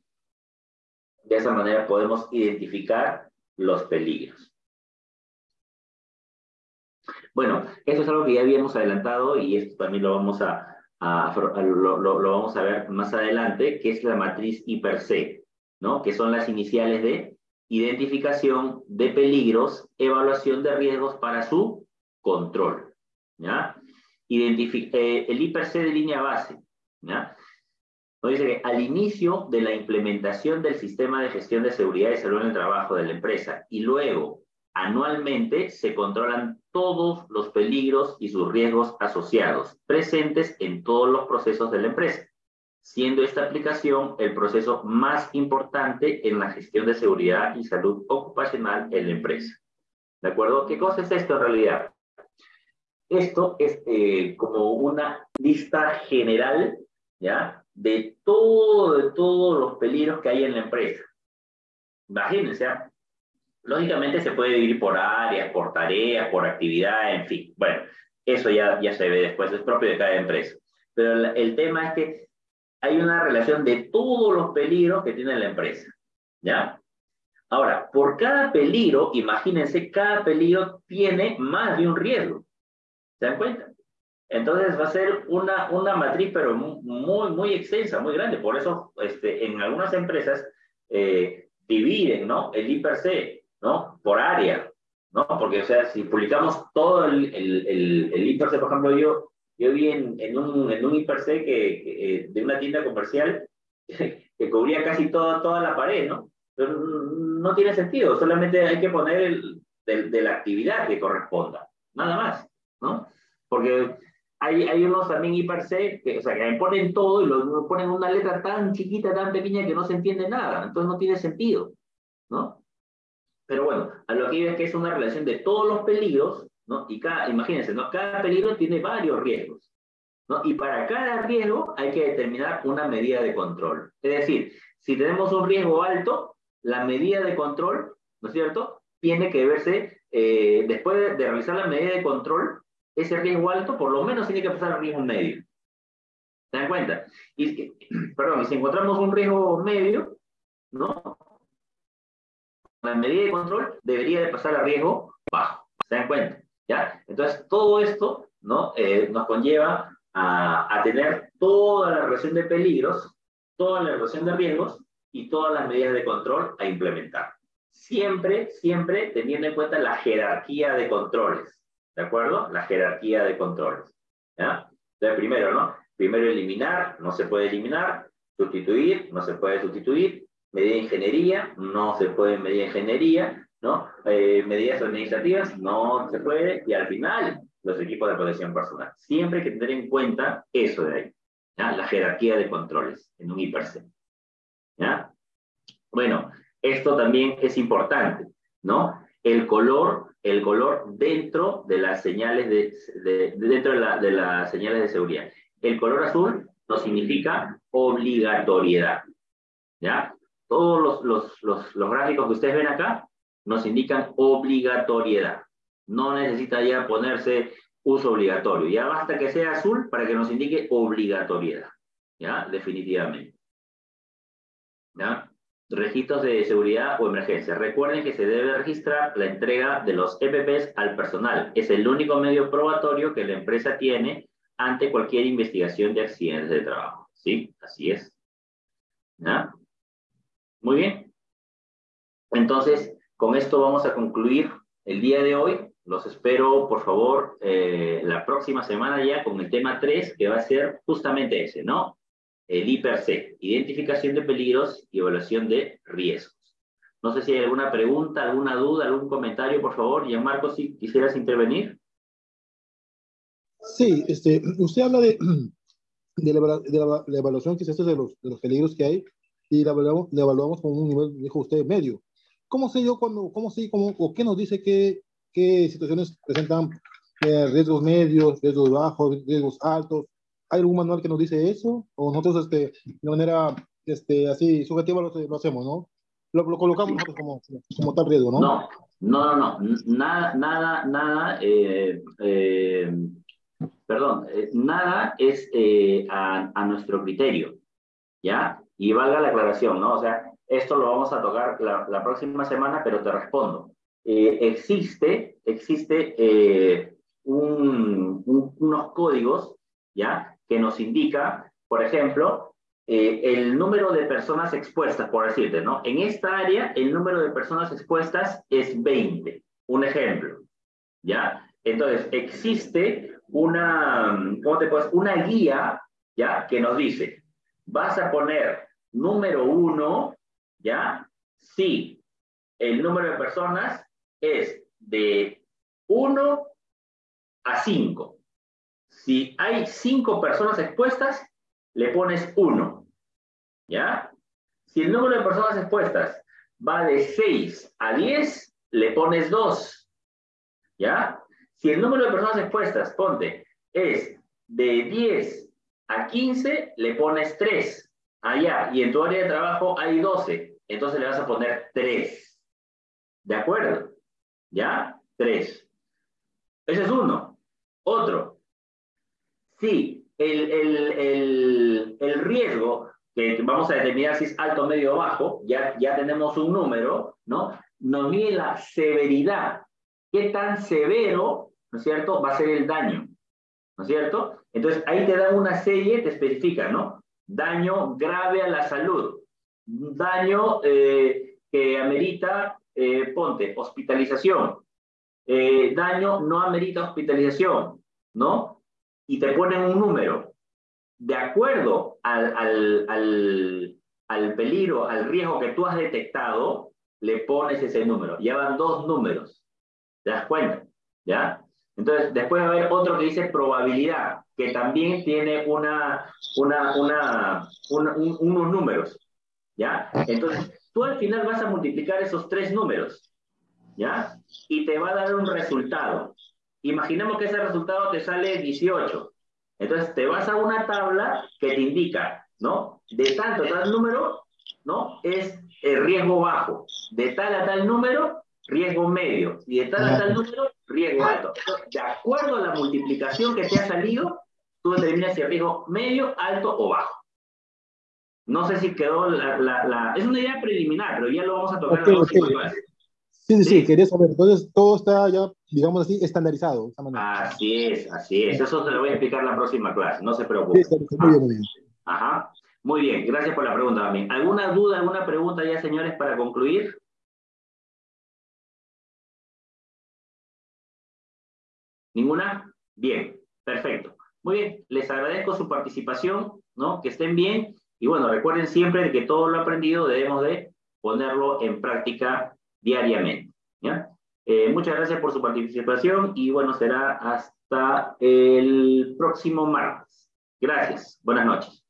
De esa manera podemos identificar los peligros. Bueno, eso es algo que ya habíamos adelantado y esto también lo vamos a, lo, vamos a ver más adelante, que es la matriz hiper-C, ¿no? Que son las iniciales de identificación de peligros, evaluación de riesgos para su control. ¿ya? Eh, el IPC de línea base. ¿ya? Dice que al inicio de la implementación del sistema de gestión de seguridad y salud en el trabajo de la empresa y luego anualmente se controlan todos los peligros y sus riesgos asociados presentes en todos los procesos de la empresa siendo esta aplicación el proceso más importante en la gestión de seguridad y salud ocupacional en la empresa. ¿De acuerdo? ¿Qué cosa es esto en realidad? Esto es eh, como una lista general, ¿ya? De todo, de todos los peligros que hay en la empresa. Imagínense, ¿ah? Lógicamente se puede dividir por áreas, por tareas, por actividad, en fin. Bueno, eso ya, ya se ve después, es propio de cada empresa. pero el tema es que hay una relación de todos los peligros que tiene la empresa, ¿ya? Ahora, por cada peligro, imagínense, cada peligro tiene más de un riesgo. ¿Se dan cuenta? Entonces va a ser una, una matriz, pero muy, muy extensa, muy grande. Por eso este, en algunas empresas eh, dividen ¿no? el I per C ¿no? por área. ¿no? Porque, o sea, si publicamos todo el, el, el, el I per C, por ejemplo, yo, yo vi en, en, un, en un I per C que, eh, de una tienda comercial [LAUGHS] que cubría casi toda, toda la pared, ¿no? No tiene sentido, solamente hay que poner el, de, de la actividad que corresponda, nada más, ¿no? Porque hay, hay unos también hiper C, que, o sea, que ponen todo y lo ponen una letra tan chiquita, tan pequeña que no se entiende nada. Entonces no tiene sentido, ¿no? Pero bueno, a lo que iba es que es una relación de todos los peligros, ¿no? Y cada, imagínense, ¿no? Cada peligro tiene varios riesgos, ¿no? Y para cada riesgo hay que determinar una medida de control. Es decir, si tenemos un riesgo alto, la medida de control, ¿no es cierto? Tiene que verse, eh, después de, de realizar la medida de control, ese riesgo alto por lo menos tiene que pasar al riesgo medio. ¿Se dan cuenta? Y, [CLEARS THROAT] perdón, si encontramos un riesgo medio, ¿no? La medida de control debería de pasar al riesgo bajo. ¿Se dan cuenta? ¿Ya? Entonces, todo esto, ¿no? Eh, nos conlleva a, a tener toda la relación de peligros, toda la relación de riesgos y todas las medidas de control a implementar. Siempre, siempre teniendo en cuenta la jerarquía de controles. ¿De acuerdo? La jerarquía de controles. ¿ya? Entonces, primero, ¿no? Primero eliminar, no se puede eliminar. Sustituir, no se puede sustituir. Medida de ingeniería, no se puede medir ingeniería. ¿no? Eh, medidas administrativas, no se puede. Y al final, los equipos de protección personal. Siempre hay que tener en cuenta eso de ahí. ¿ya? La jerarquía de controles en un IPRC. ¿ya? Bueno, esto también es importante, ¿no? El color el color dentro de las señales de, dentro de, las señales de seguridad. El color azul nos significa obligatoriedad. ¿Ya? Todos los, los, los, gráficos que ustedes ven acá nos indican obligatoriedad. No necesita ya ponerse uso obligatorio. Ya basta que sea azul para que nos indique obligatoriedad. ¿Ya? Definitivamente. ¿Ya? registros de seguridad o emergencia. Recuerden que se debe registrar la entrega de los EPPs al personal. Es el único medio probatorio que la empresa tiene ante cualquier investigación de accidentes de trabajo. ¿Sí? Así es. ¿Ya? Muy bien. Entonces, con esto vamos a concluir el día de hoy. Los espero, por favor, eh, la próxima semana ya con el tema 3, que va a ser justamente ese, ¿no? el IPRC, identificación de peligros y evaluación de riesgos. No sé si hay alguna pregunta, alguna duda, algún comentario, por favor. Marco, si quisieras intervenir. Sí, este, usted habla de, [CLEARS THROAT] de, la, evaluación que se hace de los, de los peligros que hay y la evaluamos, la evaluamos con un nivel, dijo usted, medio. ¿Cómo sé yo cuando, cómo sé, cómo, o qué nos dice qué, qué situaciones presentan eh, riesgos medios, riesgos bajos, riesgos altos? ¿Hay algún manual que nos dice eso? ¿O nosotros este, de manera este, así subjetiva lo, lo hacemos, no? Lo, lo colocamos nosotros como, como, tal riesgo, ¿no? No, no, no, no. Nada, nada, nada, eh, eh, perdón, eh, nada es eh, a, a, nuestro criterio, ¿ya? Y valga la aclaración, ¿no? O sea, esto lo vamos a tocar la, próxima semana, pero te respondo. existe, existe un, un, unos códigos, ¿ya? que nos indica, por ejemplo, eh, el número de personas expuestas, por decirte, ¿no? En esta área, el número de personas expuestas es 20. Un ejemplo, ¿ya? Entonces, existe una, ¿cómo te puedes? Una guía, ¿ya? Que nos dice, vas a poner número uno, ¿ya? Si el número de personas es de 1 a 5. Si hay cinco personas expuestas, le pones uno. ¿Ya? Si el número de personas expuestas va de 6 a 10, le pones 2. ¿Ya? Si el número de personas expuestas, ponte, es de 10 a 15, le pones 3. Allá. Y en tu área de trabajo hay 12. Entonces le vas a poner 3. ¿De acuerdo? ¿Ya? 3. Ese es uno. Otro. Si el, el, el, riesgo, que vamos a determinar si es alto, medio o bajo, ya, ya tenemos un número, ¿no? Nos mide la severidad. ¿Qué tan severo, ¿no es cierto?, va a ser el daño, ¿no es cierto? Entonces, ahí te da una serie, te especifica, ¿no? Daño grave a la salud, daño eh, que amerita, eh, ponte, hospitalización, eh, daño no amerita hospitalización, ¿no? y te ponen un número. De acuerdo al, al, al, peligro, al riesgo que tú has detectado, le pones ese número. Ya van dos números. ¿Te das cuenta? ¿Ya? Entonces, después va a haber otro que dice probabilidad, que también tiene una, una, unos números. ¿Ya? Entonces, tú al final vas a multiplicar esos tres números. ¿Ya? Y te va a dar un resultado. Imaginemos que ese resultado te sale 18. Entonces te vas a una tabla que te indica, ¿no? De tanto tal número, ¿no? Es el riesgo bajo. De tal a tal número, riesgo medio. Y de tal a tal número, riesgo alto. de acuerdo a la multiplicación que te ha salido, tú determinas si el riesgo medio, alto o bajo. No sé si quedó la, la, Es una idea preliminar, pero ya lo vamos a tocar la próxima Sí, sí, sí, quería saber. Entonces, todo está ya, digamos así, estandarizado. Así es, así es. Eso se lo voy a explicar en la próxima clase, no se preocupe. Sí, muy bien, muy bien. Ajá. Muy bien, gracias por la pregunta también. ¿Alguna duda, alguna pregunta ya, señores, para concluir? ¿Ninguna? Bien, perfecto. Muy bien, les agradezco su participación, ¿no? Que estén bien. Y bueno, recuerden siempre que todo lo aprendido debemos de ponerlo en práctica diariamente. Eh, muchas gracias por su participación y bueno, será hasta el próximo martes. Gracias. Buenas noches.